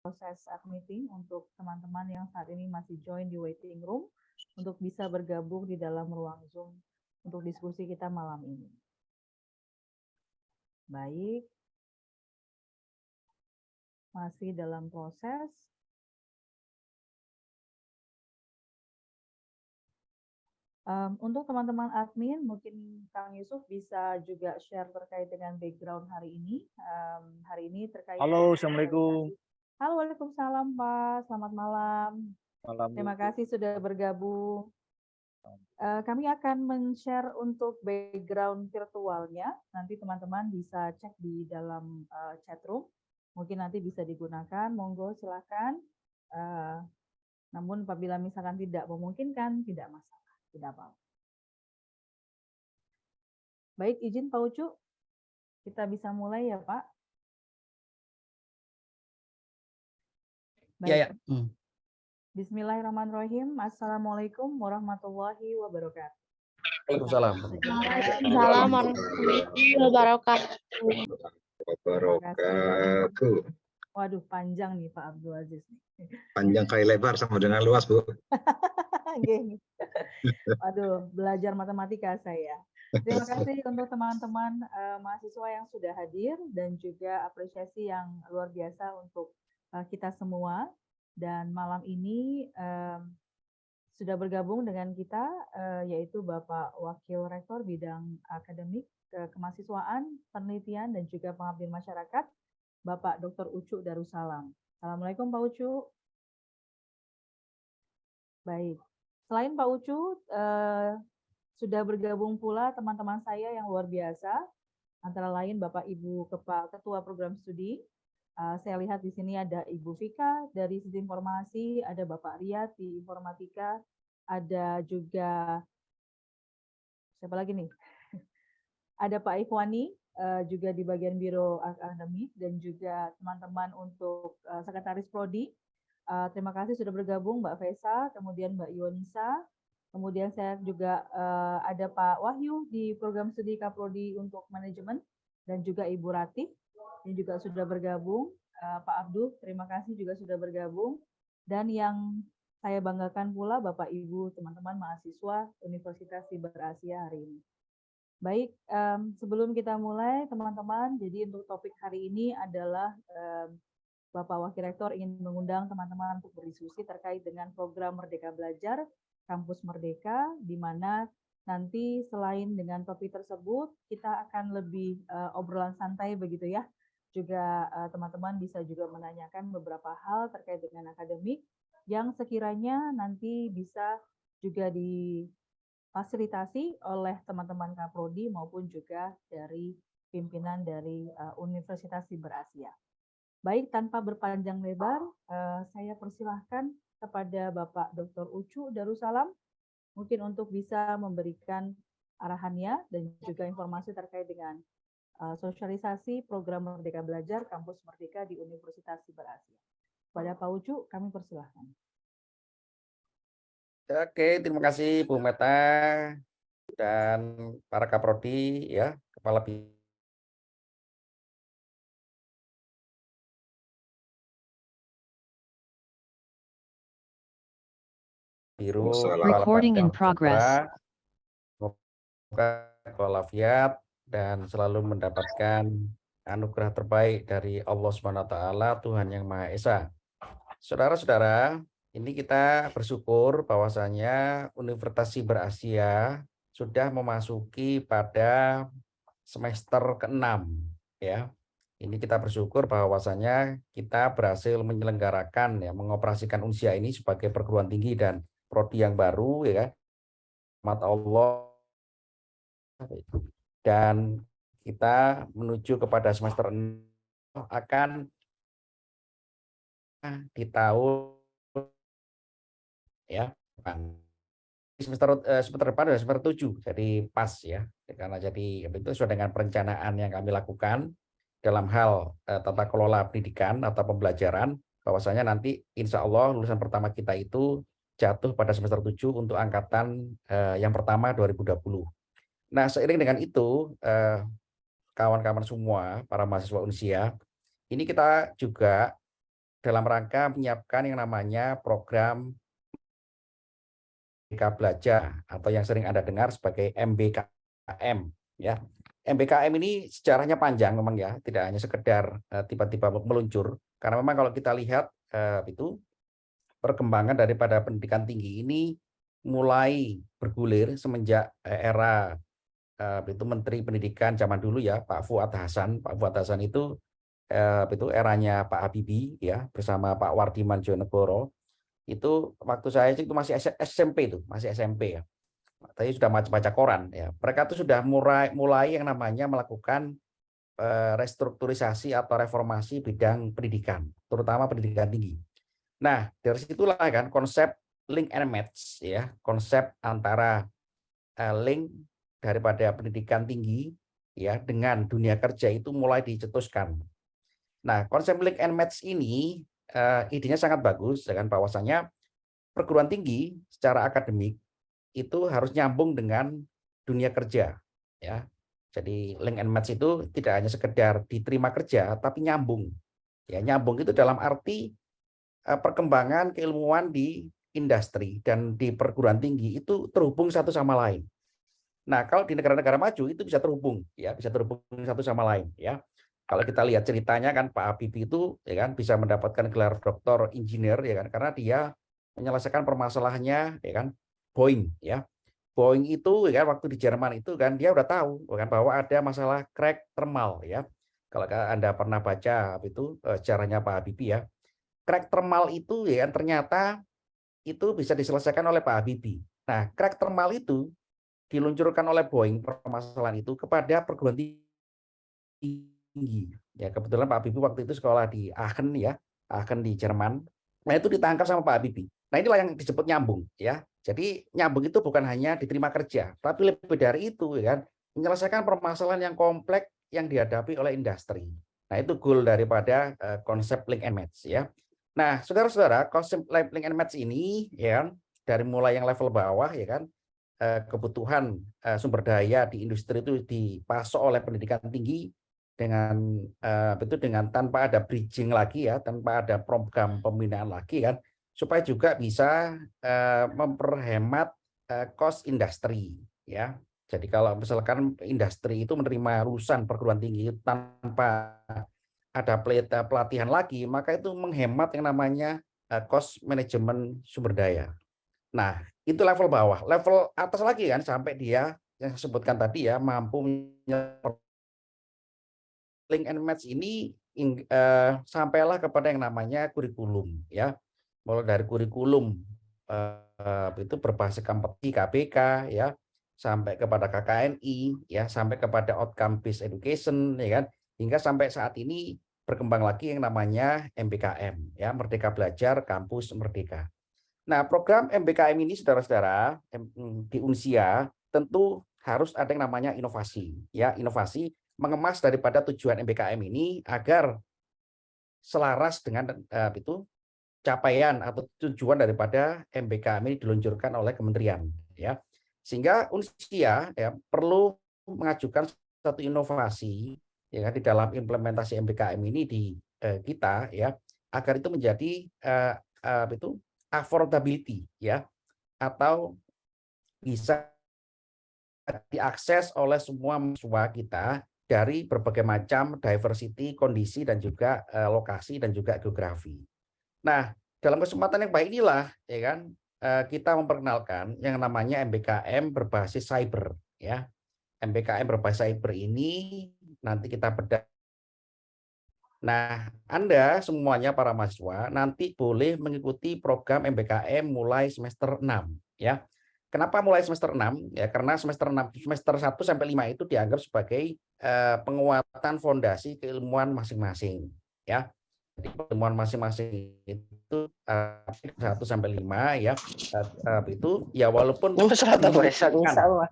proses meeting untuk teman-teman yang saat ini masih join di waiting room untuk bisa bergabung di dalam ruang Zoom untuk diskusi kita malam ini. Baik. Masih dalam proses. Um, untuk teman-teman admin, mungkin Kang Yusuf bisa juga share terkait dengan background hari ini. Um, hari ini terkait. Halo, assalamualaikum. Halo, waalaikumsalam Pak. Selamat malam. Malam. Terima kasih sudah bergabung. Uh, kami akan men-share untuk background virtualnya. Nanti teman-teman bisa cek di dalam uh, chat room. Mungkin nanti bisa digunakan. Monggo silakan. Uh, namun apabila misalkan tidak memungkinkan, tidak masalah. Tidak apa-apa. Baik, izin Pak Ucu. Kita bisa mulai ya, Pak. Iya, ya. Hmm. Bismillahirrahmanirrahim. Assalamualaikum warahmatullahi wabarakatuh. Waalaikumsalam. Waalaikumsalam warahmatullahi wabarakatuh. Wabarakatuh. Waduh, panjang nih Pak Abdul Aziz. Panjang kali lebar sama dengan luas, Bu. Waduh, belajar matematika saya. Terima kasih untuk teman-teman uh, mahasiswa yang sudah hadir dan juga apresiasi yang luar biasa untuk kita semua. Dan malam ini um, sudah bergabung dengan kita uh, yaitu Bapak Wakil Rektor bidang akademik ke kemahasiswaan, penelitian dan juga pengabdian masyarakat, Bapak Dr. Ucu Darussalam. Assalamualaikum Pak Ucu. Baik. Selain Pak Ucu, eh, sudah bergabung pula teman-teman saya yang luar biasa, antara lain Bapak Ibu Ketua Program Studi. Eh, saya lihat di sini ada Ibu Vika dari Sistem Informasi, ada Bapak Riyad di Informatika, ada juga siapa lagi nih? Ada Pak Ikhwani uh, juga di bagian Biro Akademik dan juga teman-teman untuk uh, Sekretaris Prodi Uh, terima kasih sudah bergabung Mbak Fesa, kemudian Mbak Yonisa, kemudian saya juga uh, ada Pak Wahyu di program studi Kaprodi untuk manajemen dan juga Ibu Ratih yang juga sudah bergabung. Uh, Pak Abdul, terima kasih juga sudah bergabung. Dan yang saya banggakan pula Bapak Ibu, teman-teman mahasiswa Universitas Siber Asia hari ini. Baik, um, sebelum kita mulai teman-teman, jadi untuk topik hari ini adalah um, Bapak Wakil Rektor ingin mengundang teman-teman untuk berdiskusi terkait dengan program Merdeka Belajar Kampus Merdeka, di mana nanti selain dengan topik tersebut, kita akan lebih uh, obrolan santai begitu ya. Juga eh, teman-teman bisa juga menanyakan beberapa hal terkait dengan akademik yang sekiranya nanti bisa juga difasilitasi oleh teman-teman Kaprodi maupun juga dari pimpinan dari uh, Universitas Siber Asia. Baik, tanpa berpanjang lebar, uh, saya persilahkan kepada Bapak Dr. Ucu Darussalam, mungkin untuk bisa memberikan arahannya dan juga informasi terkait dengan sosialisasi program Merdeka Belajar Kampus Merdeka di Universitas Siber Asia. Kepada Pak Ucu, kami persilahkan. Oke, terima kasih Bu Meta dan para kaprodi ya, kepala biru recording in progress walafiat dan selalu mendapatkan anugerah terbaik dari Allah Subhanahu taala Tuhan yang Maha Esa. Saudara-saudara, ini kita bersyukur bahwasanya Universitas Siber Asia sudah memasuki pada semester ke-6 ya. Ini kita bersyukur bahwasanya kita berhasil menyelenggarakan ya mengoperasikan Unsia ini sebagai perguruan tinggi dan prodi yang baru ya kan mat Allah dan kita menuju kepada semester akan di tahun ya semester eh, semester depan adalah semester tujuh jadi pas ya karena jadi itu sesuai dengan perencanaan yang kami lakukan dalam hal eh, tata kelola pendidikan atau pembelajaran bahwasanya nanti insya Allah lulusan pertama kita itu jatuh pada semester 7 untuk angkatan eh, yang pertama 2020. Nah, seiring dengan itu, eh, kawan-kawan semua, para mahasiswa Unsia, ini kita juga dalam rangka menyiapkan yang namanya program MBK Belajar atau yang sering Anda dengar sebagai MBKM ya. MBKM ini sejarahnya panjang memang ya, tidak hanya sekedar eh, tiba-tiba meluncur karena memang kalau kita lihat eh, itu perkembangan daripada pendidikan tinggi ini mulai bergulir semenjak era itu Menteri Pendidikan zaman dulu ya Pak Fuad Hasan. Pak Fuad Hasan itu eh, itu eranya Pak Habibie ya bersama Pak Wardiman Jonegoro. Itu waktu saya itu masih SMP itu, masih SMP ya. Tadi sudah baca koran ya. Mereka itu sudah mulai mulai yang namanya melakukan eh, restrukturisasi atau reformasi bidang pendidikan, terutama pendidikan tinggi. Nah, dari situlah kan konsep link and match ya, konsep antara eh, link daripada pendidikan tinggi ya dengan dunia kerja itu mulai dicetuskan. Nah, konsep link and match ini eh, idenya sangat bagus dengan bahwasanya perguruan tinggi secara akademik itu harus nyambung dengan dunia kerja ya. Jadi link and match itu tidak hanya sekedar diterima kerja tapi nyambung. Ya, nyambung itu dalam arti eh, perkembangan keilmuan di industri dan di perguruan tinggi itu terhubung satu sama lain. Nah, kalau di negara-negara maju itu bisa terhubung ya, bisa terhubung satu sama lain ya. Kalau kita lihat ceritanya kan Pak Habibie itu ya kan bisa mendapatkan gelar doktor engineer ya kan karena dia menyelesaikan permasalahannya ya kan Boeing ya. Boeing itu ya kan waktu di Jerman itu kan dia udah tahu ya kan bahwa ada masalah crack thermal ya. Kalau Anda pernah baca itu eh, sejarahnya Pak Habibie ya. Crack thermal itu ya kan ternyata itu bisa diselesaikan oleh Pak Habibie. Nah, crack thermal itu diluncurkan oleh Boeing permasalahan itu kepada perguruan tinggi. Ya, kebetulan Pak Habibie waktu itu sekolah di Aachen ya, Aachen di Jerman. Nah, itu ditangkap sama Pak Habibie. Nah, inilah yang disebut nyambung ya. Jadi nyambung itu bukan hanya diterima kerja, tapi lebih dari itu ya kan, menyelesaikan permasalahan yang kompleks yang dihadapi oleh industri. Nah, itu goal daripada eh, konsep link and match ya. Nah, saudara-saudara, konsep link and match ini ya kan, dari mulai yang level bawah ya kan, kebutuhan eh, sumber daya di industri itu dipasok oleh pendidikan tinggi dengan eh, itu dengan tanpa ada bridging lagi ya, tanpa ada program pembinaan lagi kan, supaya juga bisa eh, memperhemat eh, cost industri ya. Jadi kalau misalkan industri itu menerima lulusan perguruan tinggi tanpa ada pelatihan lagi, maka itu menghemat yang namanya eh, cost management sumber daya. Nah, itu level bawah. Level atas lagi kan sampai dia yang saya sebutkan tadi ya mampu link and match ini eh, sampailah kepada yang namanya kurikulum ya. Mulai dari kurikulum eh, itu berbasis kompetisi KBK ya sampai kepada KKNI ya sampai kepada outcome based education ya kan hingga sampai saat ini berkembang lagi yang namanya MBKM ya Merdeka Belajar Kampus Merdeka. Nah, program MBKM ini saudara-saudara em- di Unsia tentu harus ada yang namanya inovasi ya. Inovasi mengemas daripada tujuan MBKM ini agar selaras dengan eh, itu capaian atau tujuan daripada MBKM ini diluncurkan oleh kementerian ya. Sehingga Unsia ya perlu mengajukan satu inovasi ya kan, di dalam implementasi MBKM ini di eh, kita ya agar itu menjadi eh, eh, itu affordability ya atau bisa diakses oleh semua mahasiswa kita dari berbagai macam diversity, kondisi dan juga eh, lokasi dan juga geografi. Nah, dalam kesempatan yang baik inilah ya kan eh, kita memperkenalkan yang namanya MBKM berbasis cyber ya. MBKM berbasis cyber ini nanti kita bedah Nah, Anda semuanya para mahasiswa nanti boleh mengikuti program MBKM mulai semester 6 ya. Kenapa mulai semester 6? Ya karena semester 6 semester 1 sampai 5 itu dianggap sebagai eh, penguatan fondasi keilmuan masing-masing ya. Jadi pertemuan masing-masing itu eh, 1 sampai 5 ya. Eh, itu ya walaupun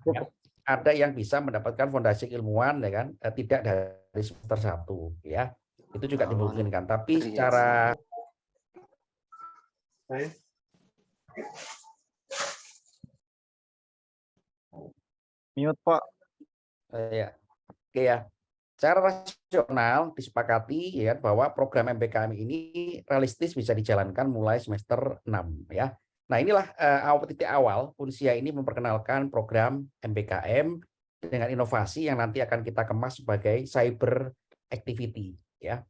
ya, ada yang bisa mendapatkan fondasi keilmuan ya kan eh, tidak dari semester 1 ya itu juga dimungkinkan tapi secara Mute, Pak. eh, ya oke ya. Secara rasional disepakati ya bahwa program MBKM ini realistis bisa dijalankan mulai semester 6 ya. Nah, inilah uh, awal titik awal Unsia ini memperkenalkan program MBKM dengan inovasi yang nanti akan kita kemas sebagai cyber activity ya.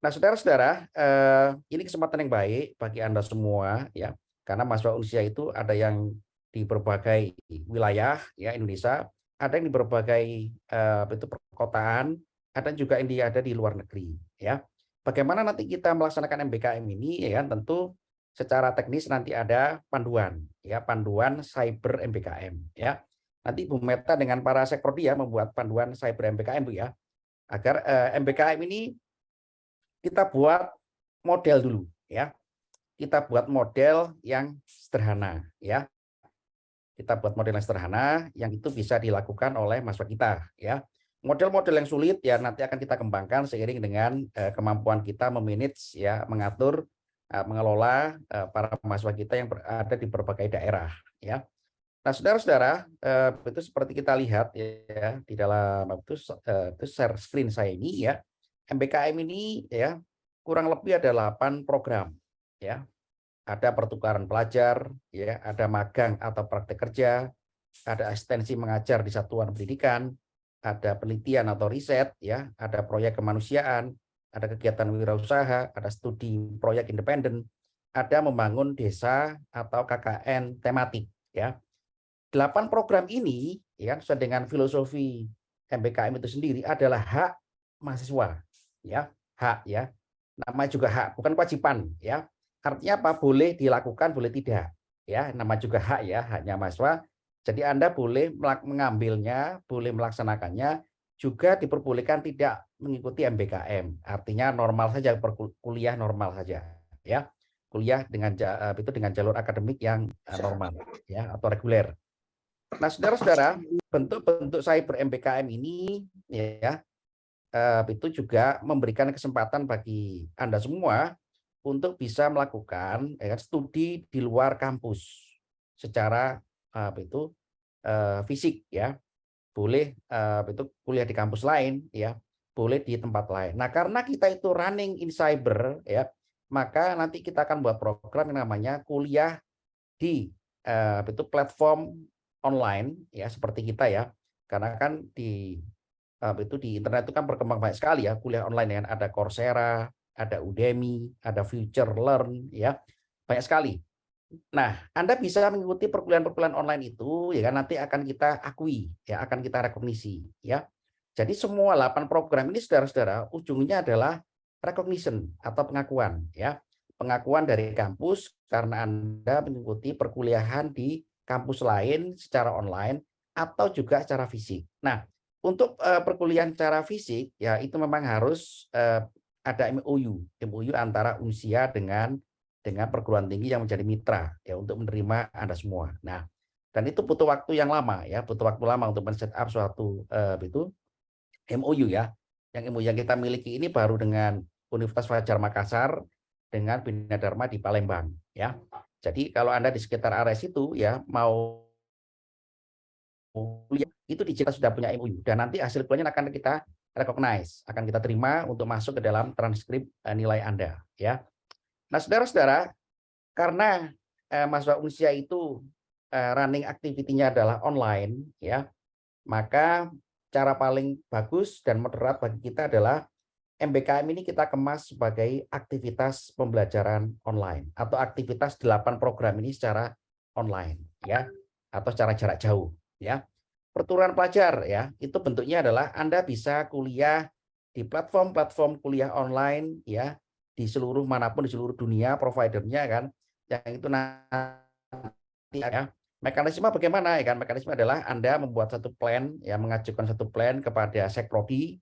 Nah, saudara-saudara, uh, ini kesempatan yang baik bagi Anda semua ya. Karena mahasiswa Unsia itu ada yang di berbagai wilayah ya Indonesia ada yang di berbagai itu perkotaan, ada juga yang ada di luar negeri. Ya, bagaimana nanti kita melaksanakan MBKM ini? Ya, tentu secara teknis nanti ada panduan, ya panduan cyber MBKM. Ya, nanti Bu Meta dengan para sekrodi ya membuat panduan cyber MBKM Bu ya, agar eh, MBKM ini kita buat model dulu, ya. Kita buat model yang sederhana, ya. Kita buat model yang sederhana yang itu bisa dilakukan oleh mahasiswa kita ya. Model-model yang sulit ya nanti akan kita kembangkan seiring dengan uh, kemampuan kita memanage ya mengatur uh, mengelola uh, para mahasiswa kita yang berada di berbagai daerah ya nah saudara-saudara itu seperti kita lihat ya di dalam itu, uh, itu share screen saya ini ya MBKM ini ya kurang lebih ada 8 program ya ada pertukaran pelajar, ya, ada magang atau praktek kerja, ada asistensi mengajar di satuan pendidikan, ada penelitian atau riset, ya, ada proyek kemanusiaan, ada kegiatan wirausaha, ada studi proyek independen, ada membangun desa atau KKN tematik, ya. Delapan program ini, ya, sesuai dengan filosofi MBKM itu sendiri adalah hak mahasiswa, ya, hak, ya. Nama juga hak, bukan kewajiban, ya Artinya apa? Boleh dilakukan, boleh tidak. Ya, nama juga hak ya, haknya mahasiswa. Jadi Anda boleh mengambilnya, boleh melaksanakannya, juga diperbolehkan tidak mengikuti MBKM. Artinya normal saja kuliah normal saja, ya. Kuliah dengan eh, itu dengan jalur akademik yang eh, normal ya atau reguler. Nah, saudara-saudara, bentuk-bentuk cyber MBKM ini ya eh, itu juga memberikan kesempatan bagi Anda semua untuk bisa melakukan ya, kan, studi di luar kampus secara apa itu uh, fisik ya. Boleh uh, itu kuliah di kampus lain ya. Boleh di tempat lain. Nah karena kita itu running in cyber ya maka nanti kita akan buat program yang namanya kuliah di itu platform online ya seperti kita ya karena kan di uh, itu di internet itu kan berkembang banyak sekali ya kuliah online yang ada Coursera ada Udemy, ada Future Learn, ya banyak sekali. Nah, Anda bisa mengikuti perkuliahan-perkuliahan online itu, ya kan nanti akan kita akui, ya akan kita rekognisi, ya. Jadi semua 8 program ini, saudara-saudara, ujungnya adalah recognition atau pengakuan, ya. Pengakuan dari kampus karena Anda mengikuti perkuliahan di kampus lain secara online atau juga secara fisik. Nah, untuk uh, perkuliahan secara fisik, ya itu memang harus uh, ada MOU, MOU antara Unsia dengan dengan perguruan tinggi yang menjadi mitra ya untuk menerima Anda semua. Nah, dan itu butuh waktu yang lama ya, butuh waktu lama untuk men-set up suatu uh, itu MOU ya. Yang MOU yang kita miliki ini baru dengan Universitas Fajar Makassar dengan Bina Dharma di Palembang ya. Jadi kalau Anda di sekitar area itu ya mau itu di kita sudah punya MOU dan nanti hasil kuliahnya akan kita recognize, akan kita terima untuk masuk ke dalam transkrip eh, nilai Anda. ya. Nah, saudara-saudara, karena eh, mahasiswa Unsia itu eh, running activity-nya adalah online, ya, maka cara paling bagus dan moderat bagi kita adalah MBKM ini kita kemas sebagai aktivitas pembelajaran online atau aktivitas delapan program ini secara online, ya, atau secara jarak jauh, ya. Pertukaran pelajar ya itu bentuknya adalah Anda bisa kuliah di platform-platform kuliah online ya di seluruh mana pun di seluruh dunia providernya kan yang itu nanti ya. Mekanisme bagaimana ya kan? Mekanisme adalah Anda membuat satu plan ya mengajukan satu plan kepada sekprodi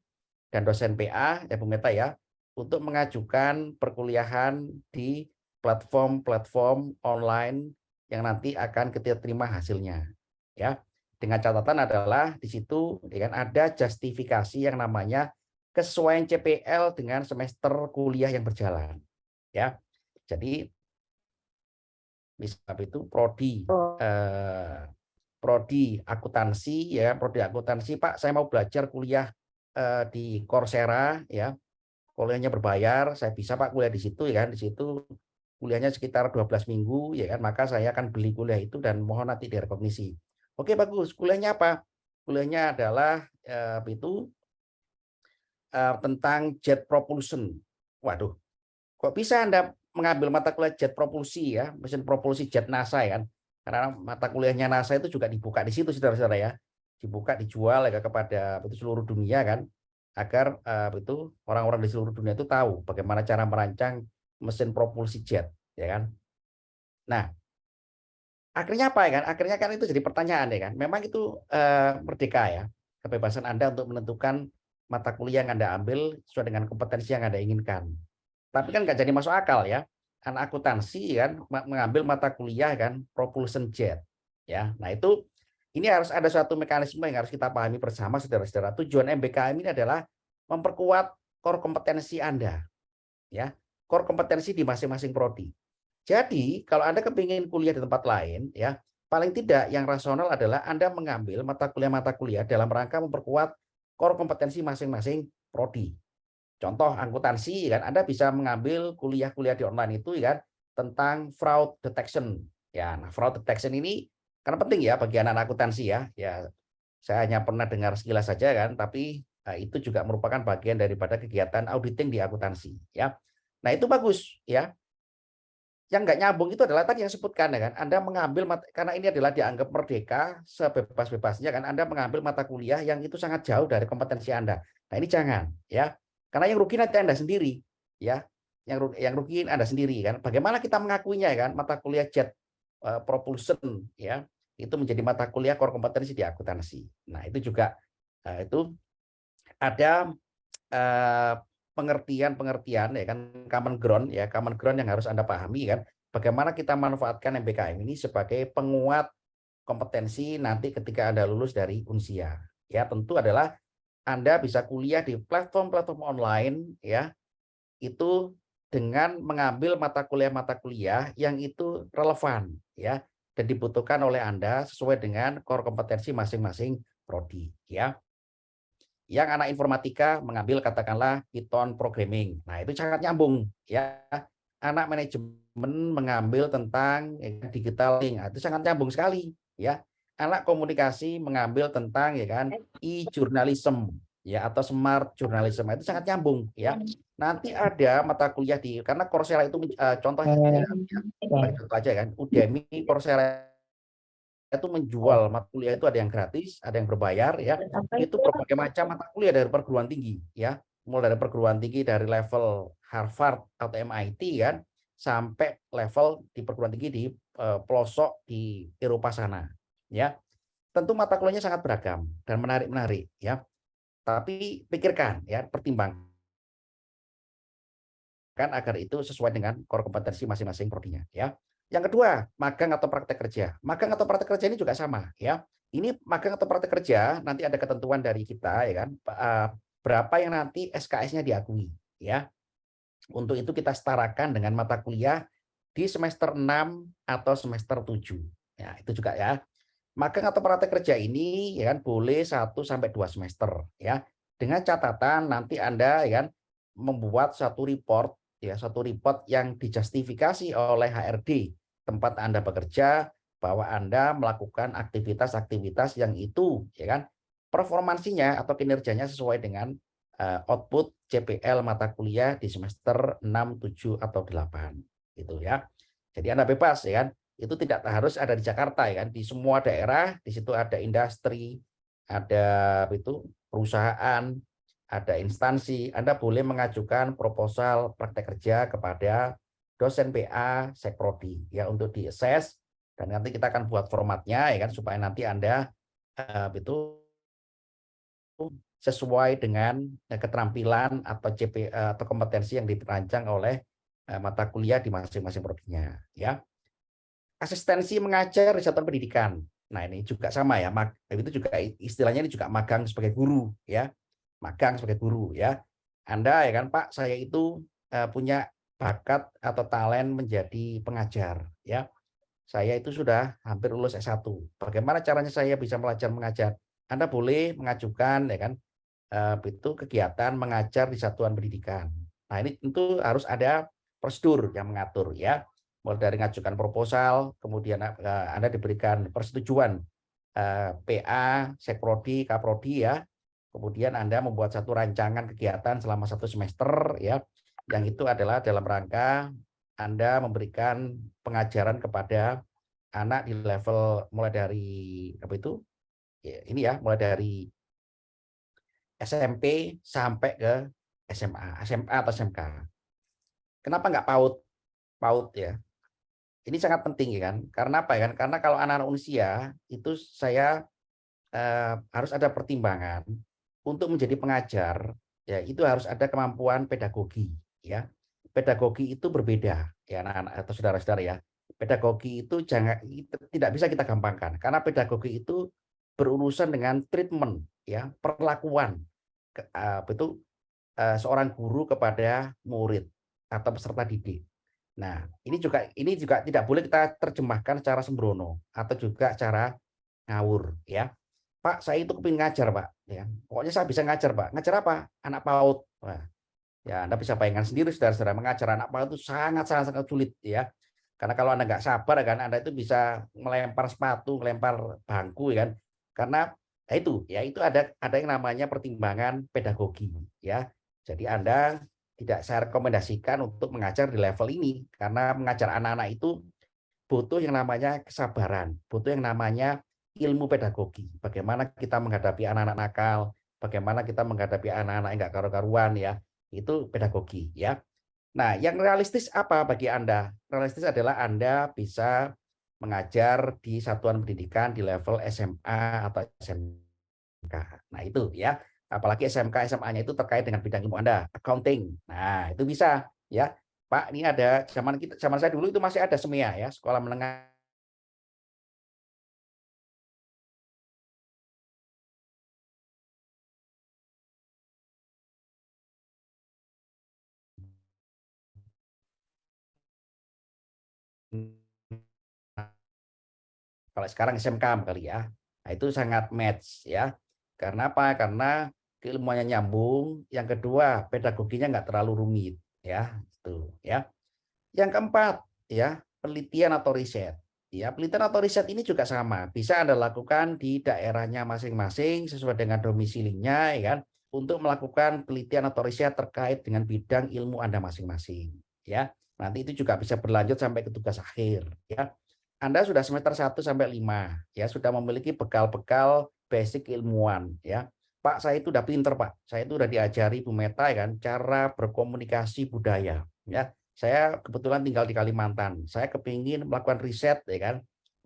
dan dosen PA ya Bung Meta ya untuk mengajukan perkuliahan di platform-platform online yang nanti akan kita terima hasilnya ya. Dengan catatan adalah di situ ya kan ada justifikasi yang namanya kesesuaian CPL dengan semester kuliah yang berjalan ya. Jadi misalnya itu? Prodi oh. eh, prodi akuntansi ya prodi akuntansi Pak saya mau belajar kuliah eh, di Coursera ya. Kuliahnya berbayar saya bisa Pak kuliah di situ ya kan? Di situ kuliahnya sekitar 12 minggu ya kan? Maka saya akan beli kuliah itu dan mohon nanti direkognisi. Oke bagus. Kuliahnya apa? Kuliahnya adalah eh, itu? Eh, tentang jet propulsion. Waduh. Kok bisa anda mengambil mata kuliah jet propulsi ya? Mesin propulsi jet NASA ya kan? Karena mata kuliahnya NASA itu juga dibuka di situ saudara-saudara ya dibuka dijual ya kepada itu seluruh dunia kan agar itu orang-orang di seluruh dunia itu tahu bagaimana cara merancang mesin propulsi jet ya kan? Nah akhirnya apa ya kan? Akhirnya kan itu jadi pertanyaan ya kan? Memang itu uh, merdeka ya kebebasan anda untuk menentukan mata kuliah yang anda ambil sesuai dengan kompetensi yang anda inginkan. Tapi kan nggak jadi masuk akal ya anak akuntansi kan mengambil mata kuliah kan propulsion jet ya. Nah itu ini harus ada suatu mekanisme yang harus kita pahami bersama saudara-saudara. Tujuan MBKM ini adalah memperkuat core kompetensi Anda. Ya, core kompetensi di masing-masing prodi. Jadi, kalau Anda kepingin kuliah di tempat lain, ya, paling tidak yang rasional adalah Anda mengambil mata kuliah-mata kuliah dalam rangka memperkuat core kompetensi masing-masing prodi. Contoh akuntansi kan Anda bisa mengambil kuliah-kuliah di online itu kan tentang fraud detection. Ya, nah fraud detection ini karena penting ya bagi anak akuntansi ya. Ya, saya hanya pernah dengar sekilas saja kan, tapi nah, itu juga merupakan bagian daripada kegiatan auditing di akuntansi ya. Nah, itu bagus ya. Yang nggak nyambung itu adalah tadi yang sebutkan ya kan, Anda mengambil karena ini adalah dianggap merdeka sebebas-bebasnya kan Anda mengambil mata kuliah yang itu sangat jauh dari kompetensi Anda. Nah, ini jangan ya. Karena yang rugi nanti Anda sendiri ya. Yang rugi, yang rugi Anda sendiri kan. Bagaimana kita mengakuinya ya kan mata kuliah jet uh, propulsion ya itu menjadi mata kuliah core kompetensi di akuntansi. Nah, itu juga uh, itu ada pengertian-pengertian uh, ya kan common ground ya, common ground yang harus Anda pahami kan bagaimana kita manfaatkan MBKM ini sebagai penguat kompetensi nanti ketika Anda lulus dari Unsia. Ya, tentu adalah Anda bisa kuliah di platform-platform online ya. Itu dengan mengambil mata kuliah-mata kuliah yang itu relevan ya dan dibutuhkan oleh Anda sesuai dengan core kompetensi masing-masing prodi ya. Yang anak informatika mengambil katakanlah Python programming. Nah, itu sangat nyambung ya. Anak manajemen mengambil tentang ya, digital link. Nah, itu sangat nyambung sekali ya. Anak komunikasi mengambil tentang ya kan e-journalism ya atau smart journalism. Nah, itu sangat nyambung ya. Nanti ada mata kuliah di karena Coursera itu uh, contohnya ya, contoh aja kan Udemy Coursera itu menjual mata kuliah itu ada yang gratis, ada yang berbayar ya. Itu berbagai macam mata kuliah dari perguruan tinggi ya. Mulai dari perguruan tinggi dari level Harvard atau MIT kan sampai level di perguruan tinggi di uh, pelosok di Eropa sana ya. Tentu mata kuliahnya sangat beragam dan menarik-menarik ya. Tapi pikirkan ya, pertimbangkan kan agar itu sesuai dengan core kompetensi masing-masing prodinya ya. Yang kedua, magang atau praktek kerja. Magang atau praktek kerja ini juga sama ya. Ini magang atau praktek kerja nanti ada ketentuan dari kita ya kan eh, berapa yang nanti SKS-nya diakui ya. Untuk itu kita setarakan dengan mata kuliah di semester 6 atau semester 7. Ya, itu juga ya. Magang atau praktek kerja ini ya kan boleh 1 sampai 2 semester ya. Dengan catatan nanti Anda ya kan membuat satu report ya satu report yang dijustifikasi oleh HRD tempat Anda bekerja bahwa Anda melakukan aktivitas-aktivitas yang itu ya kan performansinya atau kinerjanya sesuai dengan uh, output CPL mata kuliah di semester 6, 7 atau 8 gitu ya. Jadi Anda bebas ya kan. Itu tidak harus ada di Jakarta ya kan. Di semua daerah di situ ada industri, ada itu perusahaan, ada instansi, Anda boleh mengajukan proposal praktek kerja kepada dosen PA Sekprodi ya untuk diakses dan nanti kita akan buat formatnya ya kan supaya nanti Anda uh, itu sesuai dengan uh, keterampilan atau CP uh, atau kompetensi yang dirancang oleh mata kuliah di masing-masing prodinya ya. Asistensi mengajar di satuan pendidikan. Nah, ini juga sama ya. Itu juga istilahnya ini juga magang sebagai guru ya magang sebagai guru ya. Anda ya kan Pak, saya itu uh, punya bakat atau talent menjadi pengajar ya. Saya itu sudah hampir lulus S1. Bagaimana caranya saya bisa belajar mengajar? Anda boleh mengajukan ya kan eh, itu kegiatan mengajar di satuan pendidikan. Nah, ini tentu harus ada prosedur yang mengatur ya. Mulai dari ngajukan proposal, kemudian eh, Anda diberikan persetujuan PA, Sekprodi, Kaprodi ya. Kemudian Anda membuat satu rancangan kegiatan selama satu semester ya. Yang itu adalah dalam rangka Anda memberikan pengajaran kepada anak di level mulai dari apa itu? Ya, ini ya, mulai dari SMP sampai ke SMA, SMA atau SMK. Kenapa nggak PAUD? PAUD ya. Ini sangat penting ya kan? Karena apa ya kan? Karena kalau anak-anak usia itu saya eh, harus ada pertimbangan untuk menjadi pengajar ya itu harus ada kemampuan pedagogi ya. Pedagogi itu berbeda ya anak-anak atau saudara-saudara ya. Pedagogi itu jangan tidak bisa kita gampangkan karena pedagogi itu berurusan dengan treatment ya, perlakuan apa itu eh, seorang guru kepada murid atau peserta didik. Nah, ini juga ini juga tidak boleh kita terjemahkan secara sembrono atau juga cara ngawur ya. Pak, saya itu kepingin ngajar, Pak. Ya, pokoknya saya bisa ngajar, Pak. Ngajar apa? Anak PAUD. Nah, ya, Anda bisa bayangkan sendiri, saudara-saudara, mengajar anak PAUD itu sangat-sangat sangat sulit, ya. Karena kalau Anda nggak sabar, kan, Anda itu bisa melempar sepatu, melempar bangku, ya kan. Karena ya itu, ya itu ada ada yang namanya pertimbangan pedagogi, ya. Jadi Anda tidak saya rekomendasikan untuk mengajar di level ini karena mengajar anak-anak itu butuh yang namanya kesabaran, butuh yang namanya ilmu pedagogi. Bagaimana kita menghadapi anak-anak nakal, bagaimana kita menghadapi anak-anak yang enggak karu-karuan ya. Itu pedagogi ya. Nah, yang realistis apa bagi Anda? Realistis adalah Anda bisa mengajar di satuan pendidikan di level SMA atau SMK. Nah, itu ya apalagi SMK SMA-nya itu terkait dengan bidang ilmu Anda, accounting. Nah, itu bisa ya. Pak, ini ada zaman kita zaman saya dulu itu masih ada SEMIA ya, sekolah menengah kalau sekarang SMK kali ya. Nah, itu sangat match ya. Karena apa? Karena keilmuannya nyambung, yang kedua pedagoginya nggak terlalu rumit ya, itu ya. Yang keempat ya, penelitian atau riset. Ya, penelitian atau riset ini juga sama, bisa Anda lakukan di daerahnya masing-masing sesuai dengan domisilinya ya kan, untuk melakukan penelitian atau riset terkait dengan bidang ilmu Anda masing-masing ya. Nanti itu juga bisa berlanjut sampai ke tugas akhir ya. Anda sudah semester 1 sampai 5 ya, sudah memiliki bekal-bekal basic ilmuwan ya Pak, saya itu udah pinter, Pak. Saya itu udah diajari Bu Meta ya kan cara berkomunikasi budaya. Ya, saya kebetulan tinggal di Kalimantan. Saya kepingin melakukan riset ya kan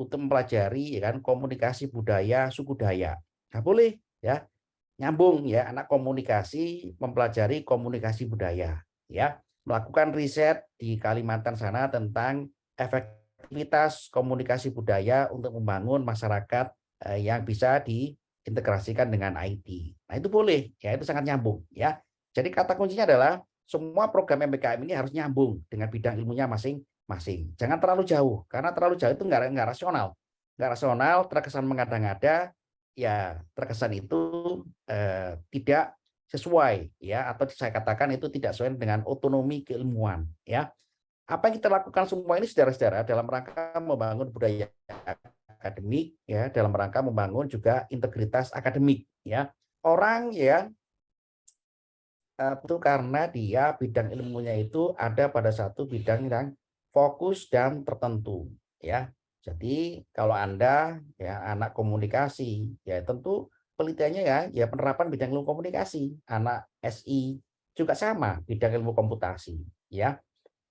untuk mempelajari ya kan komunikasi budaya suku Dayak. Nah, boleh ya nyambung ya anak komunikasi mempelajari komunikasi budaya ya melakukan riset di Kalimantan sana tentang efektivitas komunikasi budaya untuk membangun masyarakat eh, yang bisa di integrasikan dengan IT. Nah, itu boleh, ya itu sangat nyambung ya. Jadi kata kuncinya adalah semua program MBKM ini harus nyambung dengan bidang ilmunya masing-masing. Jangan terlalu jauh, karena terlalu jauh itu enggak, enggak rasional. Enggak rasional, terkesan mengada-ngada, ya terkesan itu eh, tidak sesuai ya atau saya katakan itu tidak sesuai dengan otonomi keilmuan ya. Apa yang kita lakukan semua ini saudara-saudara dalam rangka membangun budaya akademik ya dalam rangka membangun juga integritas akademik ya orang ya itu karena dia bidang ilmunya itu ada pada satu bidang yang fokus dan tertentu ya jadi kalau anda ya anak komunikasi ya tentu penelitiannya ya ya penerapan bidang ilmu komunikasi anak SI juga sama bidang ilmu komputasi ya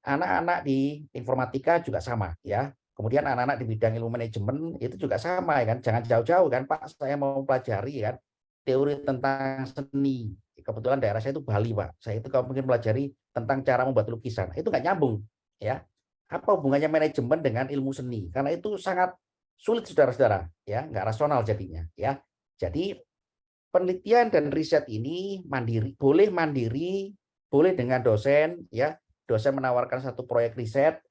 anak-anak di informatika juga sama ya Kemudian anak-anak di bidang ilmu manajemen itu juga sama ya kan. Jangan jauh-jauh kan Pak, saya mau pelajari kan teori tentang seni. Kebetulan daerah saya itu Bali Pak. Saya itu kalau mungkin pelajari tentang cara membuat lukisan. Itu nggak nyambung ya. Apa hubungannya manajemen dengan ilmu seni? Karena itu sangat sulit saudara-saudara ya, nggak rasional jadinya ya. Jadi penelitian dan riset ini mandiri, boleh mandiri, boleh dengan dosen ya. Dosen menawarkan satu proyek riset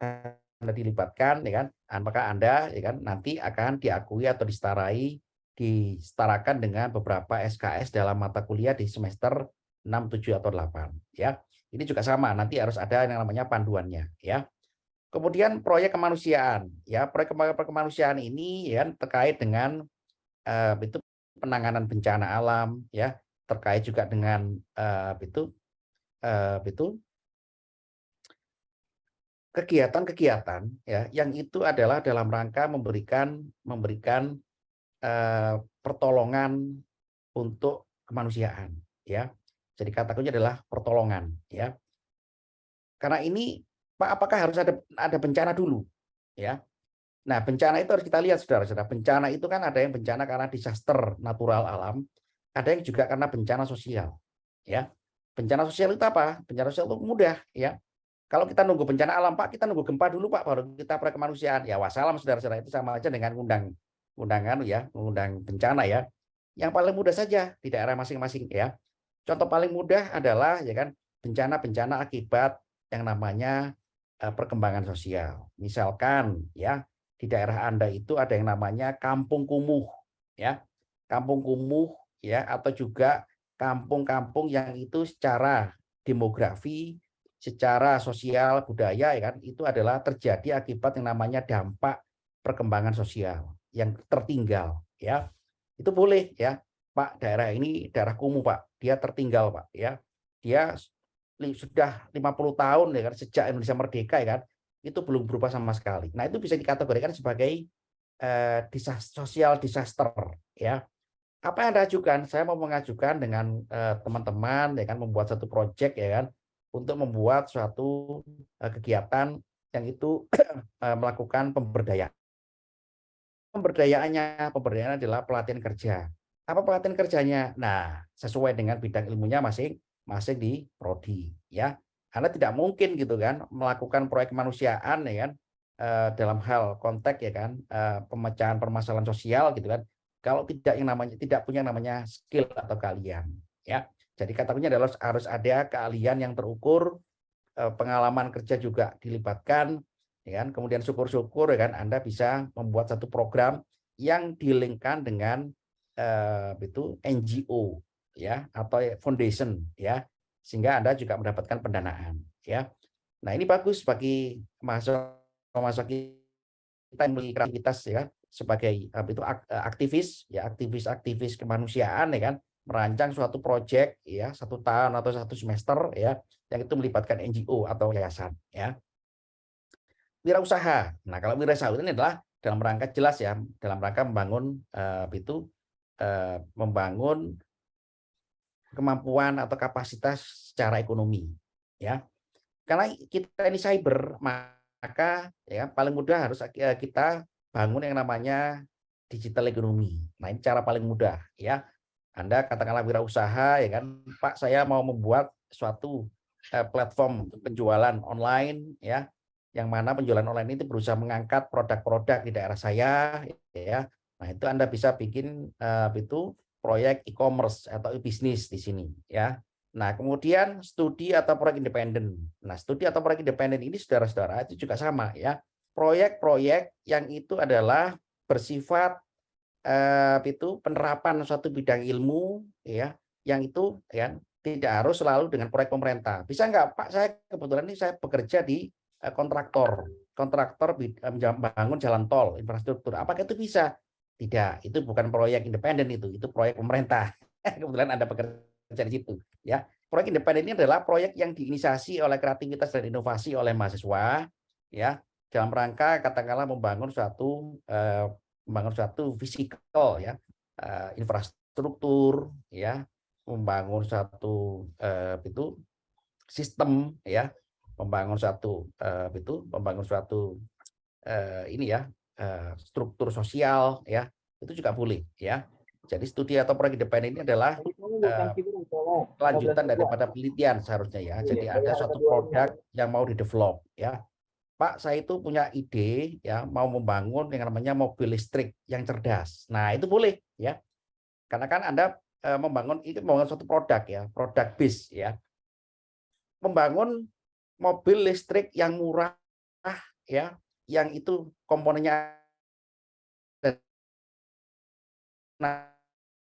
anda dilibatkan, ya kan? Apakah Anda, ya kan, nanti akan diakui atau distarai disetarakan dengan beberapa SKS dalam mata kuliah di semester 6, 7 atau 8 ya. Ini juga sama, nanti harus ada yang namanya panduannya ya. Kemudian proyek kemanusiaan ya, proyek kemanusiaan ini ya terkait dengan uh, itu penanganan bencana alam ya, terkait juga dengan uh, itu uh, itu kegiatan-kegiatan ya yang itu adalah dalam rangka memberikan memberikan eh, pertolongan untuk kemanusiaan ya. Jadi kata kuncinya adalah pertolongan ya. Karena ini Pak apakah harus ada ada bencana dulu ya. Nah, bencana itu harus kita lihat Saudara-saudara. Bencana itu kan ada yang bencana karena disaster natural alam, ada yang juga karena bencana sosial ya. Bencana sosial itu apa? Bencana sosial itu mudah ya kalau kita nunggu bencana alam, Pak, kita nunggu gempa dulu, Pak, baru kita kemanusiaan. Ya, wassalam, saudara-saudara, itu sama aja dengan undang undangan ya, undang bencana ya. Yang paling mudah saja di daerah masing-masing ya. Contoh paling mudah adalah ya kan bencana-bencana akibat yang namanya uh, perkembangan sosial. Misalkan ya di daerah Anda itu ada yang namanya kampung kumuh ya. Kampung kumuh ya atau juga kampung-kampung yang itu secara demografi secara sosial budaya ya kan itu adalah terjadi akibat yang namanya dampak perkembangan sosial yang tertinggal ya. Itu boleh ya. Pak daerah ini daerah kumuh Pak. Dia tertinggal Pak ya. Dia sudah 50 tahun ya kan sejak Indonesia merdeka ya kan itu belum berubah sama sekali nah itu bisa dikategorikan sebagai eh, disaster, sosial disaster ya apa yang Anda ajukan saya mau mengajukan dengan eh, teman-teman eh, ya kan membuat satu proyek ya kan untuk membuat suatu uh, kegiatan yang itu uh, melakukan pemberdayaan. Pemberdayaannya, pemberdayaan adalah pelatihan kerja. Apa pelatihan kerjanya? Nah, sesuai dengan bidang ilmunya masing masing di prodi, ya. Karena tidak mungkin gitu kan melakukan proyek kemanusiaan ya kan uh, dalam hal konteks ya kan uh, pemecahan permasalahan sosial gitu kan kalau tidak yang namanya tidak punya namanya skill atau keahlian ya jadi katanya adalah harus ada keahlian yang terukur, eh, pengalaman kerja juga dilibatkan, ya kan? Kemudian syukur-syukur ya kan Anda bisa membuat satu program yang dilingkan dengan eh, itu NGO ya atau foundation ya sehingga Anda juga mendapatkan pendanaan ya. Nah, ini bagus bagi mahasiswa kita yang memiliki kreativitas ya sebagai itu aktivis ya aktivis-aktivis kemanusiaan ya kan merancang suatu proyek ya satu tahun atau satu semester ya yang itu melibatkan NGO atau yayasan ya wirausaha nah kalau wirausaha ini adalah dalam rangka jelas ya dalam rangka membangun uh, itu uh, membangun kemampuan atau kapasitas secara ekonomi ya. Karena kita ini cyber maka ya paling mudah harus eh, kita bangun yang namanya digital ekonomi nah ini cara paling mudah ya. Anda katakanlah wirausaha ya kan, Pak saya mau membuat suatu eh, platform penjualan online ya, yang mana penjualan online itu berusaha mengangkat produk-produk di daerah saya ya. Nah, itu Anda bisa bikin uh, itu proyek e-commerce atau e-bisnis di sini ya. Nah, kemudian studi atau proyek independen. Nah, studi atau proyek independen ini saudara-saudara itu juga sama ya. Proyek-proyek yang itu adalah bersifat eh, itu penerapan suatu bidang ilmu ya yang itu ya tidak harus selalu dengan proyek pemerintah. Bisa enggak Pak saya kebetulan ini saya bekerja di eh, kontraktor, kontraktor membangun jalan tol, infrastruktur. Apakah itu bisa? Tidak, itu bukan proyek independen itu, itu proyek pemerintah. kebetulan Anda bekerja di situ ya. Proyek independen ini adalah proyek yang diinisiasi oleh kreativitas dan inovasi oleh mahasiswa ya dalam rangka katakanlah membangun suatu eh, membangun suatu fisikal ya uh, infrastruktur ya membangun satu uh, itu sistem ya membangun satu uh, itu membangun suatu uh, ini ya uh, struktur sosial ya itu juga boleh ya jadi studi atau proyek independen ini adalah uh, kelanjutan daripada penelitian seharusnya ya. Jadi ada suatu produk yang mau didevelop ya. Pak, saya itu punya ide ya mau membangun yang namanya mobil listrik yang cerdas. Nah, itu boleh ya. Karena kan Anda e, membangun itu membangun suatu produk ya, produk bis ya. Membangun mobil listrik yang murah ya, yang itu komponennya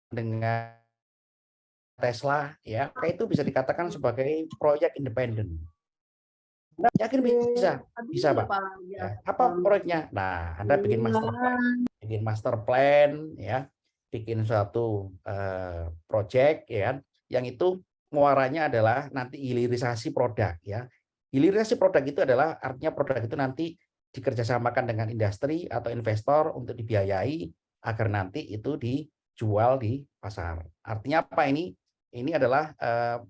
dengan Tesla ya, maka itu bisa dikatakan sebagai proyek independen. Nah, yakin bisa, bisa Pak. Ya, apa proyeknya? Nah, Anda bikin master plan, bikin master plan ya, bikin suatu uh, project ya, yang itu muaranya adalah nanti hilirisasi produk ya. Hilirisasi produk itu adalah artinya produk itu nanti dikerjasamakan dengan industri atau investor untuk dibiayai agar nanti itu dijual di pasar. Artinya apa ini? Ini adalah uh,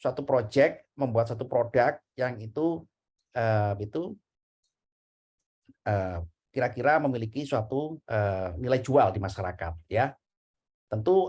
suatu project membuat satu produk yang itu uh, itu kira-kira uh, memiliki suatu uh, nilai jual di masyarakat ya. Tentu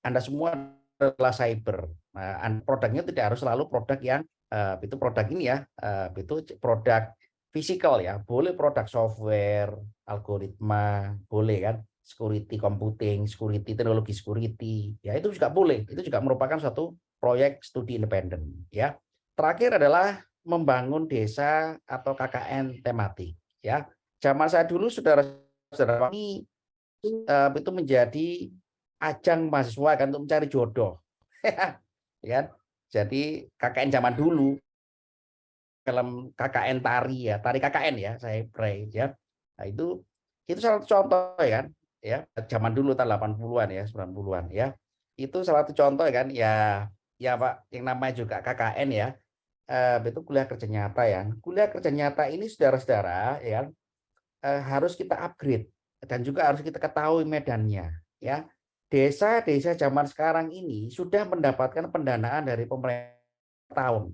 Anda semua adalah cyber. Nah, produknya tidak harus selalu produk yang uh, itu produk ini ya, uh, itu produk fisikal ya. Boleh produk software, algoritma, boleh kan security computing, security teknologi security, ya itu juga boleh. Itu juga merupakan suatu proyek studi independen. Ya, terakhir adalah membangun desa atau KKN tematik. Ya, zaman saya dulu saudara-saudara ini uh, itu menjadi ajang mahasiswa kan untuk mencari jodoh. ya, jadi KKN zaman dulu dalam KKN tari ya, tari KKN ya, saya pray ya. Nah, itu itu salah satu contoh ya kan ya zaman dulu tahun 80-an ya 90-an ya. Itu salah satu contoh kan ya ya Pak yang namanya juga KKN ya. Eh, itu kuliah kerja nyata ya. Kuliah kerja nyata ini saudara-saudara ya eh, harus kita upgrade dan juga harus kita ketahui medannya ya. Desa-desa zaman sekarang ini sudah mendapatkan pendanaan dari pemerintah tahun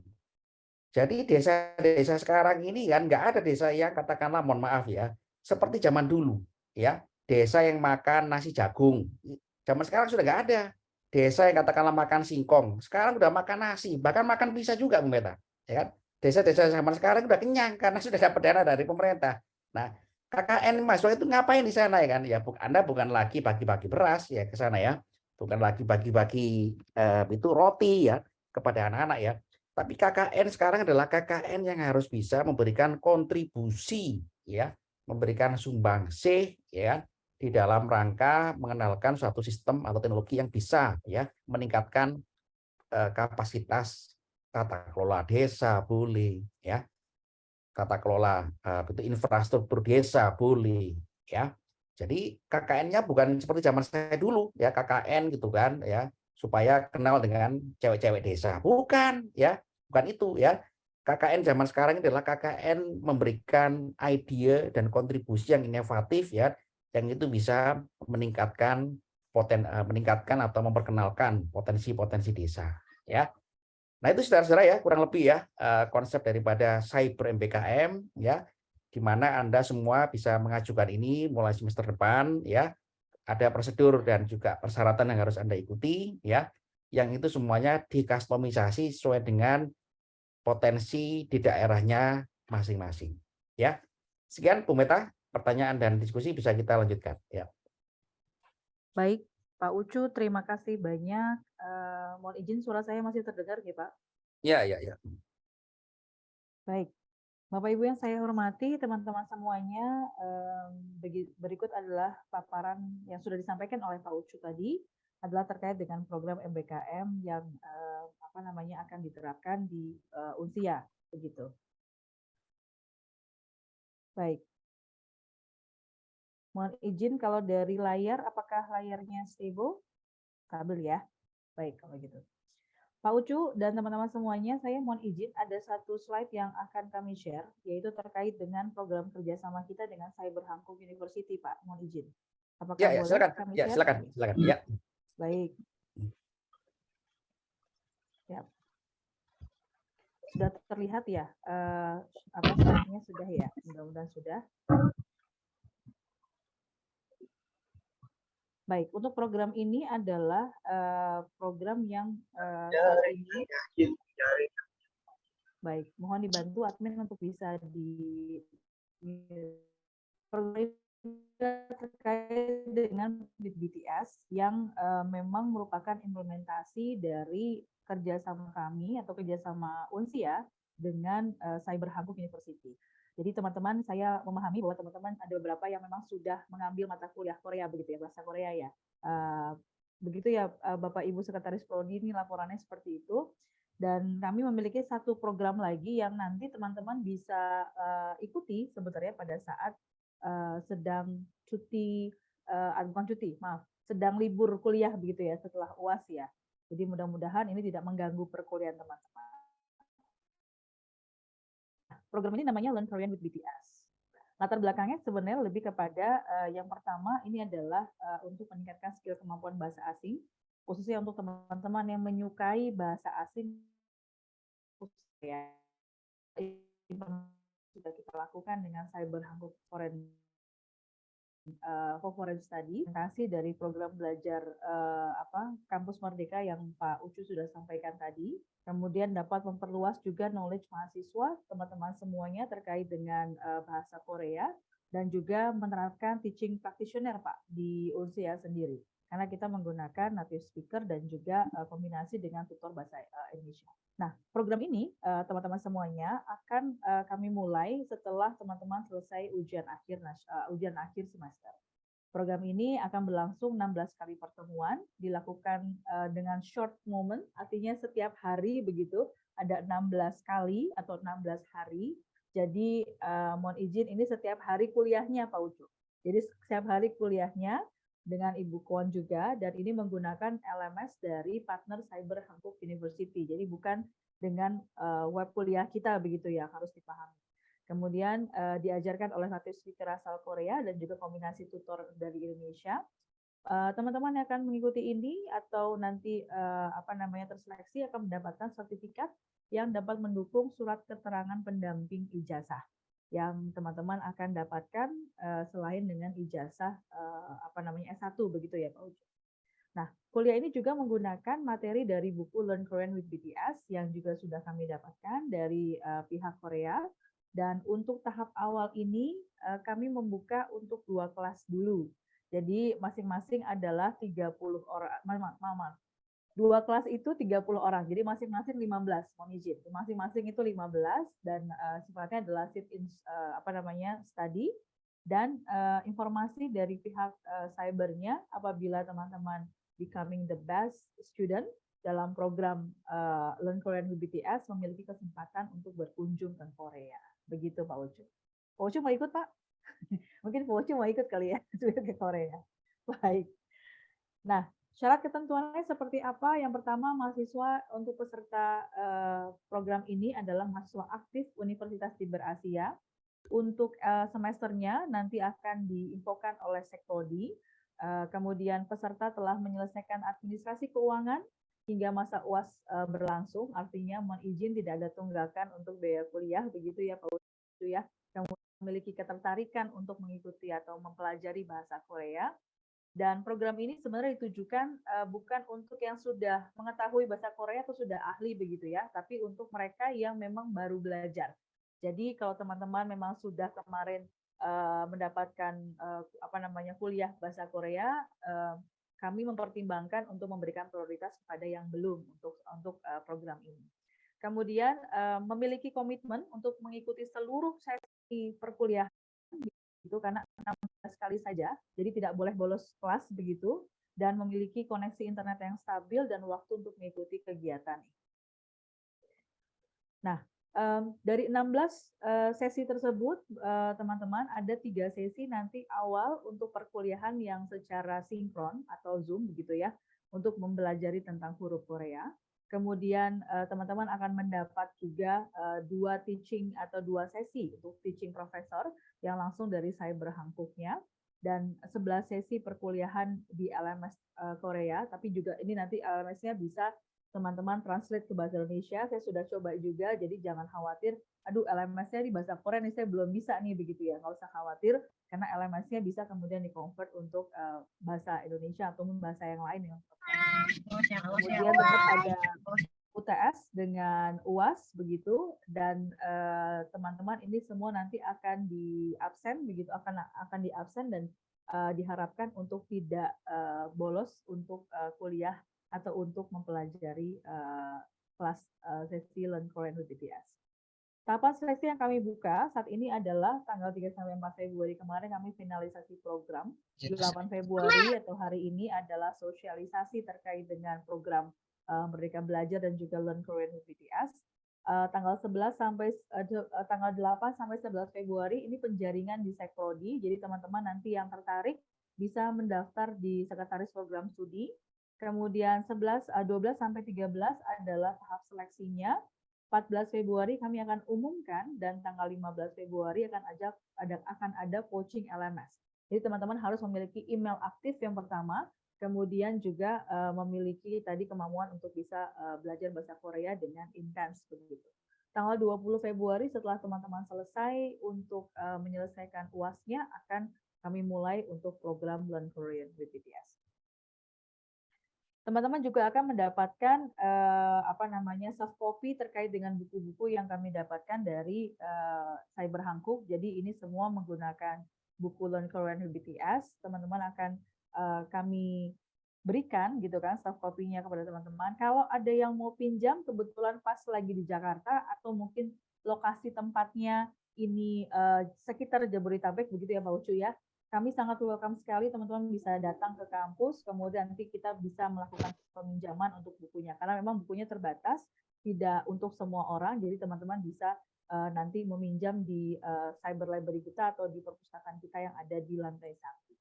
jadi desa-desa sekarang ini kan nggak ada desa yang katakanlah mohon maaf ya seperti zaman dulu ya desa yang makan nasi jagung. Zaman sekarang sudah nggak ada. Desa yang katakanlah makan singkong, sekarang udah makan nasi, bahkan makan bisa juga, Bu Meta. Ya kan? Desa-desa zaman sekarang udah kenyang karena sudah dapat dana dari pemerintah. Nah, KKN mahasiswa itu ngapain di sana ya kan? Ya, Anda bukan lagi bagi-bagi beras ya ke sana ya. Bukan lagi bagi-bagi eh, itu roti ya kepada anak-anak ya. Tapi KKN sekarang adalah KKN yang harus bisa memberikan kontribusi ya, memberikan sumbangsih ya di dalam rangka mengenalkan suatu sistem atau teknologi yang bisa ya meningkatkan uh, kapasitas tata kelola desa boleh ya. Tata kelola itu infrastruktur desa boleh ya. Jadi KKN-nya bukan seperti zaman saya dulu ya KKN gitu kan ya supaya kenal dengan cewek-cewek desa. Bukan ya bukan itu ya KKN zaman sekarang adalah KKN memberikan ide dan kontribusi yang inovatif ya yang itu bisa meningkatkan poten eh, meningkatkan atau memperkenalkan potensi-potensi desa ya. Nah, itu saudara-saudara ya, kurang lebih ya eh, konsep daripada cyber MBKM ya di mana Anda semua bisa mengajukan ini mulai semester depan ya. Ada prosedur dan juga persyaratan yang harus Anda ikuti ya. Yang itu semuanya dikustomisasi sesuai dengan potensi di daerahnya masing-masing ya. Sekian Bu Meta pertanyaan dan diskusi bisa kita lanjutkan. Ya. Baik, Pak Ucu, terima kasih banyak. Uh, mohon izin suara saya masih terdengar, ya Pak? Ya, ya, ya. Baik, Bapak Ibu yang saya hormati, teman-teman semuanya, um, berikut adalah paparan yang sudah disampaikan oleh Pak Ucu tadi adalah terkait dengan program MBKM yang uh, apa namanya akan diterapkan di uh, Unsia, begitu. Baik, Mohon izin kalau dari layar, apakah layarnya stable? Stabil ya. Baik, kalau gitu. Pak Ucu dan teman-teman semuanya, saya mohon izin ada satu slide yang akan kami share, yaitu terkait dengan program kerjasama kita dengan Cyber Hangkong University, Pak. Mohon izin. Apakah ya, ya, silakan. kami ya, share? silakan, silakan. Ya. Baik. Ya. Sudah terlihat ya? Uh, apa slide-nya sudah ya? Mudah-mudahan sudah. Baik, untuk program ini adalah uh, program yang uh, ini Baik, mohon dibantu admin untuk bisa di program terkait dengan BTS yang uh, memang merupakan implementasi dari kerjasama kami atau kerjasama Unsia dengan uh, Cyber Hanguk University. Jadi teman-teman saya memahami bahwa teman-teman ada beberapa yang memang sudah mengambil mata kuliah Korea begitu ya, bahasa Korea ya. Uh, begitu ya uh, Bapak Ibu Sekretaris Prodi ini laporannya seperti itu. Dan kami memiliki satu program lagi yang nanti teman-teman bisa uh, ikuti sebenarnya pada saat uh, sedang cuti, uh, bukan cuti, maaf, sedang libur kuliah begitu ya setelah UAS ya. Jadi mudah-mudahan ini tidak mengganggu perkuliahan teman-teman. Program ini namanya Learn Korean with BTS. Latar belakangnya sebenarnya lebih kepada uh, yang pertama ini adalah uh, untuk meningkatkan skill kemampuan bahasa asing, khususnya untuk teman-teman yang menyukai bahasa asing sudah kita lakukan dengan Cyber Hanguk Foreign uh, Foreign Study presentasi dari program belajar uh, apa kampus Merdeka yang Pak Ucu sudah sampaikan tadi. Kemudian dapat memperluas juga knowledge mahasiswa teman-teman semuanya terkait dengan uh, bahasa Korea dan juga menerapkan teaching practitioner Pak di UNSIA sendiri karena kita menggunakan native speaker dan juga uh, kombinasi dengan tutor bahasa uh, Indonesia. Nah, program ini eh, teman-teman semuanya akan eh, kami mulai setelah teman-teman selesai ujian akhir uh, ujian akhir semester. Program ini akan berlangsung 16 kali pertemuan, dilakukan uh, dengan short moment, artinya setiap hari begitu ada 16 kali atau 16 hari. Jadi uh, mohon izin ini setiap hari kuliahnya Pak Ucu. Jadi setiap hari kuliahnya dengan Ibu Kwon juga dan ini menggunakan LMS dari partner Cyber Hankook University. Jadi bukan dengan uh, web kuliah kita begitu ya harus dipahami. Kemudian uh, diajarkan oleh native speaker asal Korea dan juga kombinasi tutor dari Indonesia. Eh, teman-teman uh, yang akan mengikuti ini atau nanti uh, apa namanya terseleksi akan mendapatkan sertifikat yang dapat mendukung surat keterangan pendamping ijazah yang teman-teman akan dapatkan uh, selain dengan ijazah uh, apa namanya S1 begitu ya Pak Ujo. Nah, kuliah ini juga menggunakan materi dari buku Learn Korean with BTS yang juga sudah kami dapatkan dari uh, pihak Korea dan untuk tahap awal ini uh, kami membuka untuk dua kelas dulu. Jadi masing-masing adalah 30 orang, maaf, maaf, dua kelas itu 30 orang. Jadi masing-masing 15, mohon izin. Masing-masing itu 15 dan uh, sifatnya adalah sit in uh, apa namanya? study dan uh, informasi dari pihak uh, cybernya apabila teman-teman becoming the best student dalam program uh, Learn Korean with BTS memiliki kesempatan untuk berkunjung ke Korea. Begitu Pak Ucu. Pak Ucu mau ikut Pak? Mungkin Pak Ucu mau ikut kali ya ke Korea. Baik. Nah, Syarat ketentuannya seperti apa? Yang pertama, mahasiswa untuk peserta uh, program ini adalah mahasiswa aktif Universitas Timber Asia. Untuk uh, semesternya nanti akan diinfokan oleh Sektodi. Uh, kemudian peserta telah menyelesaikan administrasi keuangan hingga masa UAS berlangsung, artinya mohon izin tidak ada tunggakan untuk biaya kuliah, begitu ya Pak Wisnu ya. Kemudian memiliki ketertarikan untuk mengikuti atau mempelajari bahasa Korea, dan program ini sebenarnya ditujukan uh, bukan untuk yang sudah mengetahui bahasa Korea atau sudah ahli begitu ya, tapi untuk mereka yang memang baru belajar. Jadi kalau teman-teman memang sudah kemarin uh, mendapatkan uh, apa namanya kuliah bahasa Korea, uh, kami mempertimbangkan untuk memberikan prioritas kepada yang belum untuk untuk uh, program ini. Kemudian uh, memiliki komitmen untuk mengikuti seluruh sesi perkuliahan itu karena 16 kali saja, jadi tidak boleh bolos kelas begitu, dan memiliki koneksi internet yang stabil dan waktu untuk mengikuti kegiatan. Nah, dari 16 uh, eh, sesi tersebut, eh, teman-teman, ada tiga sesi nanti awal untuk perkuliahan yang secara sinkron atau Zoom begitu ya, untuk mempelajari tentang huruf Korea. Kemudian eh, teman-teman akan mendapat juga uh, dua teaching atau dua sesi untuk teaching profesor yang langsung dari cyber Hangkuknya. Dan 11 sesi perkuliahan di LMS uh, Korea, tapi juga ini nanti LMS-nya bisa teman-teman translate ke bahasa Indonesia. Saya sudah coba juga, jadi jangan khawatir. Aduh, LMS-nya di bahasa Korea nih saya belum bisa nih begitu ya. Nggak usah khawatir, karena LMS-nya bisa kemudian di-convert untuk uh, bahasa Indonesia ataupun bahasa yang lain. Ya. Kemudian tetap ada UTS dengan UAS begitu dan teman-teman uh, ini semua nanti akan di absen begitu akan akan di absen dan uh, diharapkan untuk tidak uh, bolos untuk uh, kuliah atau untuk mempelajari uh, kelas uh, sesi Learn Korean with BTS. Tahapan seleksi yang kami buka saat ini adalah tanggal 3 sampai 4 Februari kemarin kami finalisasi program. 8 Februari atau hari ini adalah sosialisasi terkait dengan program uh, Merdeka Belajar dan juga Learn Korean with BTS. Uh, tanggal 11 sampai uh, tanggal 8 sampai 11 Februari ini penjaringan di Sekprodi. Jadi teman-teman nanti yang tertarik bisa mendaftar di Sekretaris Program Studi. Kemudian 11 uh, 12 sampai 13 adalah tahap seleksinya 14 Februari kami akan umumkan dan tanggal 15 Februari akan ajak ada akan ada coaching LMS. Jadi teman-teman harus memiliki email aktif yang pertama, kemudian juga uh, memiliki tadi kemampuan untuk bisa uh, belajar bahasa Korea dengan intens begitu. Tanggal 20 Februari setelah teman-teman selesai untuk uh, menyelesaikan UASnya akan kami mulai untuk program Learn Korean with BTS teman-teman juga akan mendapatkan uh, apa namanya soft copy terkait dengan buku-buku yang kami dapatkan dari uh, Cyber Hankook. Jadi ini semua menggunakan buku Learn Korean BTS. Teman-teman akan uh, kami berikan gitu kan soft copy-nya kepada teman-teman. Kalau ada yang mau pinjam kebetulan pas lagi di Jakarta atau mungkin lokasi tempatnya ini uh, sekitar Jabodetabek begitu ya Pak Ucu ya kami sangat welcome sekali teman-teman bisa datang ke kampus, kemudian nanti kita bisa melakukan peminjaman untuk bukunya. Karena memang bukunya terbatas, tidak untuk semua orang, jadi teman-teman bisa uh, nanti meminjam di uh, cyber library kita atau di perpustakaan kita yang ada di lantai satu.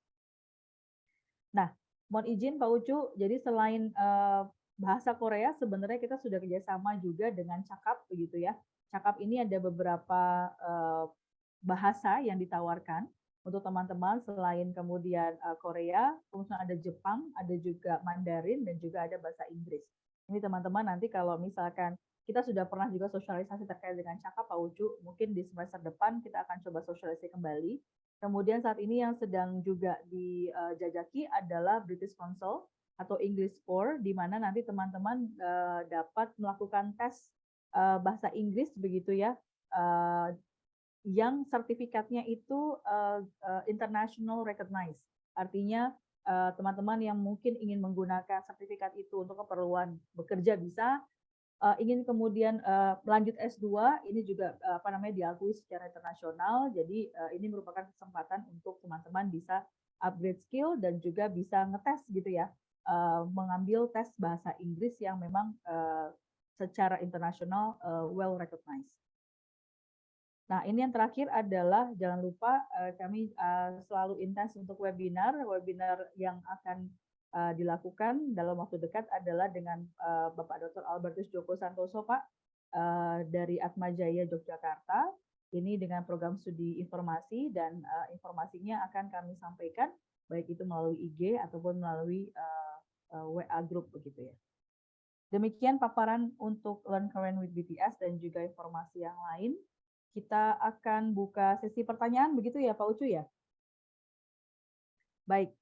Nah, mohon izin Pak Ucu, jadi selain uh, bahasa Korea, sebenarnya kita sudah kerjasama juga dengan Cakap, begitu ya. Cakap ini ada beberapa uh, bahasa yang ditawarkan untuk teman-teman selain kemudian uh, Korea, kemudian ada Jepang, ada juga Mandarin dan juga ada bahasa Inggris. Ini teman-teman nanti kalau misalkan kita sudah pernah juga sosialisasi terkait dengan cakap Pak Ucu, mungkin di semester depan kita akan coba sosialisasi kembali. Kemudian saat ini yang sedang juga dijajaki adalah British Council atau English Core, di mana nanti teman-teman uh, dapat melakukan tes uh, bahasa Inggris begitu ya yang sertifikatnya itu uh, international recognized. Artinya teman-teman uh, yang mungkin ingin menggunakan sertifikat itu untuk keperluan bekerja bisa, ingin kemudian uh, melanjut S2, ini juga apa namanya diakui secara internasional. Jadi ini merupakan kesempatan untuk teman-teman bisa upgrade skill dan juga bisa ngetes gitu ya, mengambil tes bahasa Inggris yang memang secara internasional well recognized. Nah, ini yang terakhir adalah jangan lupa uh, kami uh, selalu intens untuk webinar. Webinar yang akan uh, dilakukan dalam waktu dekat adalah dengan Bapak Dr. Albertus Joko Santoso, Pak, dari Atmajaya Yogyakarta. Ini dengan program studi informasi dan informasinya akan kami sampaikan baik itu melalui IG ataupun melalui WA group begitu ya. Demikian paparan untuk Learn Korean with BTS dan juga informasi yang lain kita akan buka sesi pertanyaan, begitu ya Pak Ucu ya? Baik,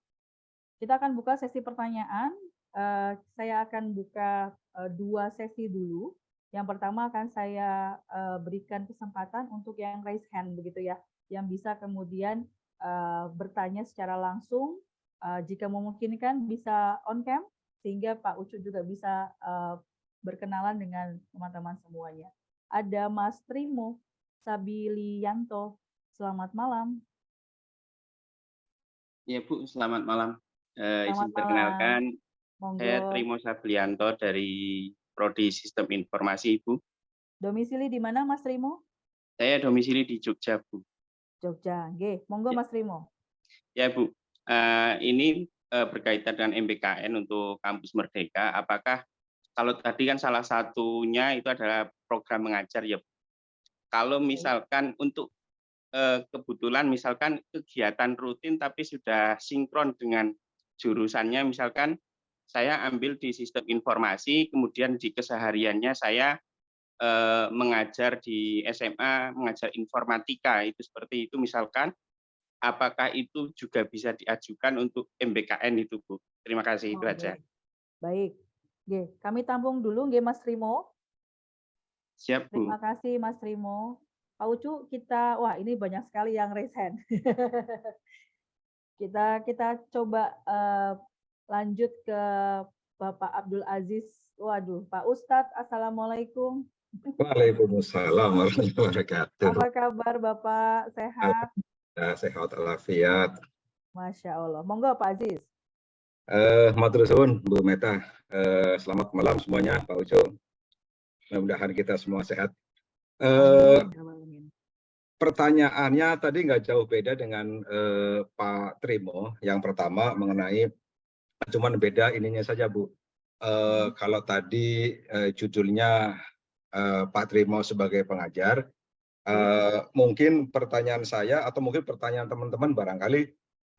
kita akan buka sesi pertanyaan. Uh, saya akan buka uh, dua sesi dulu. Yang pertama akan saya uh, berikan kesempatan untuk yang raise hand, begitu ya, yang bisa kemudian bertanya secara langsung. Uh, jika memungkinkan bisa on cam, sehingga Pak Ucu juga bisa berkenalan dengan teman-teman semuanya. Ada Mas Trimo, Sabilianto. Selamat malam. Ya Bu, selamat malam. Uh, izin perkenalkan, Monggo. saya Trimo Sabilianto dari Prodi Sistem Informasi Ibu. Domisili di mana Mas Trimo? Saya domisili di Jogja Bu. Jogja, Oke, Monggo ya. Mas Trimo. Ya Bu, uh, ini uh, berkaitan dengan MBKN untuk Kampus Merdeka. Apakah kalau tadi kan salah satunya itu adalah program mengajar ya Bu kalau misalkan untuk eh, kebetulan misalkan kegiatan rutin tapi sudah sinkron dengan jurusannya misalkan saya ambil di sistem informasi kemudian di kesehariannya saya eh, mengajar di SMA mengajar informatika itu seperti itu misalkan apakah itu juga bisa diajukan untuk MBKN itu Bu? Terima kasih itu aja baik. Oke, kami tampung dulu nggih Mas Rimo Siap, Bu. Terima kasih Mas Rimo. Pak Ucu, kita wah ini banyak sekali yang raise hand. kita kita coba uh, lanjut ke Bapak Abdul Aziz. Waduh, Pak Ustadz, Assalamualaikum. Waalaikumsalam warahmatullahi wabarakatuh. Apa kabar Bapak? Sehat? Ya, sehat walafiat. Masya Allah. Monggo Pak Aziz. Eh, matur suwun Bu Meta. Eh, selamat malam semuanya, Pak Ucu. Mudah-mudahan kita semua sehat. Eh, Amin. pertanyaannya tadi nggak jauh beda dengan eh, Pak Trimo. Yang pertama mengenai, cuman beda ininya saja Bu. Eh, kalau tadi eh, judulnya eh, Pak Trimo sebagai pengajar, eh, mungkin pertanyaan saya atau mungkin pertanyaan teman-teman barangkali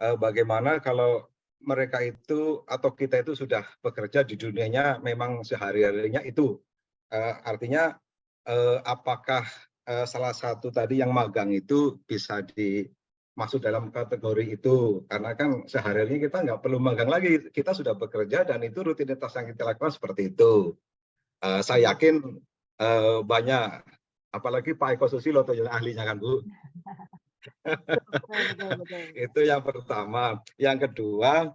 eh, bagaimana kalau mereka itu atau kita itu sudah bekerja di dunianya memang sehari-harinya itu artinya eh, apakah eh, salah satu tadi yang magang itu bisa dimasuk dalam kategori itu? Karena kan sehari-harinya kita nggak perlu magang lagi. Kita sudah bekerja dan itu rutinitas yang kita lakukan seperti itu. Eh, saya yakin eh, banyak apalagi Pak Eko Susilo tuh yang ahlinya kan Bu. Itu yang pertama. Yang kedua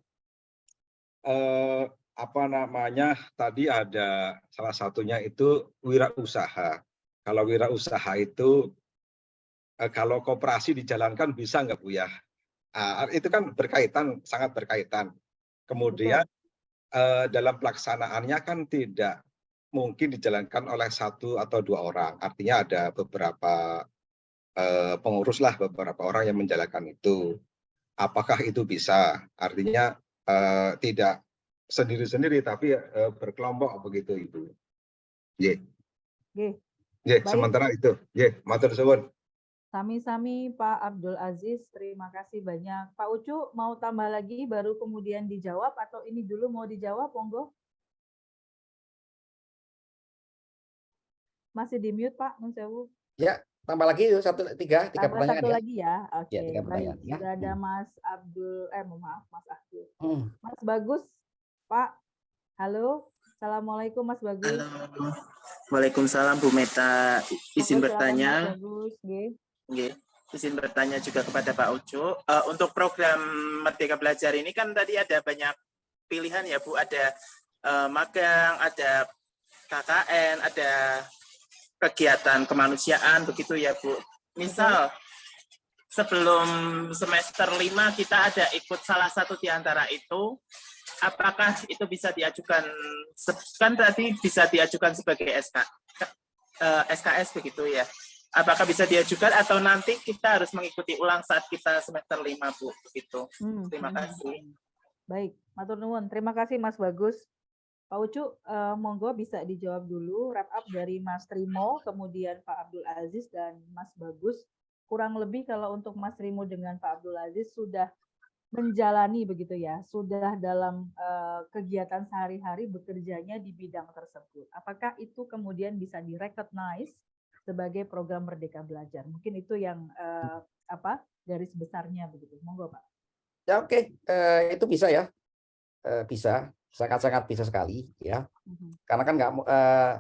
eh, apa namanya tadi ada salah satunya itu wirausaha. Kalau wirausaha itu eh, kalau koperasi dijalankan bisa nggak bu ya? Ah, itu kan berkaitan sangat berkaitan. Kemudian eh, dalam pelaksanaannya kan tidak mungkin dijalankan oleh satu atau dua orang. Artinya ada beberapa eh, pengurus lah beberapa orang yang menjalankan itu. Apakah itu bisa? Artinya tidak sendiri-sendiri tapi eh, berkelompok begitu ibu Ye, ye, Baik. sementara itu ye, matur suwun Sami-sami Pak Abdul Aziz, terima kasih banyak. Pak Ucu mau tambah lagi baru kemudian dijawab atau ini dulu mau dijawab, monggo? Masih di mute Pak, Nun Sewu. Ya, tambah lagi yuk satu tiga tiga Tambah pertanyaan satu ya. lagi ya. Oke, Ya, tiga baik. pertanyaan, ya. Sudah ada Mas Abdul, eh mohon maaf Mas Abdul. Hmm. Mas Bagus, Pak. Halo, Assalamualaikum Mas Bagus. Halo. Waalaikumsalam Bu Meta. Izin silakan, bertanya, Bagus. Nggih. izin bertanya juga kepada Pak Ucu. Eh, untuk program Merdeka Belajar ini kan tadi ada banyak pilihan ya Bu. Ada eh, magang, ada KKN, ada kegiatan kemanusiaan begitu ya Bu. Misal sebelum semester 5 kita ada ikut salah satu di antara itu, apakah itu bisa diajukan kan tadi bisa diajukan sebagai SK, eh, SKS begitu ya. Apakah bisa diajukan atau nanti kita harus mengikuti ulang saat kita semester 5 Bu begitu. Hmm, Terima hmm, kasih. hmm. Baik, matur nuwun. Terima kasih Mas Bagus. Pak Ucu, eh, monggo bisa dijawab dulu wrap up dari Mas Trimo, kemudian Pak Abdul Aziz dan Mas Bagus. Kurang lebih kalau untuk Mas Trimo dengan Pak Abdul Aziz sudah menjalani begitu ya, sudah dalam eh, kegiatan sehari-hari bekerjanya di bidang tersebut. Apakah itu kemudian bisa direcognize sebagai program Merdeka Belajar? Mungkin itu yang eh, apa garis besarnya begitu. Monggo Pak. Ya oke, Eh, itu bisa ya, Eh, bisa, sangat-sangat bisa sekali ya. Mhm. Karena kan nggak eh,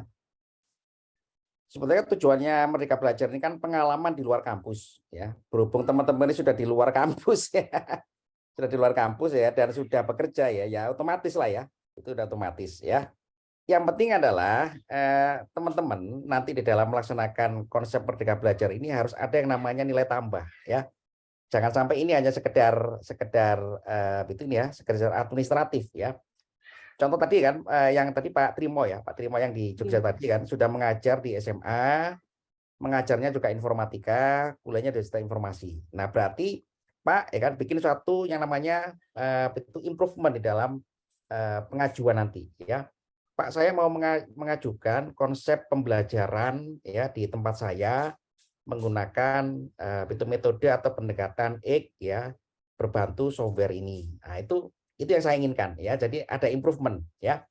sebenarnya tujuannya Merdeka Belajar ini kan pengalaman di luar kampus ya. Berhubung teman-teman ini sudah di luar kampus ya, sudah di luar kampus ya dan sudah bekerja ya, ya otomatis lah ya, itu udah otomatis ya. Yang penting adalah eh, teman-teman nanti di dalam melaksanakan konsep Merdeka Belajar ini harus ada yang namanya nilai tambah ya. Jangan sampai ini hanya sekedar sekedar eh, itu ini ya, sekedar administratif ya. Contoh tadi kan eh, yang tadi Pak Trimo ya, Pak Trimo yang di Jogja Iya. tadi kan sudah mengajar di SMA, mengajarnya juga informatika, kuliahnya di sistem informasi. Nah, berarti Pak ya kan bikin suatu yang namanya eh, itu improvement di dalam eh, pengajuan nanti ya. Pak saya mau menga- mengajukan konsep pembelajaran ya di tempat saya menggunakan itu metode atau pendekatan X ya berbantu software ini. Nah, itu itu yang saya inginkan ya. Jadi ada improvement ya.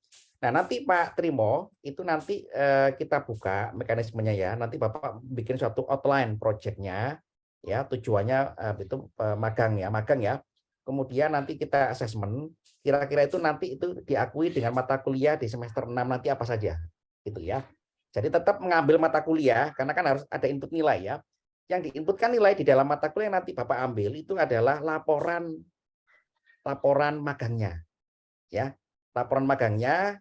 Nah, nanti Pak Trimo itu nanti eh, kita buka mekanismenya ya. Nanti Bapak bikin suatu outline projectnya ya, tujuannya eh, itu eh, magang ya, magang ya. Kemudian nanti kita assessment kira-kira itu nanti itu diakui dengan mata kuliah di semester 6 nanti apa saja gitu ya. Jadi tetap mengambil mata kuliah karena kan harus ada input nilai ya. Yang diinputkan nilai di dalam mata kuliah yang nanti Bapak ambil itu adalah laporan laporan magangnya. Ya. Laporan magangnya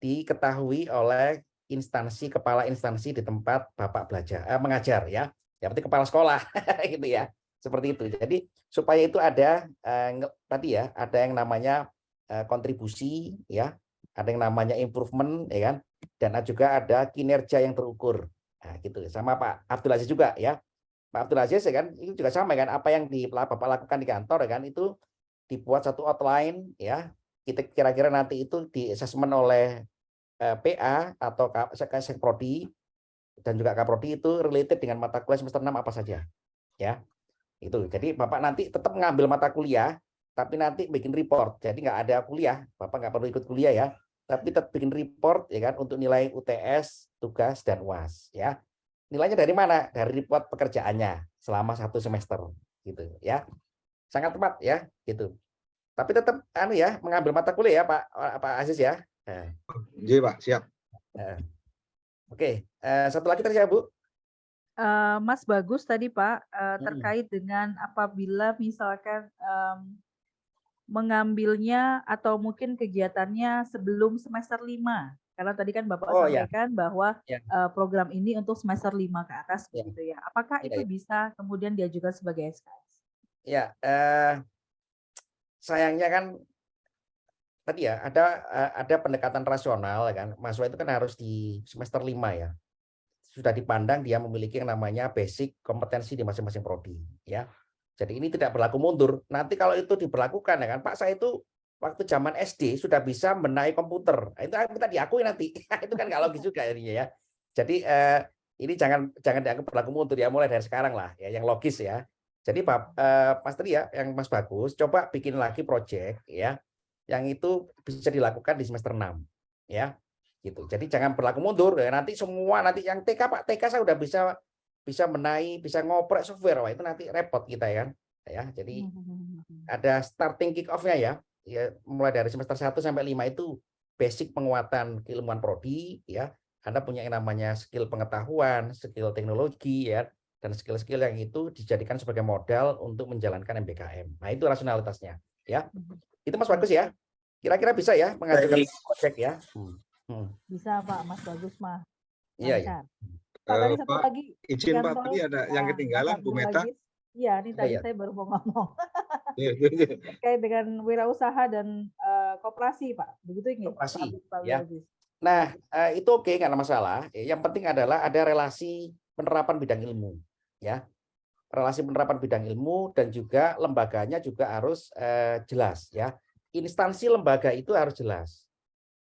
diketahui oleh instansi kepala instansi di tempat bapak belajar eh, mengajar ya ya berarti kepala sekolah gitu ya. Seperti itu. Jadi supaya itu ada eh, tadi ya ada yang namanya eh, kontribusi ya. Ada yang namanya improvement ya kan. Dan juga ada kinerja yang terukur. Nah, gitu. Sama Pak Abdul Aziz juga ya. Pak Abdul Aziz ya kan itu juga sama kan. Apa yang di Bapak lakukan di kantor ya kan itu dibuat satu outline ya. Kita kira-kira nanti itu di oleh eh, PA atau K- Sek- Sekprodi dan juga Kaprodi itu related dengan mata kuliah semester 6 apa saja ya. Itu jadi Bapak nanti tetap mengambil mata kuliah tapi nanti bikin report. Jadi nggak ada kuliah Bapak nggak perlu ikut kuliah ya. Tapi tetap bikin report ya kan untuk nilai UTS tugas dan UAS ya. Nilainya dari mana? Dari report pekerjaannya selama satu semester gitu ya. Sangat tepat ya gitu. Tapi tetap anu ya mengambil mata kuliah ya Pak Pak Aziz ya. Nah, Iya Pak, siap. Oke, eh, satu lagi tadi ya Bu. Eh, Mas Bagus tadi Pak Mm-mm. terkait dengan apabila misalkan em, mengambilnya atau mungkin kegiatannya sebelum semester 5. Karena tadi kan Bapak Oh, ya. sampaikan bahwa Ya. program ini untuk semester 5 ke atas Ya. begitu ya. Apakah Ya, itu ya. bisa kemudian diajukan sebagai SKS? Ya, eh, sayangnya kan tadi ya ada eh, ada pendekatan rasional kan. Mahasiswa itu kan harus di semester 5 ya. Sudah dipandang dia memiliki yang namanya basic kompetensi di masing-masing prodi ya. Jadi ini tidak berlaku mundur. Nanti kalau itu diberlakukan ya kan, Pak saya itu waktu zaman SD sudah bisa benahi komputer. Nah, Itu minta diakui nanti. itu kan nggak logis juga ininya ya. Jadi eh, ini jangan jangan dianggap berlaku mundur ya mulai dari sekarang lah ya yang logis ya. Jadi Pak eh, Mas ya, yang Mas Bagus, coba bikin lagi project ya, yang itu bisa dilakukan di semester 6 ya, gitu. Jadi jangan berlaku mundur ya. Nanti semua nanti yang TK Pak TK saya udah bisa bisa menaik, bisa ngoprek software, wah itu nanti repot kita ya, ya. Jadi ada starting kick off-nya ya, ya mulai dari semester 1 sampai 5 itu basic penguatan keilmuan prodi ya. Anda punya yang namanya skill pengetahuan, skill teknologi ya, dan skill-skill yang itu dijadikan sebagai modal untuk menjalankan MBKM. Nah, itu rasionalitasnya ya. Itu Mas Bagus ya. Kira-kira bisa ya mengajukan project ya. Hmm. Hmm. Bisa Pak, Mas Bagus mah. Iya, iya. Lancar. Pak, tadi satu Pak, lagi izin Pak, tadi ada yang ketinggalan Bu Meta. Iya, ini Oh, tadi iya. saya baru mau ngomong Iya, iya, iya. terkait dengan wirausaha dan eh, koperasi Pak. Begitu ini Koperasi, Pak Pak ya. Nah, eh, itu oke nggak ada masalah. Yang penting adalah ada relasi penerapan bidang ilmu, ya. Relasi penerapan bidang ilmu dan juga lembaganya juga harus eh, jelas, ya. Instansi lembaga itu harus jelas.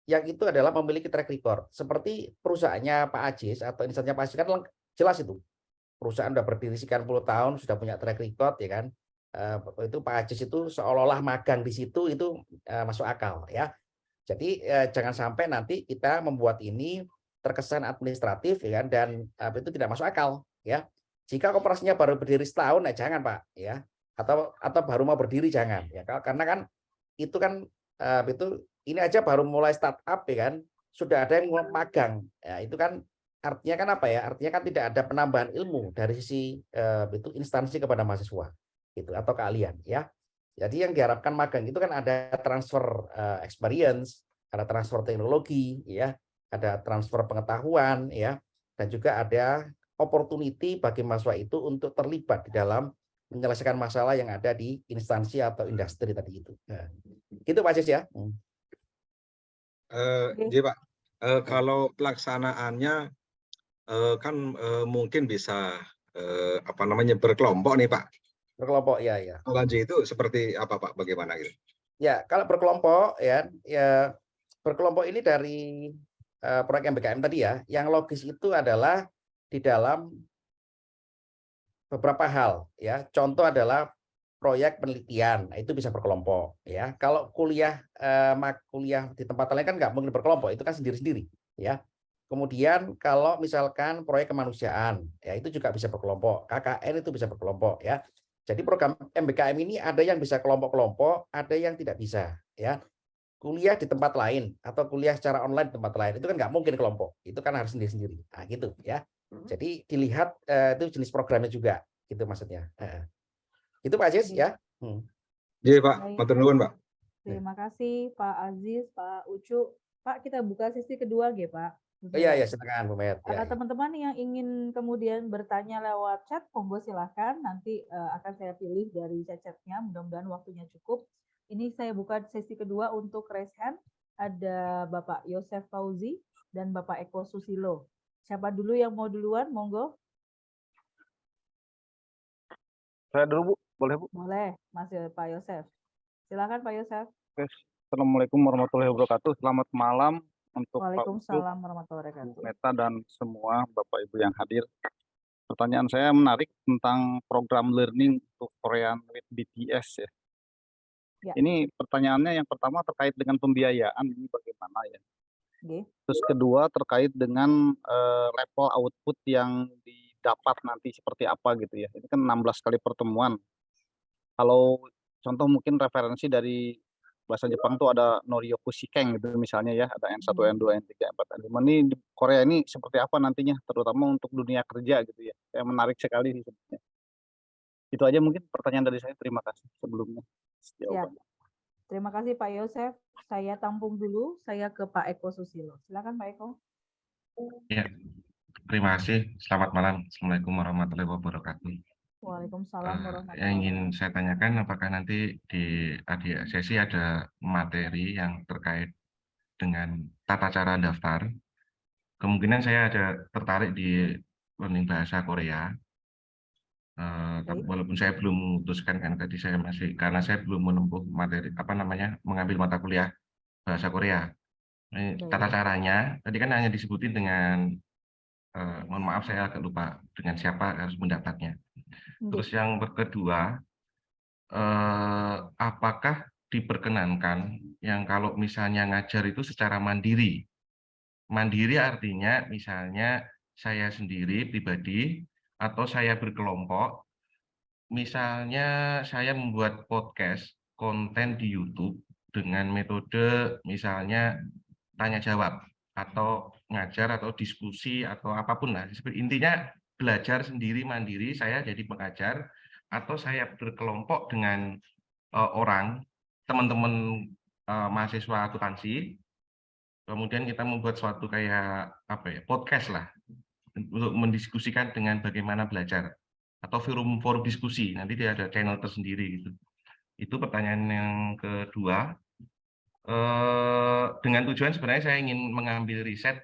Yang itu adalah memiliki track record. Seperti perusahaannya Pak Ajis atau instansinya Pak Ajis kan jelas itu. Perusahaan sudah berdiri sekian puluh tahun, sudah punya track record, ya kan. Eh, itu Pak Ajis itu seolah-olah magang di situ itu eh, masuk akal, ya. Jadi eh, jangan sampai nanti kita membuat ini terkesan administratif ya kan dan apa itu tidak masuk akal ya. Jika koperasinya baru berdiri setahun ya jangan Pak ya. Atau atau baru mau berdiri jangan ya. Kal- Karena kan itu kan eh, itu ini aja baru mulai startup ya kan sudah ada yang magang. Ya, itu kan artinya kan apa ya? Artinya kan tidak ada penambahan ilmu dari sisi eh, itu instansi kepada mahasiswa gitu atau keahlian ya. Jadi yang diharapkan magang itu kan ada transfer experience, ada transfer teknologi, ya, ada transfer pengetahuan, ya, dan juga ada opportunity bagi mahasiswa itu untuk terlibat di dalam menyelesaikan masalah yang ada di instansi atau industri tadi itu. Nah, gitu Pak Cis ya. Hmm. Eh, Oke. iya, Pak. Eh, kalau pelaksanaannya eh, kan eh, mungkin bisa eh, apa namanya berkelompok nih Pak. Berkelompok ya ya. Lanjut itu seperti apa Pak? Bagaimana gitu? Ya, kalau berkelompok ya, ya berkelompok ini dari eh, proyek MBKM tadi ya, yang logis itu adalah di dalam beberapa hal ya. Contoh adalah proyek penelitian, nah, itu bisa berkelompok ya. Kalau kuliah eh, kuliah di tempat lain kan nggak mungkin berkelompok, itu kan sendiri-sendiri ya. Kemudian kalau misalkan proyek kemanusiaan, ya itu juga bisa berkelompok. KKN itu bisa berkelompok ya. Jadi program MBKM ini ada yang bisa kelompok-kelompok, ada yang tidak bisa ya. Kuliah di tempat lain atau kuliah secara online di tempat lain itu kan nggak mungkin kelompok, itu kan harus sendiri-sendiri. Nah, gitu ya. Jadi dilihat eh, itu jenis programnya juga, gitu maksudnya. Heeh. Itu Pak Aziz ya. Hmm. Iya Pak, matur nuwun Pak. Terima kasih Pak Aziz, Pak Ucu. Pak, kita buka sesi kedua G, Pak. Oh, iya, ya, silakan Bu Met. Ya, ya. teman-teman yang ingin kemudian bertanya lewat chat, monggo silahkan. Nanti eh, akan saya pilih dari chat-chatnya. Mudah-mudahan waktunya cukup. Ini saya buka sesi kedua untuk raise hand. Ada Bapak Yosef Fauzi dan Bapak Eko Susilo. Siapa dulu yang mau duluan? Monggo. Saya dulu Bu, boleh Bu? Boleh, Mas Pak Yosef. Silakan Pak Yosef. Oke. Assalamualaikum warahmatullahi wabarakatuh. Selamat malam untuk Pak Waalaikumsalam warahmatullahi Bu wabarakatuh. Meta dan semua Bapak Ibu yang hadir. Pertanyaan saya menarik tentang program learning untuk Korean with BTS ya. Ya. Ini pertanyaannya yang pertama terkait dengan pembiayaan ini bagaimana ya. Oke. Terus kedua terkait dengan eh, level output yang didapat nanti seperti apa gitu ya. Ini kan 16 kali pertemuan. Kalau contoh mungkin referensi dari bahasa Jepang tuh ada Noryoku Shikeng gitu misalnya ya, ada N1, Hmm. N2, N3, N4, N5. Ini di Korea ini seperti apa nantinya, terutama untuk dunia kerja gitu ya. Saya menarik sekali sih sebenarnya. Itu aja mungkin pertanyaan dari saya. Terima kasih sebelumnya. Jawabannya. Terima kasih Pak Yosef. Saya tampung dulu. Saya ke Pak Eko Susilo. Silakan Pak Eko. Ya, terima kasih. Selamat malam. Assalamualaikum warahmatullahi wabarakatuh. Waalaikumsalam Eh, warahmatullahi yang ingin wabarakatuh. saya tanyakan, apakah nanti di adik sesi ada materi yang terkait dengan tata cara daftar? Kemungkinan saya ada tertarik di learning bahasa Korea. Eh, tapi walaupun saya belum memutuskan kan tadi saya masih karena saya belum menempuh materi apa namanya mengambil mata kuliah bahasa Korea. Ini tata caranya tadi kan hanya disebutin dengan eh, mohon maaf saya agak lupa dengan siapa harus mendapatnya. Terus yang kedua, eh, apakah diperkenankan yang kalau misalnya ngajar itu secara mandiri? Mandiri artinya misalnya saya sendiri pribadi atau saya berkelompok, misalnya saya membuat podcast konten di YouTube dengan metode misalnya tanya jawab atau ngajar atau diskusi atau apa pun lah. Intinya belajar sendiri mandiri saya jadi pengajar atau saya berkelompok dengan eh, orang teman-teman eh, mahasiswa akuntansi kemudian kita membuat suatu kayak apa ya podcast lah untuk mendiskusikan dengan bagaimana belajar atau forum forum diskusi. Nanti dia ada channel tersendiri gitu. Itu pertanyaan yang kedua. Eh, dengan tujuan sebenarnya saya ingin mengambil riset.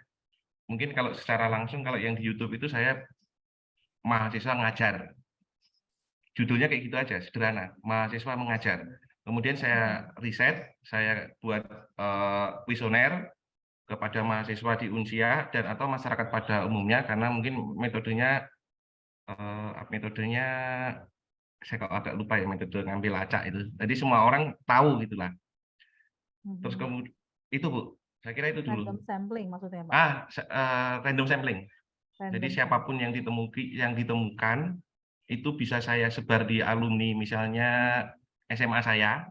Mungkin kalau secara langsung kalau yang di YouTube itu saya mahasiswa ngajar. Judulnya kayak gitu aja sederhana. Mahasiswa mengajar. Kemudian saya riset saya buat eh, kuesioner kepada mahasiswa di Unsia dan atau masyarakat pada umumnya karena mungkin metodenya eh, metodenya saya kok agak lupa ya metode ngambil acak itu jadi semua orang tahu gitulah terus Mhm. kemudian itu bu saya kira itu dulu Random sampling maksudnya Pak. ah eh, random sampling jadi Random siapa pun yang ditemuki yang ditemukan itu bisa saya sebar di alumni misalnya SMA saya.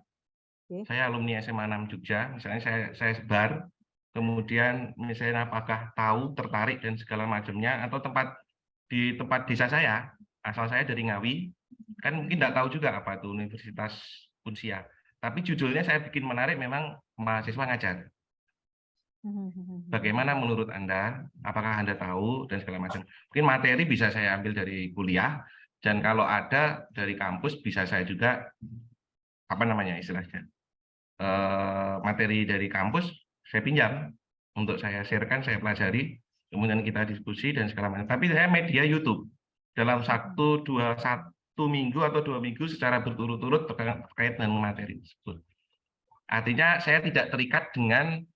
Oke. Saya alumni SMA 6 Jogja, misalnya saya saya sebar. Kemudian misalnya apakah tahu, tertarik dan segala macamnya atau tempat di tempat desa saya, asal saya dari Ngawi, kan mungkin tidak tahu juga apa itu Universitas Unsia. Tapi judulnya saya bikin menarik memang mahasiswa ngajar. Bagaimana menurut Anda? Apakah Anda tahu dan segala macam? Mungkin materi bisa saya ambil dari kuliah dan kalau ada dari kampus bisa saya juga apa namanya istilahnya eh, materi dari kampus saya pinjam untuk saya sharekan, saya pelajari, kemudian kita diskusi dan segala macam. Tapi saya media YouTube dalam satu dua satu minggu atau dua minggu secara berturut-turut terkait dengan materi tersebut. Artinya saya tidak terikat dengan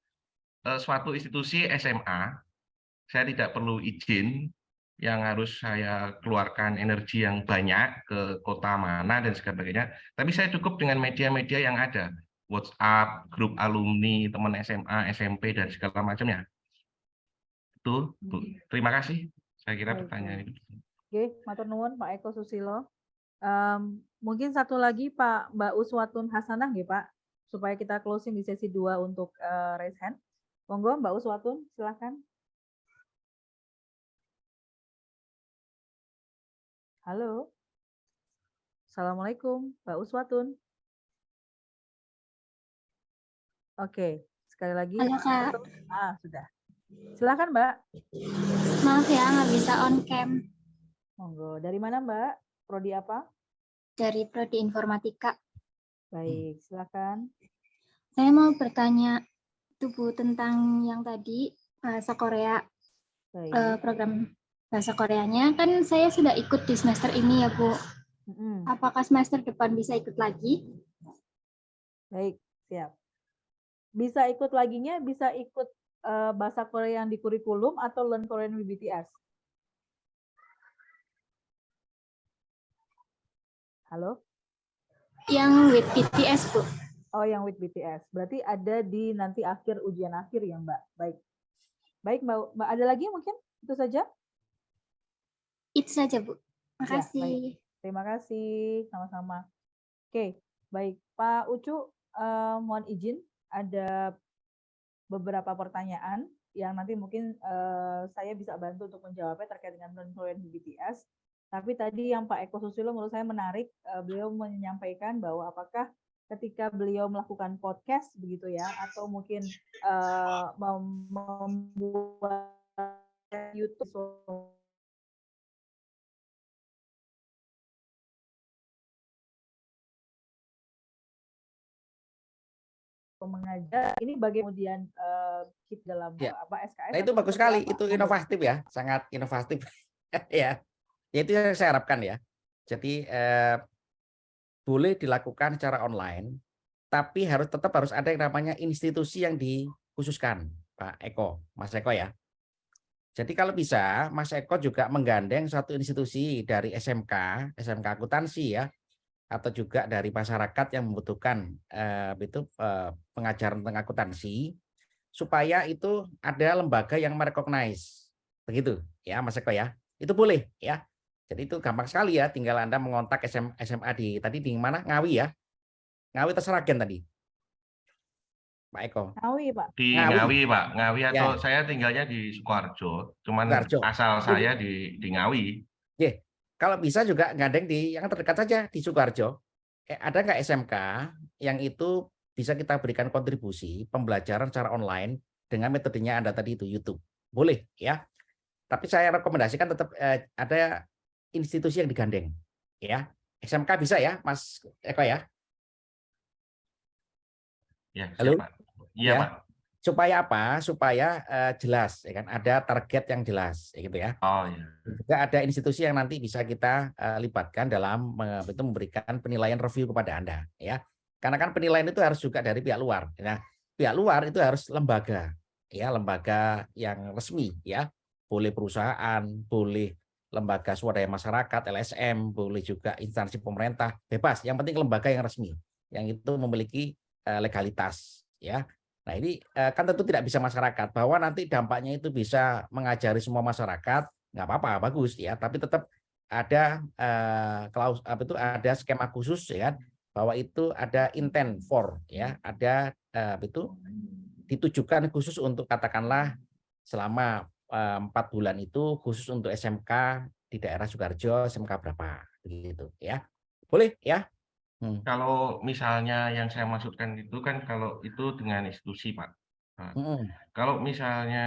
eh, suatu institusi SMA, saya tidak perlu izin yang harus saya keluarkan energi yang banyak ke kota mana dan sebagainya. Tapi saya cukup dengan media-media yang ada, WhatsApp, grup alumni, teman SMA, SMP dan segala macamnya. Itu, Bu. Terima kasih. Saya kira Baik, pertanyaan itu. Oke, matur nuwun Pak Eko Susilo. Em, mungkin satu lagi Pak Mbak Uswatun Hasanah nggih Pak, supaya kita closing di sesi 2 untuk eh, raise hand. Monggo Mbak Uswatun, silakan. Halo. Assalamualaikum, Mbak Uswatun. Oke, sekali lagi. Halo, Kak. Ah, sudah. Silakan Mbak. Maaf ya, nggak bisa on cam Monggo. Dari mana Mbak? Prodi apa? dari Prodi Informatika. Baik, silakan. Saya mau bertanya itu Bu tentang yang tadi bahasa Korea, Baik. eh, program bahasa Koreanya. Kan saya sudah ikut di semester ini ya Bu. Apakah semester depan bisa ikut lagi? Baik, siap. Bisa ikut laginya, bisa ikut eh, bahasa Korea yang di kurikulum atau Learn Korean with BTS. Halo? Yang with BTS Bu. Oh, yang with BTS. Berarti ada di nanti akhir ujian akhir ya, Mbak. Baik. Baik, Mbak. Mbak ada lagi mungkin? Itu saja? Itu saja Bu. Ya, Makasih. Terima kasih, sama-sama. Oke, baik. Pak Ucu, eh, mohon izin ada beberapa pertanyaan yang nanti mungkin eh, saya bisa bantu untuk menjawabnya terkait dengan non-Korean BTS. Tapi tadi yang Pak Eko Susilo menurut saya menarik, eh, beliau menyampaikan bahwa apakah ketika beliau melakukan podcast begitu ya, atau mungkin mem- membuat YouTube mengajar ini bagaimana kemudian keep dalam Ya. apa SKS Nah itu bagus sekali, apa? itu inovatif ya, sangat inovatif ya. Ya itu yang saya harapkan ya. Jadi eh, boleh dilakukan secara online, tapi harus tetap harus ada yang namanya institusi yang dikhususkan, Pak Eko, Mas Eko ya. Jadi kalau bisa, Mas Eko juga menggandeng satu institusi dari SMK, SMK akuntansi ya, atau juga dari masyarakat yang membutuhkan eh, itu eh, pengajaran tentang akuntansi, supaya itu ada lembaga yang merecognize. Begitu ya Mas Eko ya. Itu boleh ya. Jadi itu gampang sekali ya, tinggal Anda mengontak SM, SMA di tadi di mana? Ngawi ya. Ngawi atau Seragen tadi? Pak Eko. Ngawi, Pak. Di Ngawi. Ngawi, Pak. Ngawi Ya. atau saya tinggalnya di Sukoharjo. Cuman Sukoharjo. asal saya di di Ngawi. Kalau bisa juga gandeng di yang terdekat saja di Sukoharjo. Eh, ada nggak SMK yang itu bisa kita berikan kontribusi pembelajaran secara online dengan metodenya Anda tadi itu YouTube. Boleh ya. Tapi saya rekomendasikan tetap eh, ada institusi yang digandeng ya. SMK bisa ya, Mas Eko ya. Ya, Halo? Iya, Ya. Pak. Supaya apa? Supaya eh, jelas ya kan ada target yang jelas ya gitu ya. Oh, iya. juga ada institusi yang nanti bisa kita eh, libatkan dalam eh, itu memberikan penilaian review kepada Anda ya. Karena kan penilaian itu harus juga dari pihak luar. Nah, pihak luar itu harus lembaga ya, lembaga yang resmi ya. Boleh perusahaan, boleh lembaga swadaya masyarakat, LSM, boleh juga instansi pemerintah, bebas. Yang penting lembaga yang resmi yang itu memiliki eh, legalitas ya. Nah, ini eh, kan tentu tidak bisa masyarakat bahwa nanti dampaknya itu bisa mengajari semua masyarakat nggak apa-apa bagus ya. Tapi tetap ada eh, klaus apa itu ada skema khusus ya kan bahwa itu ada intent for ya. Ada eh, itu ditujukan khusus untuk katakanlah selama eh, empat bulan itu khusus untuk SMK di daerah Sukarjo SMK berapa begitu ya. Boleh ya Hmm. Kalau misalnya yang saya maksudkan itu kan kalau itu dengan institusi, Pak. Nah, Mm-mm. kalau misalnya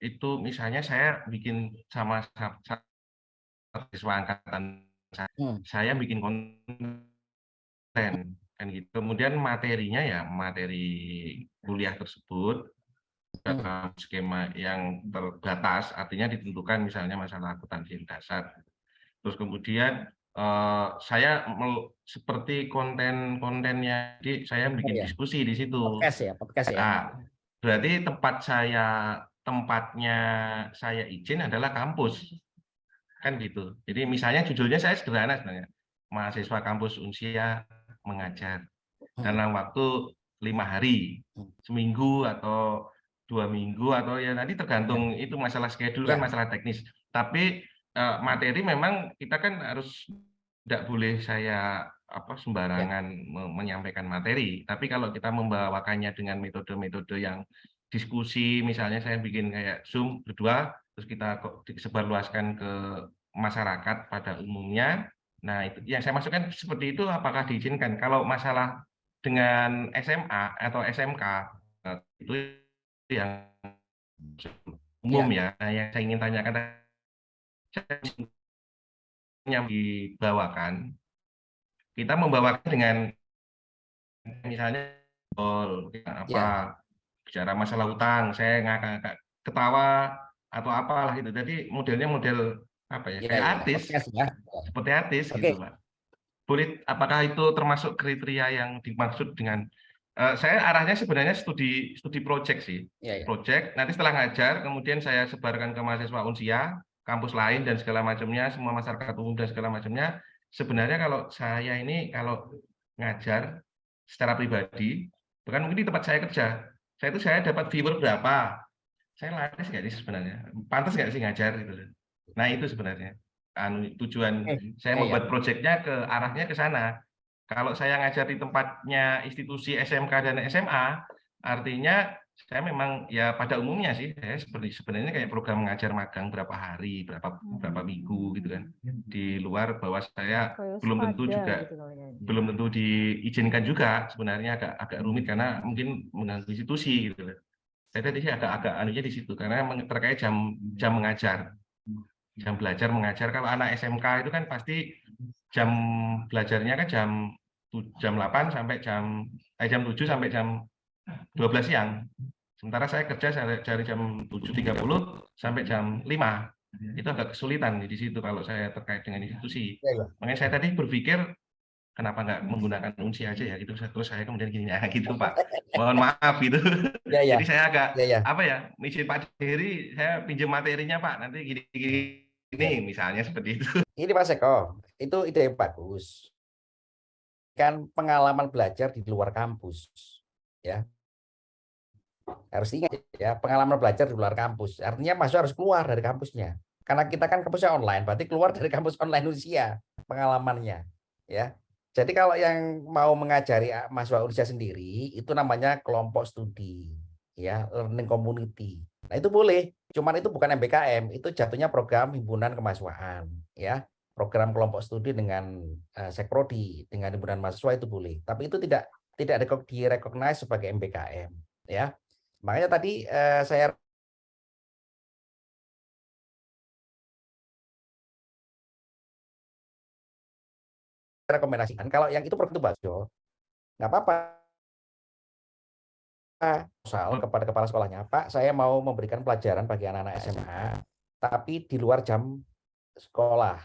itu misalnya saya bikin sama sa- sa- siswa angkatan saya, Hmm. saya bikin konten kan gitu. Kemudian materinya ya materi kuliah tersebut dalam skema yang terbatas, artinya ditentukan misalnya masalah akuntansi dasar. Terus kemudian eh, saya seperti konten-kontennya, jadi saya bikin ya. diskusi di situ. podcast ya podcast ya Nah, berarti tempat saya tempatnya saya izin adalah kampus. Kan gitu. Jadi misalnya judulnya saya sederhana sebenarnya. Mahasiswa kampus Unsia mengajar dalam waktu lima hari, Hmm. seminggu atau dua minggu atau ya nanti tergantung itu masalah schedule kan Ya. masalah teknis. Tapi eh, materi memang kita kan harus tidak boleh saya apa sembarangan me- menyampaikan materi. Tapi kalau kita membawakannya dengan metode-metode yang diskusi, misalnya saya bikin kayak Zoom berdua, terus kita kok disebarluaskan ke masyarakat pada umumnya. Nah, itu yang saya maksudkan seperti itu apakah diizinkan? Kalau masalah dengan SMA atau SMK eh, itu yang umum ya. Nah, yang saya ingin tanyakan yang dibawakan, kita membawakan dengan misalnya oh, apa Ya. bicara masalah utang, saya ngakak ketawa atau apalah itu. Jadi modelnya model apa ya, Ya, kayak ya, artis, ya. seperti artis Oke. gitu, Pak. Boleh, apakah itu termasuk kriteria yang dimaksud dengan eh, saya arahnya sebenarnya studi studi project sih, Ya, ya. project. Nanti setelah ngajar, kemudian saya sebarkan ke mahasiswa Unsia, kampus lain dan segala macamnya, semua masyarakat umum dan segala macamnya. Sebenarnya kalau saya ini kalau ngajar secara pribadi, bahkan mungkin di tempat saya kerja, saya itu saya dapat viewer berapa, saya laris nggak sih sebenarnya, pantas nggak sih ngajar gitu. Nah itu sebenarnya anu tujuan Eh, saya ya, ya. membuat proyeknya ke arahnya ke sana. Kalau saya ngajar di tempatnya institusi SMK dan SMA, artinya saya memang ya pada umumnya sih saya seperti sebenarnya kayak program mengajar magang berapa hari, berapa berapa minggu gitu kan. Di luar bahwa saya belum tentu juga gitu ya. belum tentu diizinkan juga sebenarnya agak agak rumit karena mungkin mengganggu institusi gitu loh. Saya tadi sih agak agak anunya di situ karena terkait jam jam mengajar jam belajar mengajar kalau anak SMK itu kan pasti jam belajarnya kan jam jam 8 sampai jam eh, jam 7 sampai jam 12 siang. Sementara saya kerja saya dari jam 7.30 sampai jam 5. Itu agak kesulitan di situ kalau saya terkait dengan institusi. Ya, ya. Makanya saya tadi berpikir kenapa nggak menggunakan unsi aja ya gitu. Terus saya kemudian gini ya gitu Pak. Mohon maaf gitu. Ya, ya. Jadi saya agak Ya, ya. apa ya izin Pak Dery saya pinjam materinya Pak nanti gini gini ini misalnya seperti itu Ini Mas Eko, itu ide yang bagus. Kan pengalaman belajar di luar kampus, ya. Harus ingat ya, pengalaman belajar di luar kampus. Artinya mahasiswa harus keluar dari kampusnya. Karena kita kan kampusnya online, berarti keluar dari kampus online usia pengalamannya, ya. Jadi kalau yang mau mengajari ah, mahasiswa Unsia sendiri, itu namanya kelompok studi, ya, learning community. Nah itu boleh, cuman itu bukan MBKM, itu jatuhnya program himpunan kemahasiswaan, ya program kelompok studi dengan uh, sekprodi dengan himpunan mahasiswa itu boleh tapi itu tidak tidak direkog- direcognize sebagai MBKM ya makanya tadi eh, saya rekomendasikan kalau yang itu program itu bagus Jo, nggak apa-apa. Proposal kepada kepala sekolahnya Pak saya mau memberikan pelajaran bagi anak-anak SMA tapi di luar jam sekolah.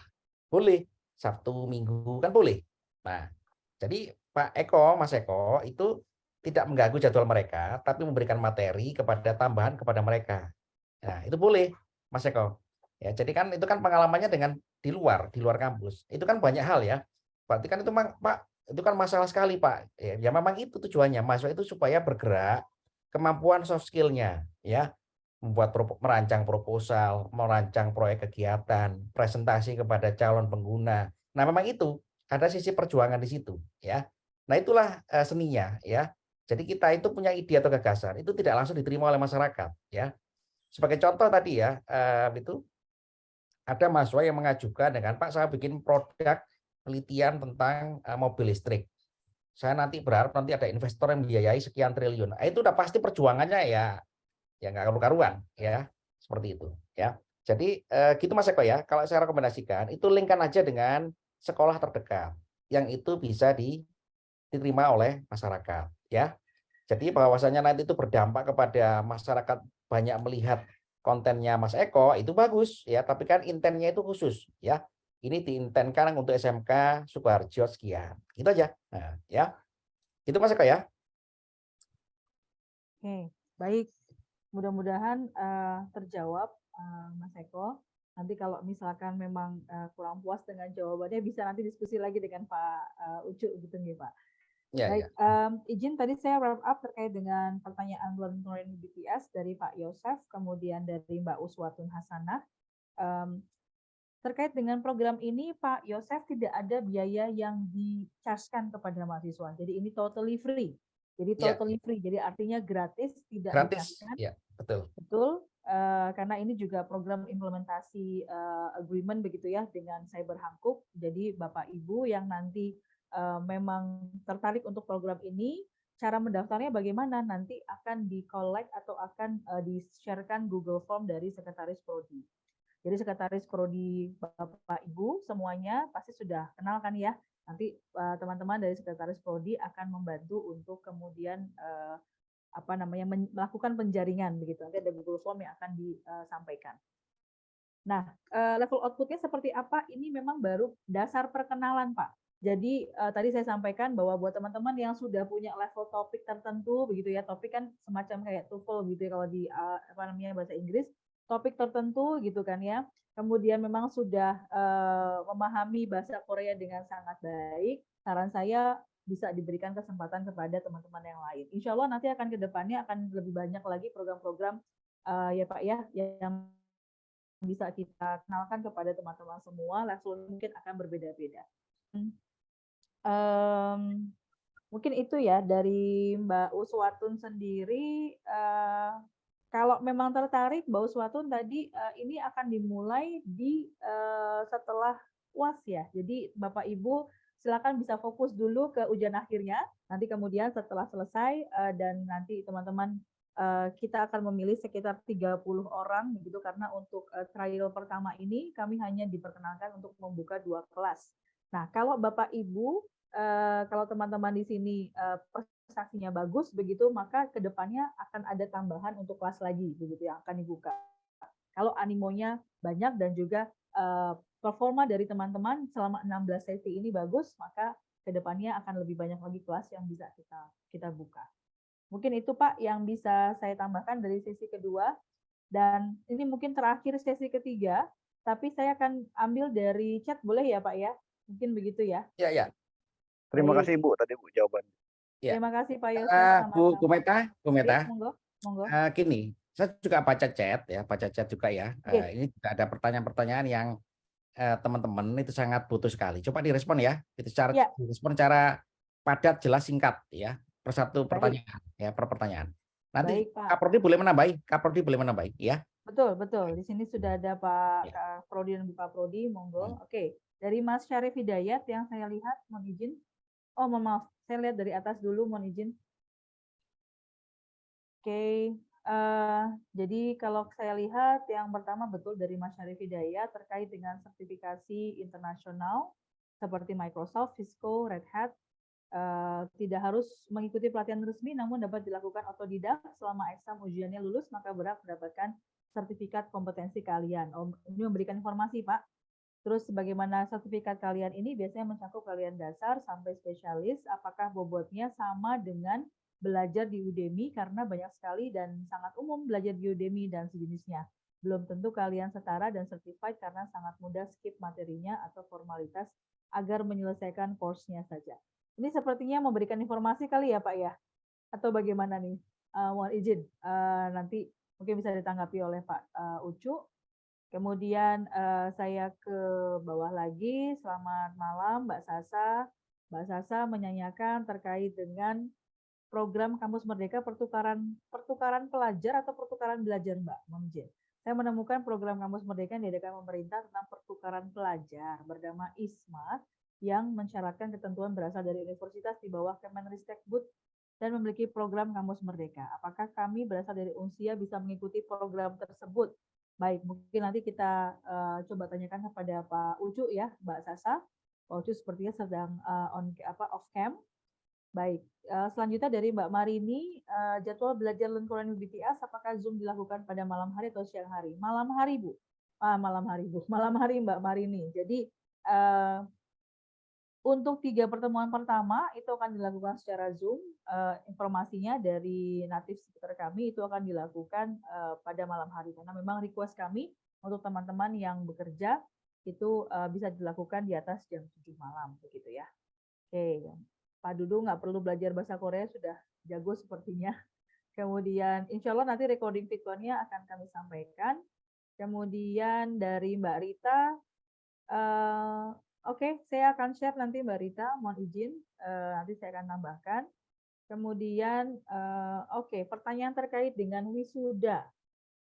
Boleh Sabtu Minggu kan boleh. Nah jadi Pak Eko Mas Eko itu tidak mengganggu jadwal mereka tapi memberikan materi kepada tambahan kepada mereka. Nah itu boleh Mas Eko. Ya jadi kan itu kan pengalamannya dengan di luar di luar kampus. Itu kan banyak hal ya. Berarti kan itu Pak itu kan masalah sekali Pak. Ya, ya memang itu tujuannya. Mahasiswa itu supaya bergerak kemampuan soft skill-nya ya. Membuat merancang proposal, merancang proyek kegiatan, presentasi kepada calon pengguna. Nah, memang itu. Ada sisi perjuangan di situ, ya. Nah, itulah eh, seninya, ya. Jadi kita itu punya ide atau gagasan, itu tidak langsung diterima oleh masyarakat, ya. Sebagai contoh tadi ya, eh, itu ada mahasiswa yang mengajukan dengan Pak saya bikin produk penelitian tentang eh, mobil listrik. Saya nanti berharap nanti ada investor yang membiayai sekian triliun. Nah, itu udah pasti perjuangannya ya ya nggak karu-karuan ya seperti itu ya jadi eh, gitu mas Eko ya kalau saya rekomendasikan itu linkkan aja dengan sekolah terdekat yang itu bisa di- diterima oleh masyarakat ya. Jadi bahwasanya nanti itu berdampak kepada masyarakat banyak melihat kontennya Mas Eko itu bagus ya. Tapi kan intennya itu khusus ya. Ini diintenkan untuk SMK Sukoharjo sekian. Itu aja. Nah, ya. Itu Mas Eko ya. Oke, baik. Mudah-mudahan eh, terjawab eh, Mas Eko. Nanti kalau misalkan memang eh, kurang puas dengan jawabannya bisa nanti diskusi lagi dengan Pak eh, Ucu gitu nih Pak. Ya Baik, ya em, izin tadi saya wrap up terkait dengan pertanyaan to Learn BTS dari Pak Yosef, kemudian dari Mbak Uswatun Hasanah. Em, terkait dengan program ini, Pak Yosef tidak ada biaya yang di-charge-kan kepada mahasiswa. Jadi ini totally free. Jadi Ya. totally free. Jadi artinya gratis, tidak gratis di-charge-kan. ya betul Betul, eh, karena ini juga program implementasi eh, agreement begitu ya dengan Cyber Hankook. Jadi Bapak Ibu yang nanti eh, memang tertarik untuk program ini, cara mendaftarnya bagaimana? Nanti akan di-collect atau akan uh, di-sharekan Google Form dari Sekretaris Prodi. Jadi Sekretaris Prodi Bapak Ibu semuanya pasti sudah kenal kan ya. Nanti teman-teman uh, dari Sekretaris Prodi akan membantu untuk kemudian uh, apa namanya melakukan penjaringan begitu. Nanti ada Google Form yang akan disampaikan. Nah, level outputnya seperti apa? Ini memang baru dasar perkenalan, Pak. Jadi uh, tadi saya sampaikan bahwa buat teman-teman yang sudah punya level topik tertentu begitu ya, topik kan semacam kayak TOEFL gitu ya kalau di uh, apa namanya bahasa Inggris, topik tertentu gitu kan ya. Kemudian memang sudah uh, memahami bahasa Korea dengan sangat baik. Saran saya bisa diberikan kesempatan kepada teman-teman yang lain. Insya Allah nanti akan ke depannya akan lebih banyak lagi program-program uh, ya Pak ya yang bisa kita kenalkan kepada teman-teman semua. Level mungkin akan berbeda-beda. Hmm um, mungkin itu ya dari Mbak Uswatun sendiri. Uh, kalau memang tertarik, Mbak Uswatun tadi uh, ini akan dimulai di uh, setelah UAS ya. Jadi Bapak Ibu silakan bisa fokus dulu ke ujian akhirnya. Nanti kemudian setelah selesai uh, dan nanti teman-teman kita akan memilih sekitar 30 orang begitu karena untuk trial pertama ini kami hanya diperkenalkan untuk membuka dua kelas. Nah, kalau Bapak Ibu uh, kalau teman-teman di sini uh, prestasinya bagus begitu, maka ke depannya akan ada tambahan untuk kelas lagi begitu yang akan dibuka. Kalau animonya banyak dan juga uh, performa dari teman-teman selama 16 sesi ini bagus, maka ke depannya akan lebih banyak lagi kelas yang bisa kita kita buka. Mungkin itu Pak yang bisa saya tambahkan dari sesi kedua. Dan ini mungkin terakhir sesi ketiga, tapi saya akan ambil dari chat, boleh ya Pak ya? Mungkin begitu ya? Ya, ya. Terima kasih Ibu tadi Bu jawaban. Ya. Terima kasih Pak Yosef. Uh, Bu Kumeta, Kumeta. Ya, monggo, monggo. Uh, gini, saya juga baca chat ya, baca chat juga ya. Uh, ini juga ada pertanyaan-pertanyaan yang teman-teman uh, itu sangat butuh sekali. Coba direspon ya. Itu cara ya. direspon cara padat, jelas, singkat ya. Per satu pertanyaan ya, per pertanyaan. Nanti Baik, Pak. Kaprodi boleh menambahi, Kaprodi boleh menambahi ya. Betul, betul. Di sini sudah ada Pak ya. Prodi dan Pak Prodi, monggo. Hmm. Oke. Dari Mas Syarif Hidayat yang saya lihat mohon izin Oh, maaf, saya lihat dari atas dulu, mohon izin. Oke, uh, jadi kalau saya lihat yang pertama betul dari Mas Syarif Hidayat terkait dengan sertifikasi internasional seperti Microsoft, Cisco, Red Hat, uh, tidak harus mengikuti pelatihan resmi namun dapat dilakukan otodidak selama eksam ujiannya lulus maka berhak mendapatkan sertifikat kompetensi kalian. Ini memberikan informasi Pak. Terus bagaimana sertifikat kalian ini biasanya mencakup kalian dasar sampai spesialis, apakah bobotnya sama dengan belajar di Udemy karena banyak sekali dan sangat umum belajar di Udemy dan sejenisnya. Belum tentu kalian setara dan certified karena sangat mudah skip materinya atau formalitas agar menyelesaikan course-nya saja. Ini sepertinya memberikan informasi kali ya Pak ya? Atau bagaimana nih? Uh, mohon izin, uh, nanti mungkin bisa ditanggapi oleh Pak uh, Ucu. Kemudian uh, saya ke bawah lagi. Selamat malam Mbak Sasa. Mbak Sasa menyanyikan terkait dengan program Kampus Merdeka pertukaran pertukaran pelajar atau pertukaran belajar Mbak Momjen. Saya menemukan program Kampus Merdeka yang diadakan pemerintah tentang pertukaran pelajar bernama ISMA yang mensyaratkan ketentuan berasal dari universitas di bawah Kemenristekbud dan memiliki program Kampus Merdeka. Apakah kami berasal dari UNSIA bisa mengikuti program tersebut? Baik, mungkin nanti kita uh, coba tanyakan kepada Pak Ucu ya, Mbak Sasa. Pak Ucu sepertinya sedang uh, on apa off cam. Baik, uh, selanjutnya dari Mbak Marini, uh, jadwal belajar Learn Korean BTS apakah Zoom dilakukan pada malam hari atau siang hari? Malam hari, Bu. Ah, malam hari, Bu. Malam hari, Mbak Marini. Jadi uh, untuk tiga pertemuan pertama itu akan dilakukan secara Zoom. Uh, informasinya dari native speaker kami itu akan dilakukan uh, pada malam hari karena memang request kami untuk teman-teman yang bekerja itu uh, bisa dilakukan di atas jam 7 malam begitu ya. Oke, Pak Dudu nggak perlu belajar bahasa Korea sudah jago sepertinya. Kemudian insya Allah nanti recording videonya akan kami sampaikan. Kemudian dari Mbak Rita, Oke, saya akan share nanti Mbak Rita, mohon izin, uh, nanti saya akan tambahkan. Kemudian, uh, oke, okay, pertanyaan terkait dengan wisuda.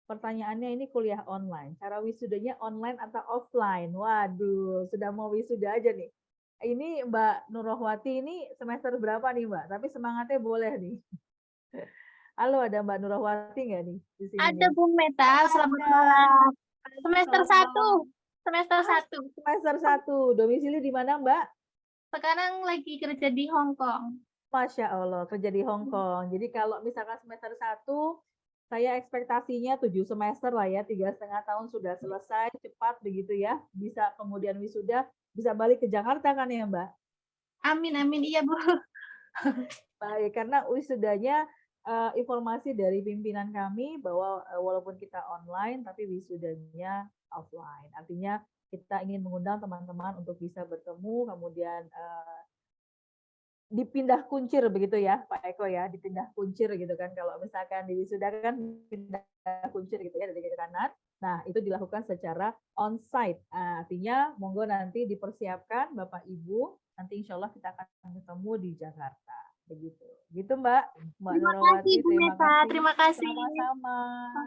Pertanyaannya ini kuliah online. Cara wisudanya online atau offline? Waduh, sudah mau wisuda aja nih. ini Mbak Nurahwati ini semester berapa nih Mbak? Tapi semangatnya boleh nih. Halo, ada Mbak Nurahwati nggak nih di sini? Ada? Bu Meta, selamat malam. Semester satu. Semester satu. Semester satu. Domisili di mana Mbak? Sekarang lagi kerja di Hong Kong. Masya Allah, kerja di Hong Kong. Jadi kalau misalkan semester satu, saya ekspektasinya tujuh semester lah ya, tiga setengah tahun sudah selesai, cepat begitu ya. Bisa kemudian wisuda, bisa balik ke Jakarta kan ya Mbak? Amin, amin. Iya, Bu. Baik, karena wisudanya eh, informasi dari pimpinan kami bahwa eh, walaupun kita online, tapi wisudanya offline. Artinya kita ingin mengundang teman-teman untuk bisa bertemu, kemudian eh, dipindah kuncir begitu ya Pak Eko ya, dipindah kuncir gitu kan. Kalau misalkan di wisuda kan pindah kuncir gitu ya dari kiri ke kanan. Nah, itu dilakukan secara on-site. Nah, artinya monggo nanti dipersiapkan Bapak Ibu, nanti insya Allah kita akan ketemu di Jakarta. Begitu. Gitu Mbak. Mbak Terima Nurwati, kasih, Bu. Terima kasih. Sama-sama.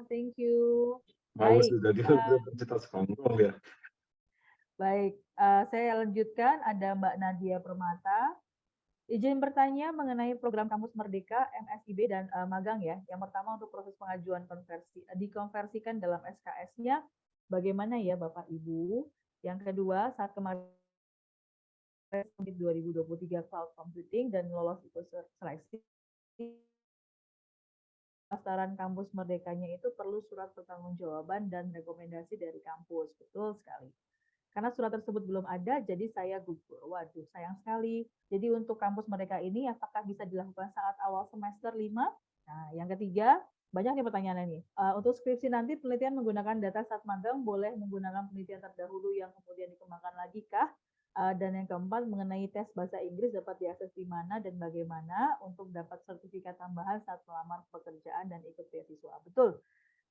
Thank you. Baik, jadi eh, Universitas Hongkong ya. Baik, eh, saya lanjutkan. Ada Mbak Nadia Permata. Izin bertanya mengenai program Kampus Merdeka, MSIB, dan eh, magang ya. Yang pertama untuk proses pengajuan konversi, dikonversikan dalam SKS-nya, bagaimana ya Bapak Ibu? Yang kedua, saat kemarin 2023 Cloud Computing dan lolos ikut seleksi, pendaftaran kampus merdekanya itu perlu surat pertanggungjawaban dan rekomendasi dari kampus. Betul sekali. Karena surat tersebut belum ada, jadi saya gugur. Waduh, sayang sekali. Jadi untuk kampus merdeka ini, apakah bisa dilakukan saat awal semester 5? Nah, yang ketiga, banyak nih pertanyaannya nih. Eh, untuk skripsi nanti penelitian menggunakan data saat magang boleh menggunakan penelitian terdahulu yang kemudian dikembangkan lagi kah? Eh, dan yang keempat mengenai tes bahasa Inggris dapat diakses di mana dan bagaimana untuk dapat sertifikat tambahan saat melamar pekerjaan dan ikut beasiswa. Betul.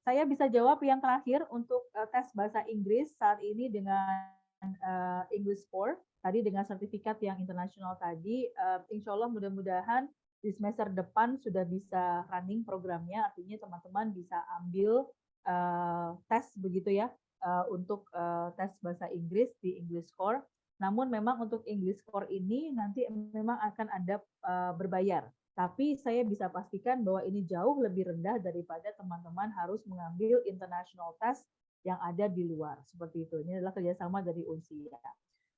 Saya bisa jawab yang terakhir untuk eh, tes bahasa Inggris saat ini dengan eh, English 4 tadi dengan sertifikat yang internasional tadi, eh, insya Allah mudah-mudahan di semester depan sudah bisa running programnya, artinya teman-teman bisa ambil eh, tes begitu ya eh, untuk eh, tes bahasa Inggris di English Core. Namun memang untuk English Core ini nanti memang akan ada eh, berbayar. Tapi saya bisa pastikan bahwa ini jauh lebih rendah daripada teman-teman harus mengambil international test yang ada di luar. Seperti itu. Ini adalah kerjasama dari Unsia.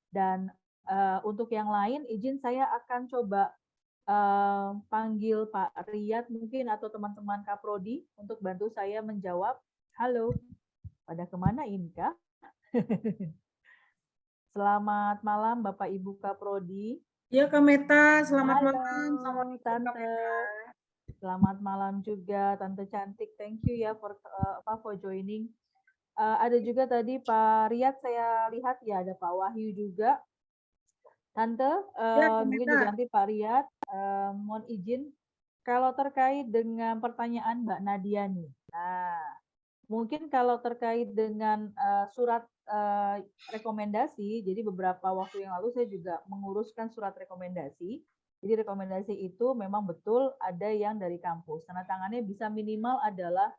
Dan eh, untuk yang lain, izin saya akan coba eh, panggil Pak Riyad mungkin atau teman-teman Kaprodi untuk bantu saya menjawab. Halo, pada ke mana ini kah? Selamat malam Bapak Ibu Kaprodi. Ya Kak Meta, selamat Halo, malam. Kak Tante. Selamat malam juga Tante cantik. Thank you ya for eh, apa for joining. Eh, ada juga tadi Pak Riyad saya lihat ya ada Pak Wahyu juga. Tante, Ya, eh, Kak mungkin juga nanti Pak Riyad eh, mohon izin kalau terkait dengan pertanyaan Mbak Nadia nih. Nah, mungkin kalau terkait dengan eh, surat eh, rekomendasi, jadi beberapa waktu yang lalu saya juga menguruskan surat rekomendasi. Jadi rekomendasi itu memang betul ada yang dari kampus. Tanda tangannya bisa minimal adalah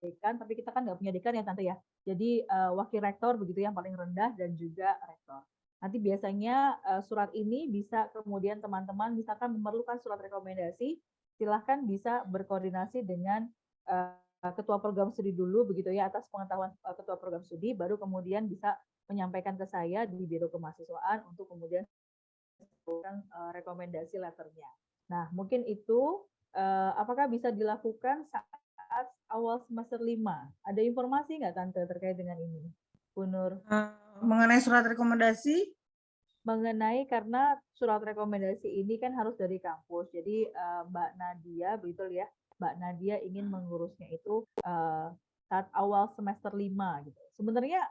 dekan, tapi kita kan nggak punya dekan ya tante ya. Jadi eh, wakil rektor begitu yang paling rendah dan juga rektor. Nanti biasanya eh, surat ini bisa kemudian teman-teman misalkan memerlukan surat rekomendasi, silahkan bisa berkoordinasi dengan eh, ketua program studi dulu begitu ya atas pengetahuan eh, ketua program studi, baru kemudian bisa menyampaikan ke saya di biro kemahasiswaan untuk kemudian melakukan eh, rekomendasi letternya. Nah mungkin itu eh, apakah bisa dilakukan saat awal semester 5? Ada informasi nggak Tante terkait dengan ini? Bu Nur? Eh, mengenai surat rekomendasi, mengenai karena surat rekomendasi ini kan harus dari kampus. Jadi eh, Mbak Nadia betul ya, Mbak Nadia ingin mengurusnya itu eh, saat awal semester 5 gitu. Sebenarnya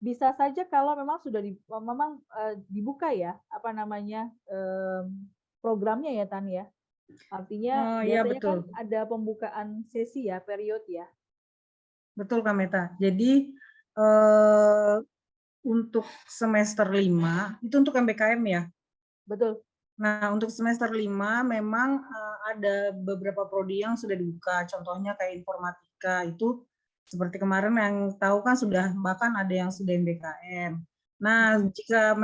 bisa saja kalau memang sudah di, memang eh, dibuka ya apa namanya em, programnya ya Tan ya. Artinya Oh, iya, biasanya kan betul. ada pembukaan sesi ya, period ya. betul Kak Meta. Jadi eh, untuk semester 5, itu untuk MBKM ya? Betul. Nah, untuk semester 5 memang eh, ada beberapa prodi yang sudah dibuka. Contohnya kayak informatika itu seperti kemarin yang tahu kan sudah bahkan ada yang sudah MBKM. Nah, jika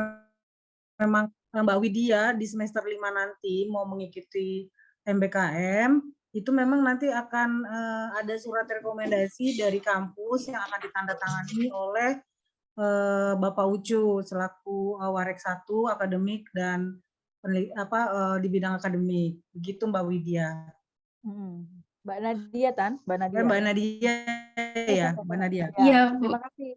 memang Mbak Widya di semester 5 nanti mau mengikuti MBKM, itu memang nanti akan uh, ada surat rekomendasi dari kampus yang akan ditandatangani oleh uh, Bapak Ucu selaku uh, Warek 1 akademik dan apa uh, di bidang akademik. Begitu Mbak Widya. Hmm. Mbak Nadia Tan, Mbak Nadia. Mbak Nadia ya, Mbak Nadia. Iya, terima kasih.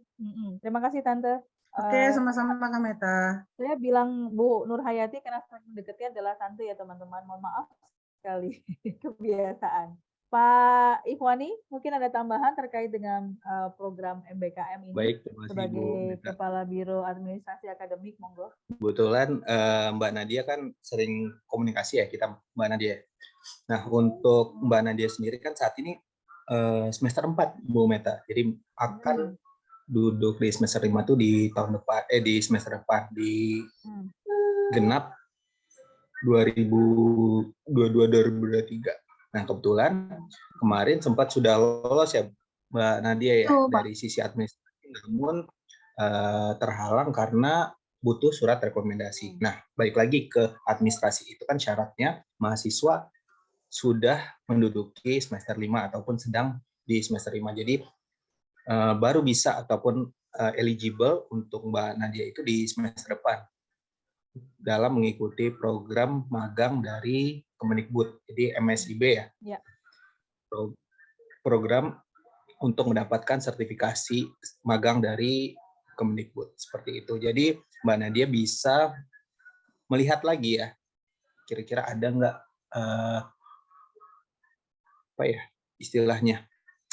Terima kasih Tante. Oke, sama-sama Kak Meta. Saya bilang Bu Nur Hayati karena dekatnya adalah Tante ya teman-teman. Mohon maaf sekali kebiasaan. Pak Ikhwani, mungkin ada tambahan terkait dengan uh, program MBKM ini Baik, terima kasih sebagai Bu. Kepala Biro Administrasi Akademik, monggo. Kebetulan uh, Mbak Nadia kan sering komunikasi ya kita Mbak Nadia. Nah untuk Mbak Nadia sendiri kan saat ini uh, semester 4 Bu Meta, jadi akan hmm. duduk di semester 5 tuh di tahun depan, eh di semester depan di hmm. genap 2022-2023. Nah, kebetulan kemarin sempat sudah lolos ya Mbak Nadia ya oh, dari sisi administrasi, namun uh, terhalang karena butuh surat rekomendasi. Nah, balik lagi ke administrasi. Itu kan syaratnya mahasiswa sudah menduduki semester 5 ataupun sedang di semester 5. Jadi uh, baru bisa ataupun uh, eligible untuk Mbak Nadia itu di semester depan dalam mengikuti program magang dari Kemendikbud, jadi MSIB ya. ya. Pro program untuk mendapatkan sertifikasi magang dari Kemendikbud seperti itu. Jadi Mbak Nadia bisa melihat lagi ya, kira-kira ada nggak uh, apa ya istilahnya,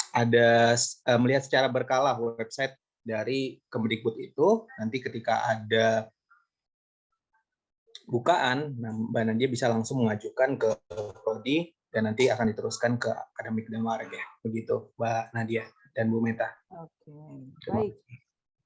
ada uh, melihat secara berkala website dari Kemendikbud itu. Nanti ketika ada bukaan, nah Mbak Nadia bisa langsung mengajukan ke Prodi dan nanti akan diteruskan ke akademik dan ya. Begitu Mbak Nadia dan Bu Meta. Oke, baik.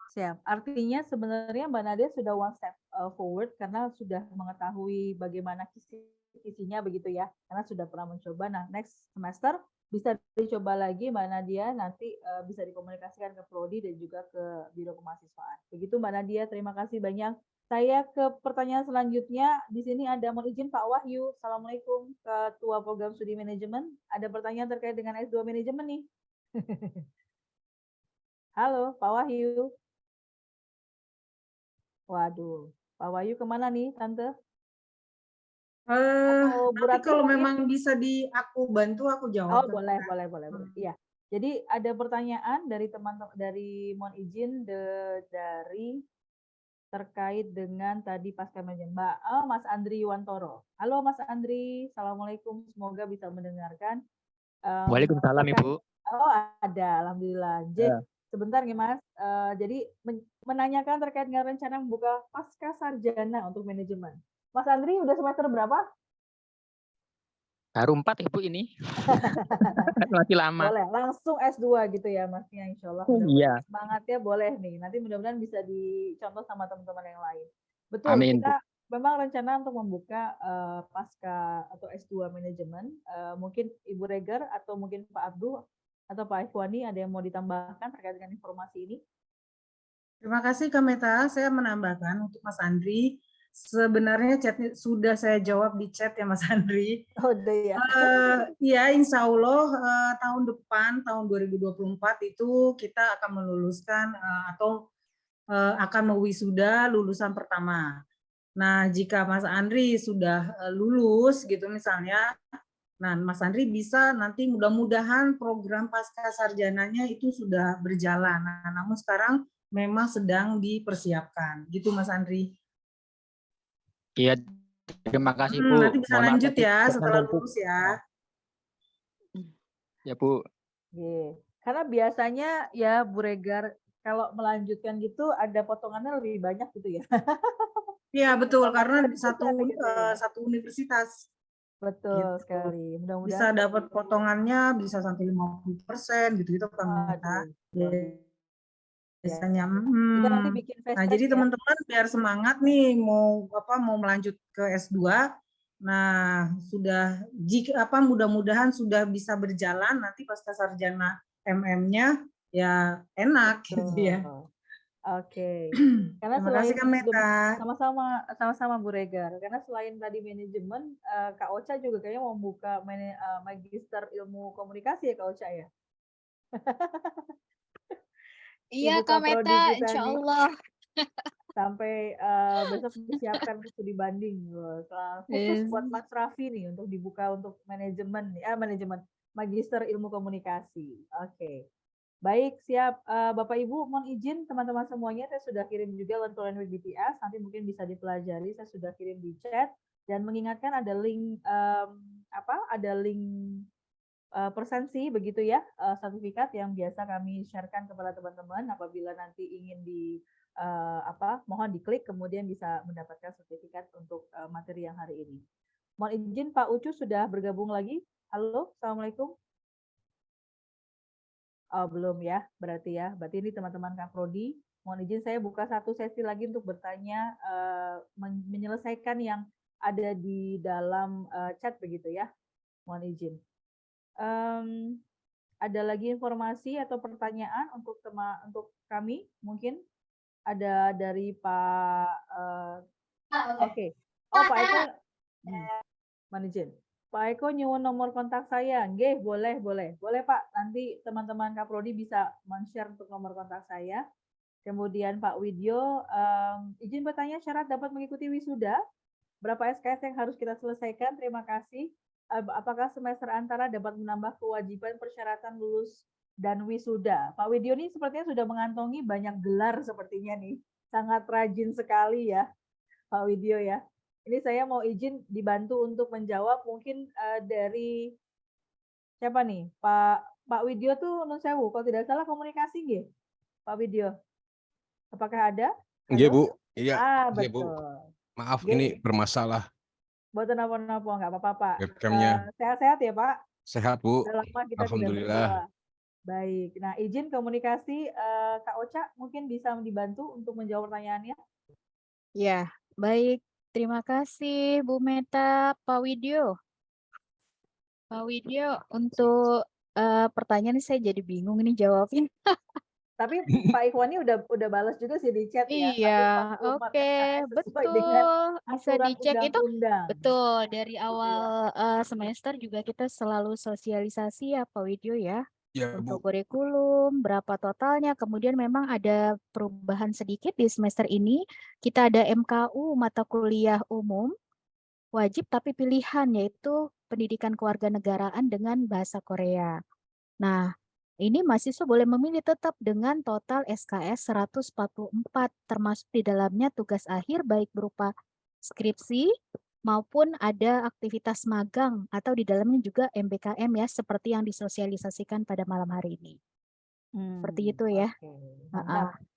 Siap. Artinya sebenarnya Mbak Nadia sudah one step uh, forward karena sudah mengetahui bagaimana kisi kisinya begitu ya. Karena sudah pernah mencoba. Nah, next semester bisa dicoba lagi Mbak Nadia nanti uh, bisa dikomunikasikan ke prodi dan juga ke biro kemahasiswaan. Begitu Mbak Nadia, terima kasih banyak saya ke pertanyaan selanjutnya. Di sini ada mohon izin Pak Wahyu. Assalamualaikum Ketua Program Studi Manajemen. Ada pertanyaan terkait dengan S2 Manajemen nih. Halo Pak Wahyu. Waduh, Pak Wahyu ke mana nih Tante? Uh, nanti kalau memang bisa di aku bantu aku jawab. Oh boleh boleh boleh boleh. Iya. Jadi ada pertanyaan dari teman-teman dari mohon izin de, dari terkait dengan tadi pasca Mbak oh, Mas Andri Wantoro. Halo Mas Andri, Assalamualaikum, semoga bisa mendengarkan. Um, Waalaikumsalam Ibu. Oh ada, Alhamdulillah. Jadi, ya. sebentar nih Mas, uh, jadi men menanyakan terkait dengan rencana membuka pasca sarjana untuk manajemen. Mas Andri udah semester berapa? Baru empat ibu ini. Masih lama. Boleh, langsung S2 gitu ya masnya insya Allah. Iya. Semangatnya boleh nih. Nanti mudah-mudahan bisa dicontoh sama teman-teman yang lain. Betul, Amin. kita memang rencana untuk membuka uh, pasca atau S2 manajemen. Uh, mungkin Ibu Reger atau mungkin Pak Abdul atau Pak Ikhwani ada yang mau ditambahkan terkait dengan informasi ini? Terima kasih Kameta. Saya menambahkan untuk Mas Andri Sebenarnya chat sudah saya jawab di chat ya Mas Andri. Oh ya. Uh, ya Insya Allah uh, tahun depan tahun 2024 itu kita akan meluluskan uh, atau uh, akan mewisuda lulusan pertama. Nah jika Mas Andri sudah uh, lulus gitu misalnya, nah Mas Andri bisa nanti mudah-mudahan program pasca sarjananya itu sudah berjalan. Nah, namun sekarang memang sedang dipersiapkan gitu Mas Andri. Iya, terima kasih hmm, Bu. Nanti bisa Mohon lanjut ya setelah lulus ya. Ya Bu. Iya. Karena biasanya ya Bu Regar kalau melanjutkan gitu ada potongannya lebih banyak gitu ya. Iya betul karena satu uh, satu universitas. Betul gitu. sekali. Mudah-mudahan bisa dapat potongannya bisa sampai 50% gitu gitu kan. Aduh biasanya. Hmm. nanti bikin nah, jadi ya. teman-teman biar semangat nih mau apa mau melanjut ke S2. Nah, sudah jika apa mudah-mudahan sudah bisa berjalan nanti pasca sarjana MM-nya ya enak gitu ya. Oke. Karena Terima kasih, Kak selain Meta. sama-sama sama-sama Bu Regar. Karena selain tadi manajemen, eh, Kak Ocha juga kayaknya mau buka eh, magister ilmu komunikasi ya Kak Ocha ya. Iya Kak Meta, insya. Allah. Sampai eh, besok disiapkan studi banding loh. Khusus Yes. buat Mas Raffi nih untuk dibuka untuk manajemen ah manajemen magister ilmu komunikasi. Oke. Baik, siap. Eh, Bapak Ibu, mohon izin teman-teman semuanya, saya sudah kirim juga Learn to Learn with BTS, nanti mungkin bisa dipelajari, saya sudah kirim di chat, dan mengingatkan ada link, em, apa, ada link eh, persensi begitu ya, eh, sertifikat yang biasa kami sharekan kepada teman-teman apabila nanti ingin di, eh, apa, mohon diklik, kemudian bisa mendapatkan sertifikat untuk materi yang hari ini. Mohon izin Pak Ucu sudah bergabung lagi. Halo, Assalamualaikum. Oh, belum ya, berarti ya. Berarti ini teman-teman Kak Prodi. Mohon izin saya buka satu sesi lagi untuk bertanya, men- menyelesaikan yang ada di dalam chat begitu ya. Mohon izin. Em, ada lagi informasi atau pertanyaan untuk tema untuk kami? Mungkin ada dari Pak eh, oke. oh Pak Eko. Hmm, mohon izin Pak Eko nyuwun nomor kontak saya. Nggih boleh boleh. Boleh Pak. Nanti teman-teman Kaprodi bisa men-share untuk nomor kontak saya. Kemudian Pak Widyo em, izin bertanya syarat dapat mengikuti wisuda? Berapa SKS yang harus kita selesaikan? Terima kasih apakah semester antara dapat menambah kewajiban persyaratan lulus dan wisuda. Pak Widyo ini sepertinya sudah mengantongi banyak gelar sepertinya nih. Sangat rajin sekali ya, Pak Widyo ya. Ini saya mau izin dibantu untuk menjawab mungkin eh, dari siapa nih? Pak Pak Widyo tuh nun sewu, kalau tidak salah komunikasi nggih? Pak Widyo. Apakah ada? Iya, Bu. Iya, Ah, iya, Bu. betul. Maaf Nggih. ini bermasalah Buatan apa-apa, nggak apa-apa, Pak. webcamnya. Eh, Sehat-sehat ya, Pak? Sehat, Bu. Lama kita tidak Alhamdulillah. Baik. Nah, izin komunikasi eh, Kak Ocha mungkin bisa dibantu untuk menjawab pertanyaannya. Ya, baik. Terima kasih Bu Meta, Pak Widyo. Pak Widyo, untuk eh, pertanyaan ini saya jadi bingung ini jawabin. Tapi Pak Ikhwani udah udah balas juga sih di chat ya. Iya, 144 oke, sesuai betul. Bisa dicek itu undang-undang. betul dari Gitu ya. awal eh, semester juga kita selalu sosialisasi ya Pak Widyo ya. Ya, Untuk Bu. kurikulum, berapa totalnya, kemudian memang ada perubahan sedikit di semester ini. Kita ada MKU mata kuliah umum wajib tapi pilihan yaitu pendidikan kewarganegaraan dengan bahasa Korea. Nah, ini mahasiswa boleh memilih tetap dengan total SKS 144 termasuk di dalamnya tugas akhir baik berupa skripsi maupun ada aktivitas magang atau di dalamnya juga MBKM ya seperti yang disosialisasikan pada malam hari ini. Seperti Hmm, itu ya. oke. Ah, ah. Mantap.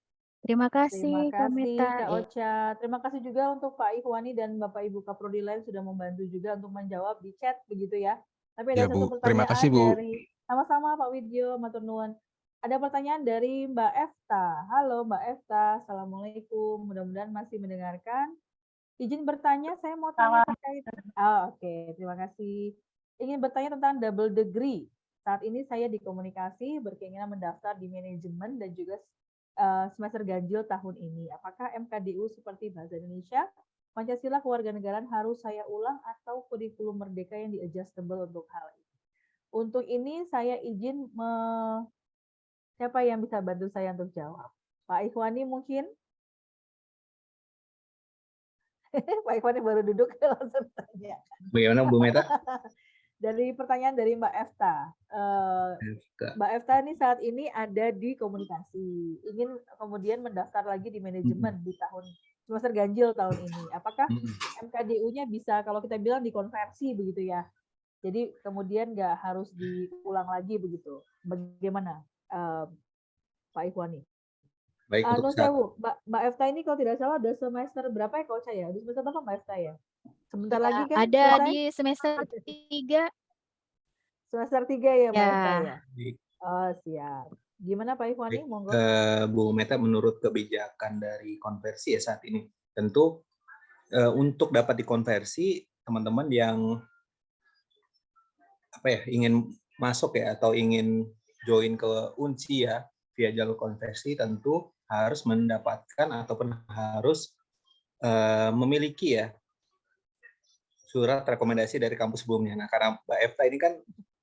Terima Terima kasih Kak kasih. Kak. Ocha. Terima kasih juga untuk Pak Ikhwani dan Bapak Ibu Kaprodi lain sudah membantu juga untuk menjawab di chat begitu ya. Tapi ada Ya, satu Bu. Terima pertanyaan kasih, Bu. dari sama-sama Pak Widyo, Matur nuwun. Ada pertanyaan dari Mbak Efta. Halo Mbak Efta, Assalamualaikum. Mudah-mudahan masih mendengarkan. Izin bertanya, saya mau tanya terkait. Ah, Oke, terima kasih. Ingin bertanya tentang double degree. Saat ini saya di komunikasi berkeinginan mendaftar di manajemen dan juga eh, semester ganjil tahun ini. Apakah MKDU seperti Bahasa Indonesia, Pancasila Kewarganegaraan harus saya ulang atau kurikulum merdeka yang di-adjustable untuk hal ini? Untuk ini saya izin me... siapa yang bisa bantu saya untuk jawab? Pak Ikhwani mungkin? Pak Ikhwani baru duduk langsung tanya. Bagaimana Bu Meta? Dari pertanyaan dari Mbak Efta. Eh, Efta. Mbak Efta ini saat ini ada di komunikasi, ingin kemudian mendaftar lagi di manajemen di tahun semester ganjil tahun ini. Apakah MKDU-nya bisa kalau kita bilang dikonversi begitu ya? Jadi kemudian nggak harus diulang lagi begitu. Bagaimana eh, Pak Ikhwani? Baik Ah, untuk sewu, Mbak Mbak Efta ini kalau tidak salah ada semester berapa ya Coach ya? Di semester berapa Mbak Efta ya? Sebentar Ya, lagi kan ada selesai? di semester 3. Semester 3 ya Mbak Efta Ya. ya? Baik. Oh, siap. Gimana Pak Ikhwani? Monggo. eh, Bu Meta menurut kebijakan dari konversi ya saat ini tentu eh, untuk dapat dikonversi teman-teman yang apa ya ingin masuk ya atau ingin join ke Unsi ya via jalur konversi tentu harus mendapatkan ataupun harus uh, memiliki ya surat rekomendasi dari kampus sebelumnya. Nah, karena Mbak Efta ini kan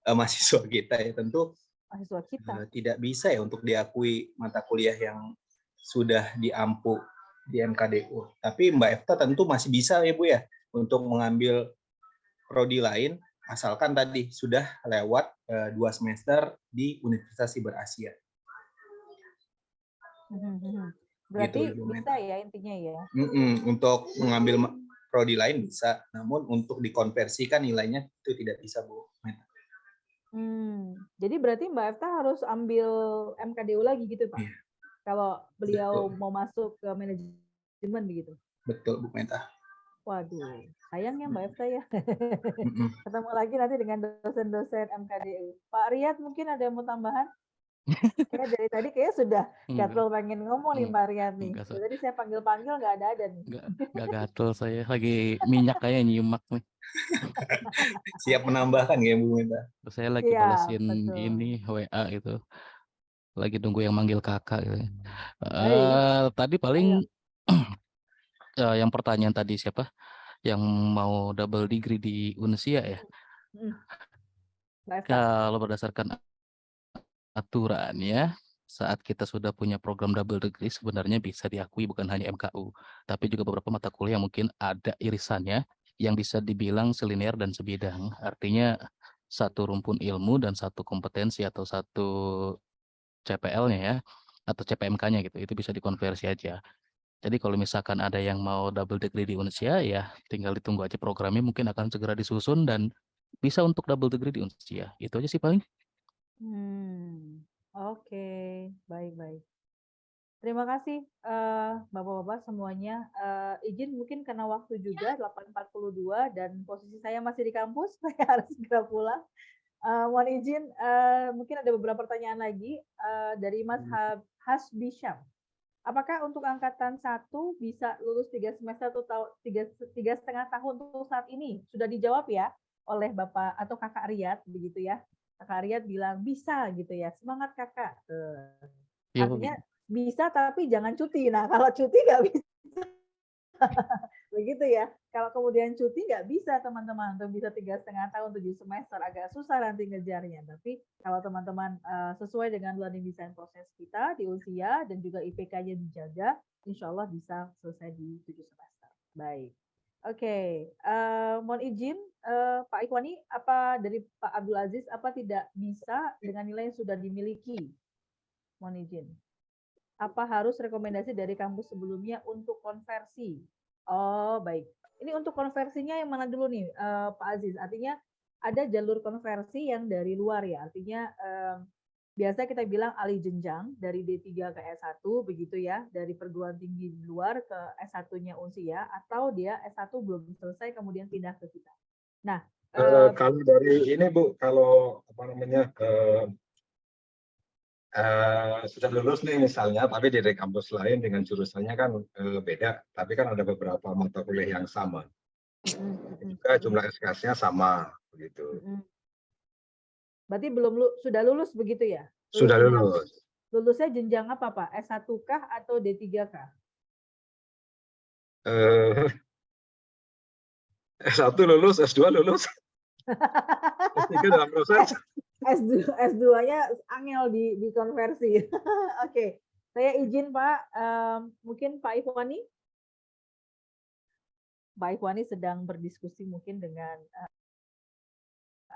uh, mahasiswa kita ya, tentu mahasiswa kita. Uh, tidak bisa ya untuk diakui mata kuliah yang sudah diampu di MKDU. Tapi Mbak Efta tentu masih bisa ya Bu ya untuk mengambil prodi lain asalkan tadi sudah lewat uh, dua semester di Universitas Siber Asia. Mhm, mhm. Berarti gitu, bisa ya intinya ya? Mm -mm, untuk mengambil prodi lain bisa, namun untuk dikonversikan nilainya itu tidak bisa Bu. Hmm, jadi berarti Mbak Efta harus ambil MKDU lagi gitu Pak? Yeah. Kalau beliau Betul. mau masuk ke manajemen begitu? Betul Bu Meta. Waduh, sayang ya Mbak Efta ya. Ketemu lagi nanti dengan dosen-dosen MKDU. Pak Riyad mungkin ada yang mau tambahan? Kayak dari tadi kayak sudah gatel pengen ngomong nih Mbak Riyad nih. Tadi saya panggil-panggil nggak ada ada nih. Nggak, nggak gatel saya lagi minyak kayak nyimak nih. Siap menambahkan ya Bu Meta. Saya lagi ya, balesin betul. ini WA itu. Lagi tunggu yang manggil kakak gitu. Uh, tadi paling uh, yang pertanyaan tadi siapa yang mau double degree di Unsia ya? Hmm. Kalau berdasarkan aturan ya, saat kita sudah punya program double degree sebenarnya bisa diakui bukan hanya MKU, tapi juga beberapa mata kuliah yang mungkin ada irisannya yang bisa dibilang selinear dan sebidang. Artinya satu rumpun ilmu dan satu kompetensi atau satu CPL-nya ya, atau CPMK-nya gitu, itu bisa dikonversi aja. Jadi kalau misalkan ada yang mau double degree di Unsia, ya tinggal ditunggu aja programnya mungkin akan segera disusun dan bisa untuk double degree di Unsia. Itu aja sih paling. Hmm, oke, baik-baik. Terima kasih uh, Bapak-bapak semuanya. Uh, izin mungkin karena waktu juga 8.42 dan posisi saya masih di kampus, saya harus segera pulang. Uh, mohon izin, uh, mungkin ada beberapa pertanyaan lagi uh, dari Mas hmm. Apakah untuk angkatan satu bisa lulus tiga semester atau tiga tiga setengah tahun untuk saat ini sudah dijawab ya oleh bapak atau kakak Riyad begitu ya kakak Riyad bilang bisa gitu ya. Semangat kakak. Ya, artinya bisa tapi jangan cuti. Nah kalau cuti nggak bisa. Begitu ya. Kalau kemudian cuti nggak bisa teman-teman. Untuk bisa tiga setengah tahun tujuh semester. Agak susah nanti ngejarnya. Tapi kalau teman-teman uh, sesuai dengan learning design proses kita di usia dan juga IPK-nya dijaga insya Allah bisa selesai di tujuh semester. Baik oke okay. uh, mohon izin uh, Pak Ikwani apa dari Pak Abdul Aziz apa tidak bisa dengan nilai yang sudah dimiliki mohon izin apa harus rekomendasi dari kampus sebelumnya untuk konversi? Oh, baik. Ini untuk konversinya yang mana dulu nih, uh, Pak Aziz? Artinya ada jalur konversi yang dari luar ya. Artinya um, biasa kita bilang alih jenjang dari D3 ke S1 begitu ya, dari perguruan tinggi di luar ke S1-nya Unsia atau dia S1 belum selesai kemudian pindah ke kita. Nah, uh, kalau dari ini Bu, kalau apa namanya uh, uh, sudah lulus nih misalnya, tapi di kampus lain dengan jurusannya kan uh, beda, tapi kan ada beberapa mata kuliah yang sama. Juga jumlah SKS-nya sama begitu. Berarti belum lu, sudah lulus begitu ya? Lulus sudah lulus. Lulusnya jenjang apa Pak? S1 kah atau D3 kah? Uh, S1 lulus, S2 lulus. S3 dalam proses. S2 S2-nya angel di dikonversi. Oke, okay. saya izin Pak, um, mungkin Pak Ikhwani. Pak Ikhwani sedang berdiskusi mungkin dengan uh,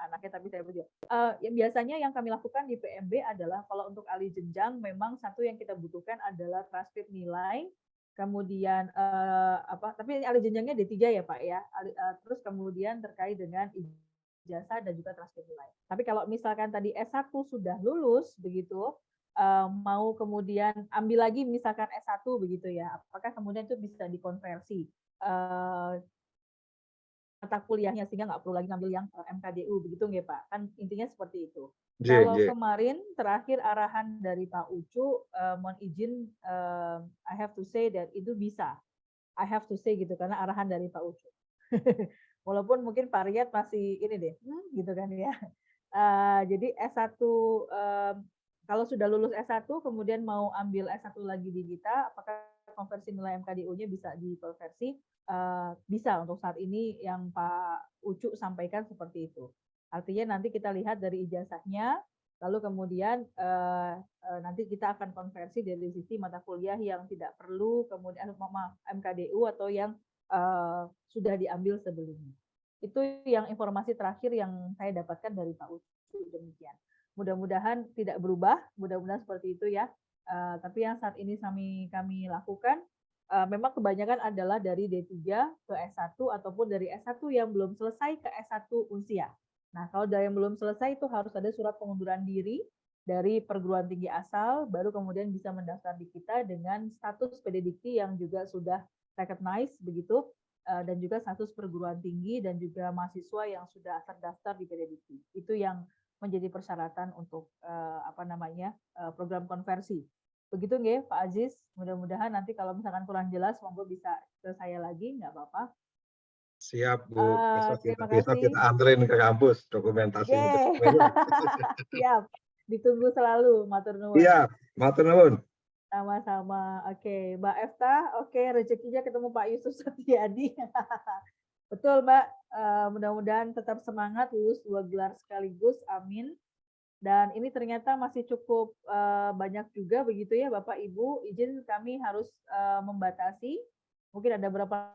anaknya, tapi saya berjawab. Uh, yang biasanya yang kami lakukan di PMB adalah kalau untuk alih jenjang, memang satu yang kita butuhkan adalah transkrip nilai, kemudian uh, apa? Tapi alih jenjangnya D3 ya Pak ya. uh, terus kemudian terkait dengan jasa dan juga transkrip nilai. Tapi kalau misalkan tadi S1 sudah lulus begitu, mau kemudian ambil lagi misalkan S1 begitu ya, apakah kemudian itu bisa dikonversi mata kuliahnya sehingga nggak perlu lagi ngambil yang MKDU begitu nggak Pak? Kan intinya seperti itu. J, Kalau J. kemarin terakhir arahan dari Pak Ucu, uh, mohon izin, uh, I have to say that itu bisa. I have to say gitu karena arahan dari Pak Ucu. walaupun mungkin Pak Riyad masih ini deh, hmm, gitu kan ya. Uh, jadi S1 uh, kalau sudah lulus S1 kemudian mau ambil S1 lagi di kita, apakah konversi nilai MKDU-nya bisa dikonversi? Uh, bisa untuk saat ini yang Pak Ucu sampaikan seperti itu. Artinya nanti kita lihat dari ijazahnya, lalu kemudian uh, uh, nanti kita akan konversi dari sisi mata kuliah yang tidak perlu, kemudian maaf, MKDU atau yang sudah diambil sebelumnya. Itu yang informasi terakhir yang saya dapatkan dari Pak Ucu demikian. Mudah-mudahan tidak berubah, mudah-mudahan seperti itu ya. Uh, tapi yang saat ini kami kami lakukan uh, memang kebanyakan adalah dari D3 ke S1 ataupun dari S1 yang belum selesai ke S1 usia. Nah, kalau dari yang belum selesai itu harus ada surat pengunduran diri dari perguruan tinggi asal, baru kemudian bisa mendaftar di kita dengan status PDDikti yang juga sudah recognized begitu, dan juga status perguruan tinggi dan juga mahasiswa yang sudah terdaftar di PDDikti. Itu yang menjadi persyaratan untuk uh, apa namanya uh, program konversi. Begitu nggih Pak Aziz. Mudah-mudahan nanti kalau misalkan kurang jelas, monggo bisa ke saya lagi, nggak apa-apa. Siap Bu. Uh, besok, kita, besok kita anterin ke kampus dokumentasi. Siap. Ditunggu selalu, Matur Nuwun. Iya, Matur Nuwun. Sama-sama. Oke, Mbak Efta. Oke, rezekinya ketemu Pak Yusuf Setiadi. Betul, Mbak. Uh, Mudah-mudahan tetap semangat lulus dua gelar sekaligus. Amin. Dan ini ternyata masih cukup uh, banyak juga begitu ya, Bapak Ibu. Izin kami harus uh, membatasi. Mungkin ada berapa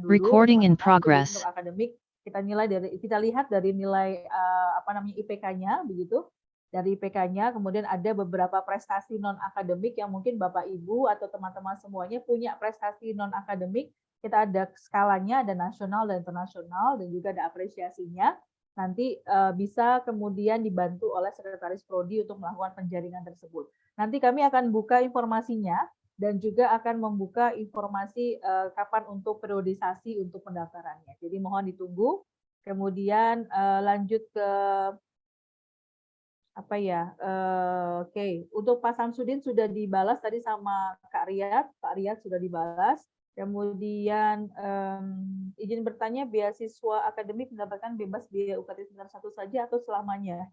dulu Recording in progress. Untuk akademik kita nilai dari kita lihat dari nilai uh, apa namanya IPK-nya begitu. Dari IPK-nya kemudian ada beberapa prestasi non akademik yang mungkin Bapak Ibu atau teman-teman semuanya punya prestasi non akademik. Kita ada skalanya, ada nasional dan internasional dan juga ada apresiasinya. Nanti uh, bisa kemudian dibantu oleh sekretaris prodi untuk melakukan penjaringan tersebut. Nanti kami akan buka informasinya dan juga akan membuka informasi uh, kapan untuk periodisasi untuk pendaftarannya. Jadi mohon ditunggu. Kemudian uh, lanjut ke apa ya? Uh, Oke, okay. untuk Pak Samsudin sudah dibalas tadi sama Kak Riyad. Pak Riyad sudah dibalas. Kemudian um, izin bertanya beasiswa akademik mendapatkan bebas biaya UKT semester satu saja atau selamanya?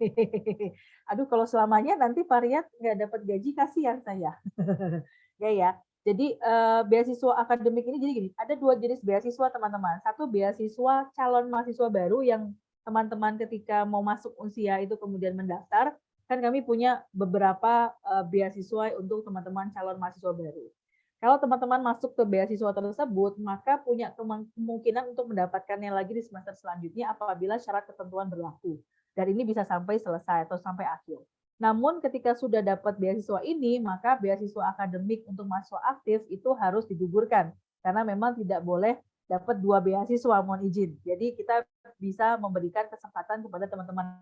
Aduh kalau selamanya nanti Pak Riyad nggak dapat gaji kasihan saya. ya ya. Jadi uh, beasiswa akademik ini jadi gini, ada dua jenis beasiswa teman-teman. Satu beasiswa calon mahasiswa baru yang teman-teman ketika mau masuk usia itu kemudian mendaftar, kan kami punya beberapa uh, beasiswa untuk teman-teman calon mahasiswa baru. Kalau teman-teman masuk ke beasiswa tersebut, maka punya kemungkinan untuk mendapatkannya lagi di semester selanjutnya apabila syarat ketentuan berlaku. Dan ini bisa sampai selesai atau sampai akhir. Namun ketika sudah dapat beasiswa ini, maka beasiswa akademik untuk mahasiswa aktif itu harus digugurkan karena memang tidak boleh dapat dua beasiswa mohon izin. Jadi kita bisa memberikan kesempatan kepada teman-teman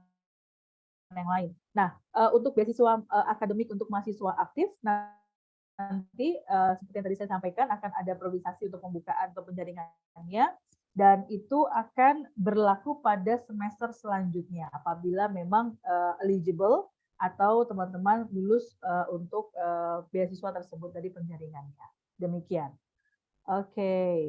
yang lain. Nah, eh, untuk beasiswa eh, akademik untuk mahasiswa aktif nanti eh, seperti yang tadi saya sampaikan akan ada priorisasi untuk pembukaan atau penjaringannya dan itu akan berlaku pada semester selanjutnya apabila memang eligible atau teman-teman lulus uh, untuk uh, beasiswa tersebut dari penjaringannya. Demikian. Oke. Okay.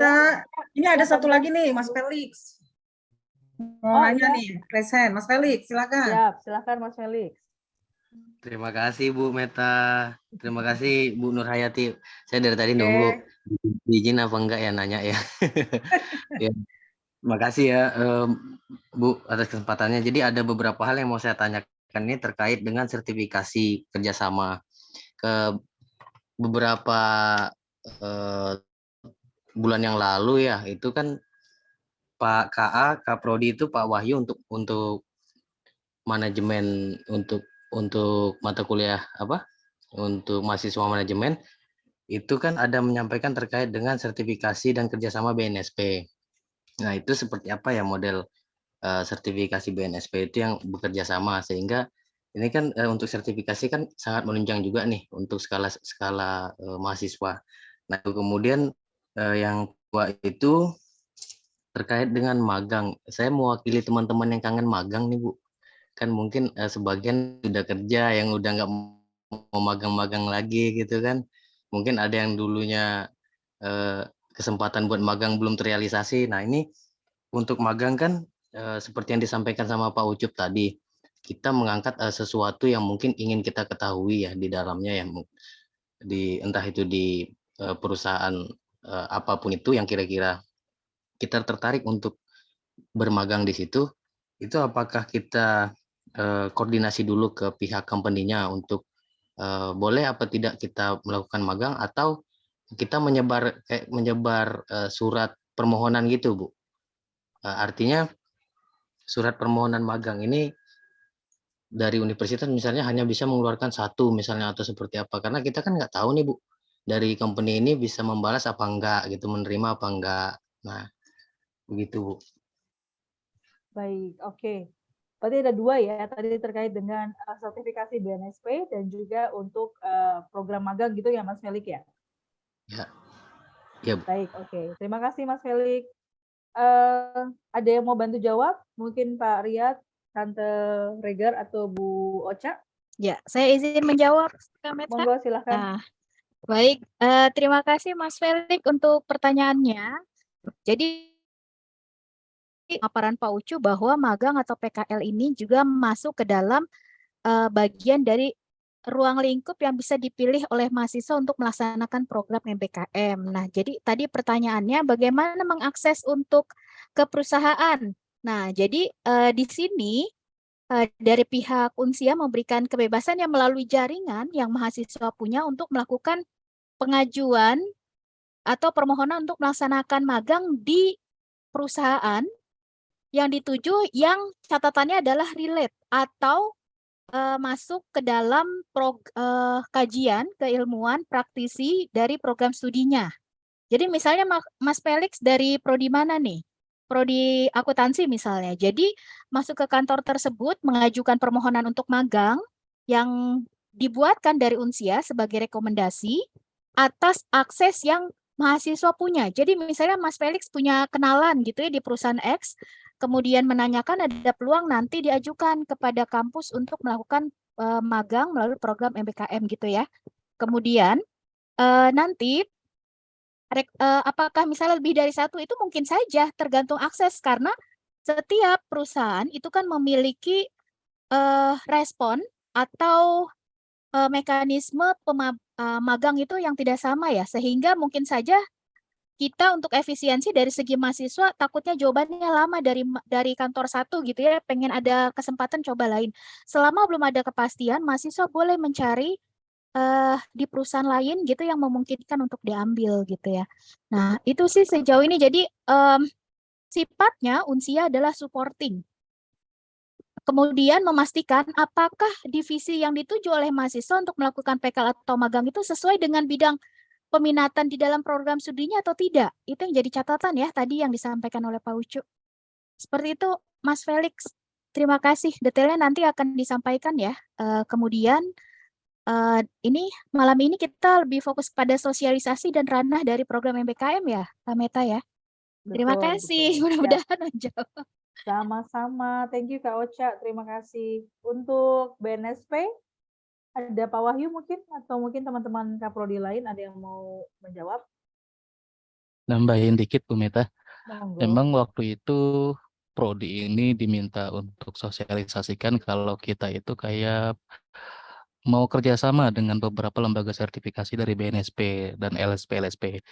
Uh, ini ada satu lagi nih, Mas Felix. Mau oh, nanya ya. nih, present. Mas Felix, silakan. Siap, silakan Mas Felix. Terima kasih Bu Meta. Terima kasih Bu Nur Hayati. Saya dari tadi okay. nunggu izin apa enggak ya nanya ya. ya. Terima kasih ya Bu atas kesempatannya. Jadi ada beberapa hal yang mau saya tanyakan ini terkait dengan sertifikasi kerjasama. Ke beberapa eh, bulan yang lalu ya itu kan Pak KA, Kaprodi itu Pak Wahyu untuk untuk manajemen untuk untuk mata kuliah apa? Untuk mahasiswa manajemen itu kan ada menyampaikan terkait dengan sertifikasi dan kerjasama BNSP. Nah itu seperti apa ya model uh, sertifikasi BNSP itu yang bekerja sama sehingga ini kan uh, untuk sertifikasi kan sangat menunjang juga nih untuk skala skala uh, mahasiswa. Nah kemudian uh, yang kedua itu terkait dengan magang. Saya mewakili teman-teman yang kangen magang nih Bu. Kan mungkin uh, sebagian sudah kerja yang udah nggak mau magang-magang lagi gitu kan mungkin ada yang dulunya eh, kesempatan buat magang belum terrealisasi. Nah ini untuk magang kan eh, seperti yang disampaikan sama Pak Ucup tadi, kita mengangkat eh, sesuatu yang mungkin ingin kita ketahui ya di dalamnya ya, di entah itu di eh, perusahaan apa pun itu yang kira-kira kita tertarik untuk bermagang di situ, itu apakah kita koordinasi dulu ke pihak company-nya untuk boleh apa tidak kita melakukan magang atau kita menyebar kayak menyebar uh, surat permohonan gitu bu uh, artinya surat permohonan magang ini dari universitas misalnya hanya bisa mengeluarkan satu misalnya atau seperti apa karena kita kan nggak tahu nih bu dari company ini bisa membalas apa enggak gitu menerima apa enggak nah begitu bu baik oke okay. Berarti ada dua ya, tadi terkait dengan uh, sertifikasi BNSP dan juga untuk program magang gitu ya Mas Felik ya? Ya. ya. Baik, oke. Okay. Terima kasih Mas Felik. Uh, ada yang mau bantu jawab? Mungkin Pak Riyad, Tante Regar atau Bu Ocha? Ya, saya izin menjawab. Monggo silahkan. Nah, baik, uh, terima kasih Mas Felik untuk pertanyaannya. Jadi paparan Pak Ucu bahwa magang atau PKL ini juga masuk ke dalam uh, bagian dari ruang lingkup yang bisa dipilih oleh mahasiswa untuk melaksanakan program MBKM. Nah, jadi tadi pertanyaannya bagaimana mengakses untuk ke perusahaan. Nah, jadi uh, di sini uh, dari pihak Unsia memberikan kebebasan yang melalui jaringan yang mahasiswa punya untuk melakukan pengajuan atau permohonan untuk melaksanakan magang di perusahaan yang dituju yang catatannya adalah relate atau uh, masuk ke dalam prog, uh, kajian keilmuan praktisi dari program studinya. Jadi misalnya Mas Felix dari prodi mana nih? Prodi akuntansi misalnya. Jadi masuk ke kantor tersebut mengajukan permohonan untuk magang yang dibuatkan dari Unsia sebagai rekomendasi atas akses yang mahasiswa punya. Jadi misalnya Mas Felix punya kenalan gitu ya di perusahaan X, kemudian menanyakan ada peluang nanti diajukan kepada kampus untuk melakukan uh, magang melalui program MBKM gitu ya. Kemudian uh, nanti uh, apakah misalnya lebih dari satu itu mungkin saja tergantung akses karena setiap perusahaan itu kan memiliki uh, respon atau uh, mekanisme uh, itu yang tidak sama ya. Sehingga mungkin saja kita untuk efisiensi dari segi mahasiswa takutnya jawabannya lama dari dari kantor satu gitu ya. Pengen ada kesempatan coba lain. Selama belum ada kepastian mahasiswa boleh mencari uh, di perusahaan lain gitu yang memungkinkan untuk diambil gitu ya. Nah itu sih sejauh ini. Jadi um, sifatnya unsia adalah supporting kemudian memastikan apakah divisi yang dituju oleh mahasiswa untuk melakukan PKL atau magang itu sesuai dengan bidang peminatan di dalam program studinya atau tidak. Itu yang jadi catatan ya tadi yang disampaikan oleh Pak Ucu. Seperti itu Mas Felix. Terima kasih. Detailnya nanti akan disampaikan ya. Uh, kemudian uh, ini malam ini kita lebih fokus pada sosialisasi dan ranah dari program MBKM ya, Pak Meta ya. Betul, Terima kasih. Mudah-mudahan menjawab. Sama-sama. Thank you Kak Ocha. Terima kasih. Untuk BNSP, ada Pak Wahyu mungkin atau mungkin teman-teman Kaprodi lain ada yang mau menjawab? Nambahin dikit Bu Meta. Monggo. Memang waktu itu prodi ini diminta untuk sosialisasikan kalau kita itu kayak mau kerjasama dengan beberapa lembaga sertifikasi dari BNSP dan LSP-LSP.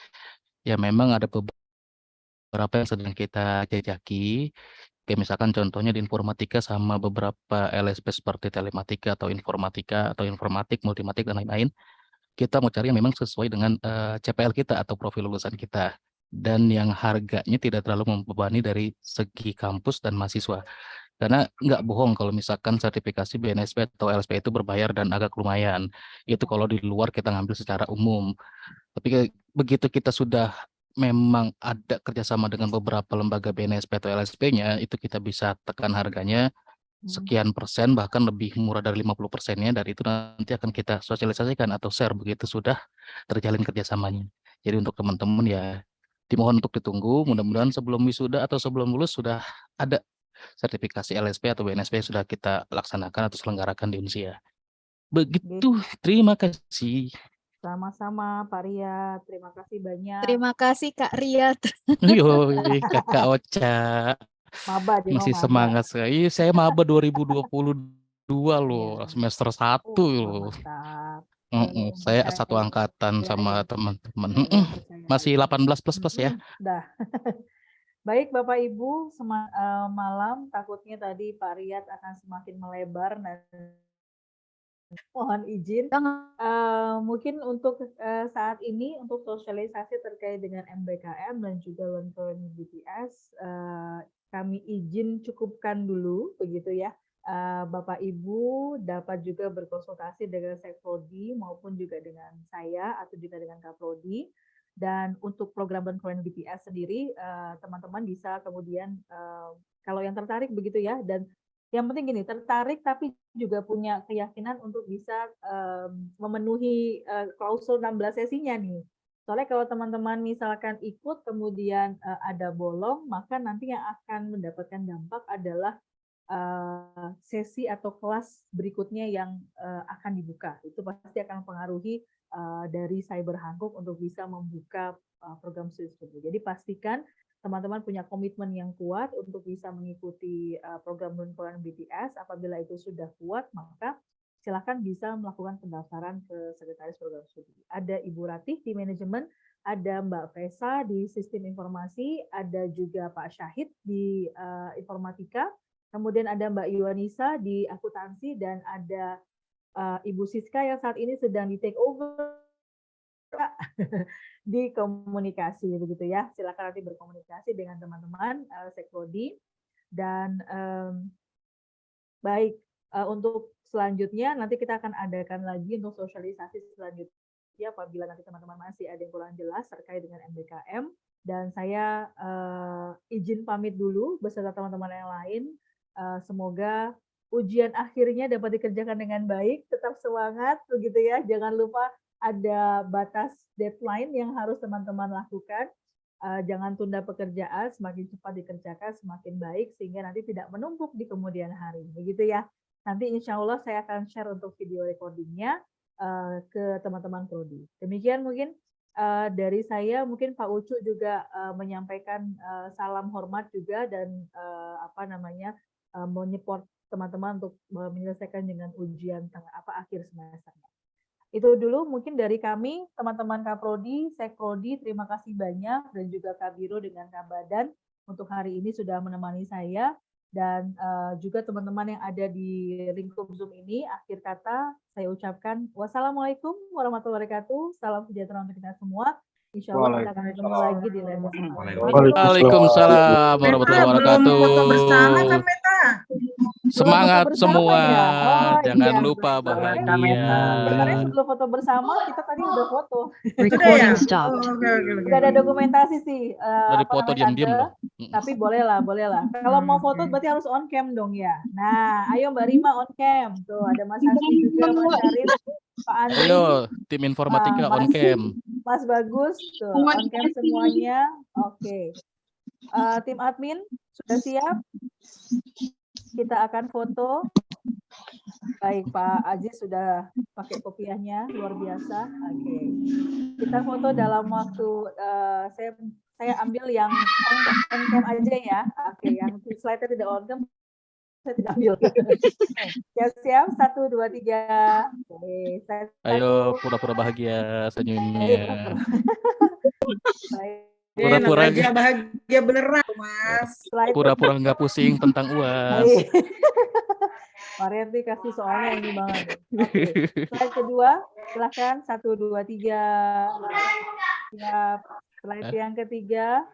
Ya memang ada beberapa yang sedang kita jajaki, Kayak misalkan contohnya di informatika sama beberapa LSP seperti telematika atau informatika atau informatik, multimatik dan lain-lain. Kita mau cari yang memang sesuai dengan uh, CPL kita atau profil lulusan kita. dan yang harganya tidak terlalu membebani dari segi kampus dan mahasiswa. Karena nggak bohong kalau misalkan sertifikasi BNSP atau LSP itu berbayar dan agak lumayan. Itu kalau di luar kita ngambil secara umum. Tapi begitu kita sudah memang ada kerjasama dengan beberapa lembaga BNSP atau LSP-nya, itu kita bisa tekan harganya sekian persen bahkan lebih murah dari 50 persennya dari itu nanti akan kita sosialisasikan atau share begitu sudah terjalin kerjasamanya. Jadi untuk teman-teman ya dimohon untuk ditunggu mudah-mudahan sebelum wisuda atau sebelum lulus sudah ada sertifikasi LSP atau BNSP yang sudah kita laksanakan atau selenggarakan di Unsia. Begitu, terima kasih. Sama-sama Pak Riyad, terima kasih banyak. Terima kasih Kak Riyad. Yo, Kakak Ocha. Maba di Masih maba. semangat sekali. Iya, Saya maba 2022 loh, semester 1 loh. Mantap. Mm-mm, Saya satu angkatan sama teman-teman. Mm-mm, Masih 18 plus plus ya. Dah. Baik Bapak Ibu, eh, malam takutnya tadi Pak Riyad akan semakin melebar dan mohon izin. Eh, mungkin untuk eh, saat ini untuk sosialisasi terkait dengan MBKM dan juga Learn Current BTS, eh, kami izin cukupkan dulu begitu ya. Eh, Bapak Ibu dapat juga berkonsultasi dengan Sekprodi maupun juga dengan saya atau juga dengan Kaprodi. Dan untuk program Current BTS sendiri, teman-teman bisa kemudian eh, kalau yang tertarik begitu ya, dan yang penting gini, tertarik tapi juga punya keyakinan untuk bisa em, memenuhi eh, klausul 16 sesinya nih. Soalnya kalau teman-teman misalkan ikut kemudian eh, ada bolong, maka nanti yang akan mendapatkan dampak adalah eh, sesi atau kelas berikutnya yang eh, akan dibuka. Itu pasti akan mempengaruhi eh, dari Cyber Hankook untuk bisa membuka eh, program studi. Jadi pastikan teman-teman punya komitmen yang kuat untuk bisa mengikuti uh, program Luncuran BTS. Apabila itu sudah kuat, maka silakan bisa melakukan pendaftaran ke Sekretaris Program Studi. Ada Ibu Ratih di manajemen, ada Mbak Vesa di sistem informasi, ada juga Pak Syahid di uh, informatika, kemudian ada Mbak Yuanisa di akuntansi, dan ada uh, Ibu Siska yang saat ini sedang di take over di komunikasi begitu ya. Silakan nanti berkomunikasi dengan teman-teman uh, Sekprodi dan um, baik uh, untuk selanjutnya nanti kita akan adakan lagi untuk sosialisasi selanjutnya apabila nanti teman-teman masih ada yang kurang jelas terkait dengan MBKM dan saya uh, izin pamit dulu beserta teman-teman yang lain. Uh, semoga ujian akhirnya dapat dikerjakan dengan baik, tetap semangat begitu ya. Jangan lupa ada batas deadline yang harus teman-teman lakukan. Uh, jangan tunda pekerjaan, semakin cepat dikerjakan semakin baik sehingga nanti tidak menumpuk di kemudian hari. Begitu ya. Nanti insya Allah saya akan share untuk video recordingnya uh, ke teman-teman prodi. Demikian mungkin uh, dari saya, mungkin Pak Ucu juga uh, menyampaikan uh, salam hormat juga dan uh, apa namanya uh, menyupport teman-teman untuk menyelesaikan dengan ujian tengah apa akhir semesternya. Itu dulu mungkin dari kami, teman-teman Kaprodi, Sekprodi, terima kasih banyak, dan juga Kak Biro dengan Kak Badan untuk hari ini sudah menemani saya, dan uh, juga teman-teman yang ada di lingkup Zoom ini, akhir kata saya ucapkan wassalamualaikum warahmatullahi wabarakatuh, salam sejahtera untuk kita semua, Insya Allah kita akan ketemu lagi di lain kesempatan. Waalaikumsalam warahmatullahi wabarakatuh. bersama kan Meta? Semangat semua. Oh, Jangan iya. lupa bahagia. Sebenarnya sebelum foto bersama kita tadi udah foto. Recording Oh, stopped. Udah ada dokumentasi sih. eh, Dari foto diam-diam. Tapi boleh lah, boleh lah. Kalau mau foto berarti harus on cam dong ya. Nah, ayo Mbak Rima on cam. Tuh ada Mas Hasti juga, Mas Syarif, Pak Andri, Ayo tim informatika Ah, on cam. Mas Bagus, tuh on cam semuanya. Oke. Eh, tim admin sudah siap? Kita akan foto. Baik, Pak Aziz sudah pakai kopiahnya, luar biasa. Oke. Kita foto dalam waktu eh, saya saya ambil yang on, on cam aja ya. Oke, yang slide-nya tidak on cam saya tidak ambil. Siap-siap, satu, dua, tiga. Oke, saya Ayo pura-pura bahagia senyumnya. Baik. Eh, Pura-pura bahagia, bahagia beneran, Mas. Pura-pura nggak pusing tentang uas. Baik. Pak kasih soalnya ini banget. Oke. Slide kedua, silahkan. Satu, dua, tiga. Siap. Slide yang ketiga.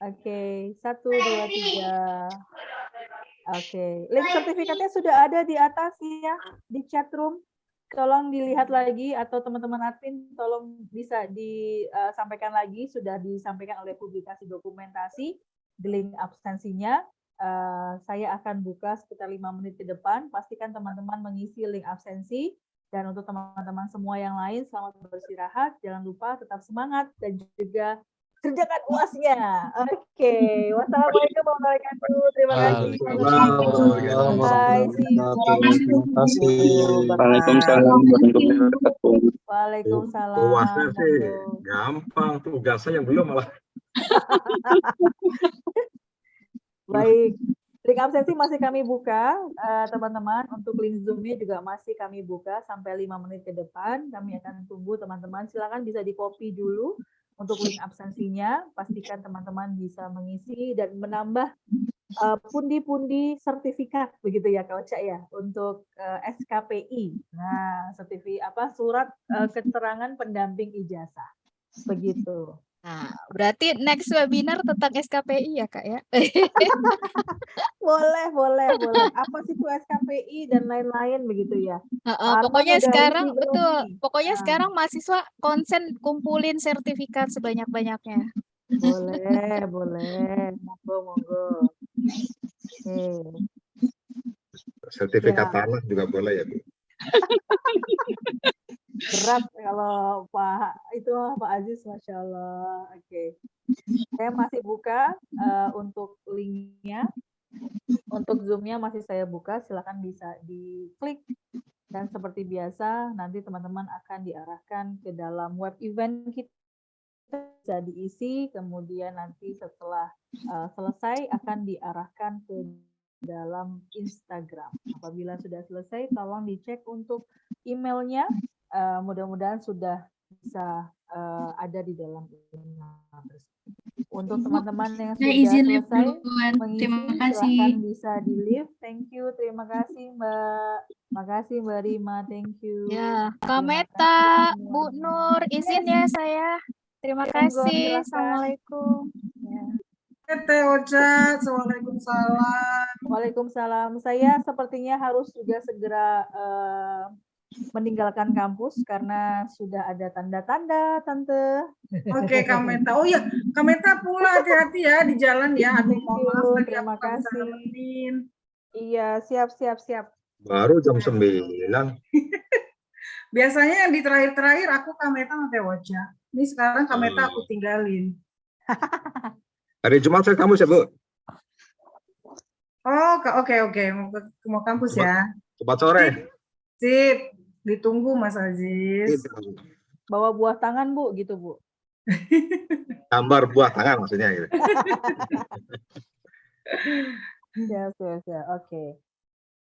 Oke, satu, dua, tiga. Oke, link sertifikatnya sudah ada di atas ya, di chat room. Tolong dilihat lagi atau teman-teman admin tolong bisa disampaikan lagi, sudah disampaikan oleh publikasi dokumentasi, di link absensinya. Uh, saya akan buka sekitar lima menit ke depan. Pastikan teman-teman mengisi link absensi. Dan untuk teman-teman semua yang lain, selamat beristirahat. Jangan lupa tetap semangat dan juga kerjakan uasnya. Oke, okay. wassalamualaikum warahmatullahi wabarakatuh. Terima kasih. Bye. Waalaikumsalam warahmatullahi wabarakatuh. Waalaikumsalam. Uasnya sih gampang, tugasnya yang belum malah. Baik, link absensi masih kami buka, teman-teman. Uh, Untuk link Zoom-nya juga masih kami buka sampai lima menit ke depan. Kami akan tunggu teman-teman. Silakan bisa di-copy dulu untuk link absensinya. Pastikan teman-teman bisa mengisi dan menambah pundi-pundi uh, sertifikat begitu ya Kak Oca ya untuk uh, SKPI. Nah, sertifikat apa surat uh, keterangan pendamping ijazah. Begitu. Nah, berarti next webinar tentang SKPI ya Kak ya? boleh, boleh, boleh. Apa sih itu SKPI dan lain-lain begitu ya? Uh, uh, pokoknya sekarang betul. Pokoknya nah. sekarang mahasiswa konsen kumpulin sertifikat sebanyak-banyaknya. Boleh, boleh. Monggo, monggo. Oke. Sertifikat ya. tanah juga boleh ya, Bu? berat kalau Pak itu Pak Aziz Masya Allah. Oke. Okay. saya masih buka uh, untuk linknya. Untuk zoomnya masih saya buka silahkan bisa diklik. Dan seperti biasa nanti teman-teman akan diarahkan ke dalam web event kita. Bisa diisi kemudian nanti setelah uh, selesai akan diarahkan ke dalam Instagram. Apabila sudah selesai, tolong dicek untuk emailnya uh, mudah-mudahan sudah bisa uh, ada di dalam untuk teman-teman yang sudah izin selesai mengisi, terima kasih. bisa di live. Thank you, terima kasih Mbak. Terima kasih Mbak Rima, thank you. Ya, Kameta, Bu Nur, izin ya saya. Terima ya, kasih. Assalamualaikum. Ya. Teh Ocha, Waalaikumsalam. Waalaikumsalam. Saya sepertinya harus juga segera uh, meninggalkan kampus karena sudah ada tanda-tanda, Tante. Oke, Kameta. Oh ya, Kameta pula hati-hati ya di jalan ya. Aduh, mohon maaf terima kasih. Iya, siap, siap, siap. Baru jam 9. Biasanya yang di terakhir-terakhir aku Kameta sama Tewoca. Ini sekarang Kameta aku tinggalin. Hari Jumat saya kampus ya, Bu? Oh, oke, oke. Mau, mau kampus ya. Cepat sore. Sip. Ditunggu Mas Aziz. Bawa buah tangan Bu, gitu Bu. Gambar buah tangan maksudnya gitu. ya, ya, ya. Oke.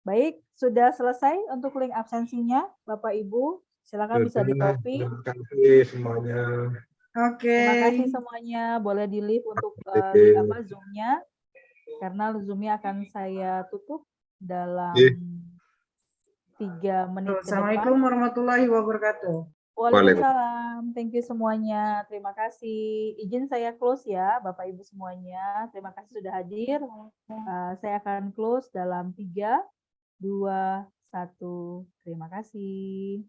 Baik, sudah selesai untuk link absensinya, Bapak Ibu. Silakan bisa di copy. Terima kasih semuanya. Oke. Okay. Terima kasih semuanya. Boleh di leave untuk uh, apa zoomnya, karena zoomnya akan saya tutup dalam tiga menit Assalamualaikum warahmatullahi wabarakatuh. Waalaikumsalam. Thank you semuanya. Terima kasih. Izin saya close ya, Bapak Ibu semuanya. Terima kasih sudah hadir. Uh, saya akan close dalam tiga, dua, satu. Terima kasih.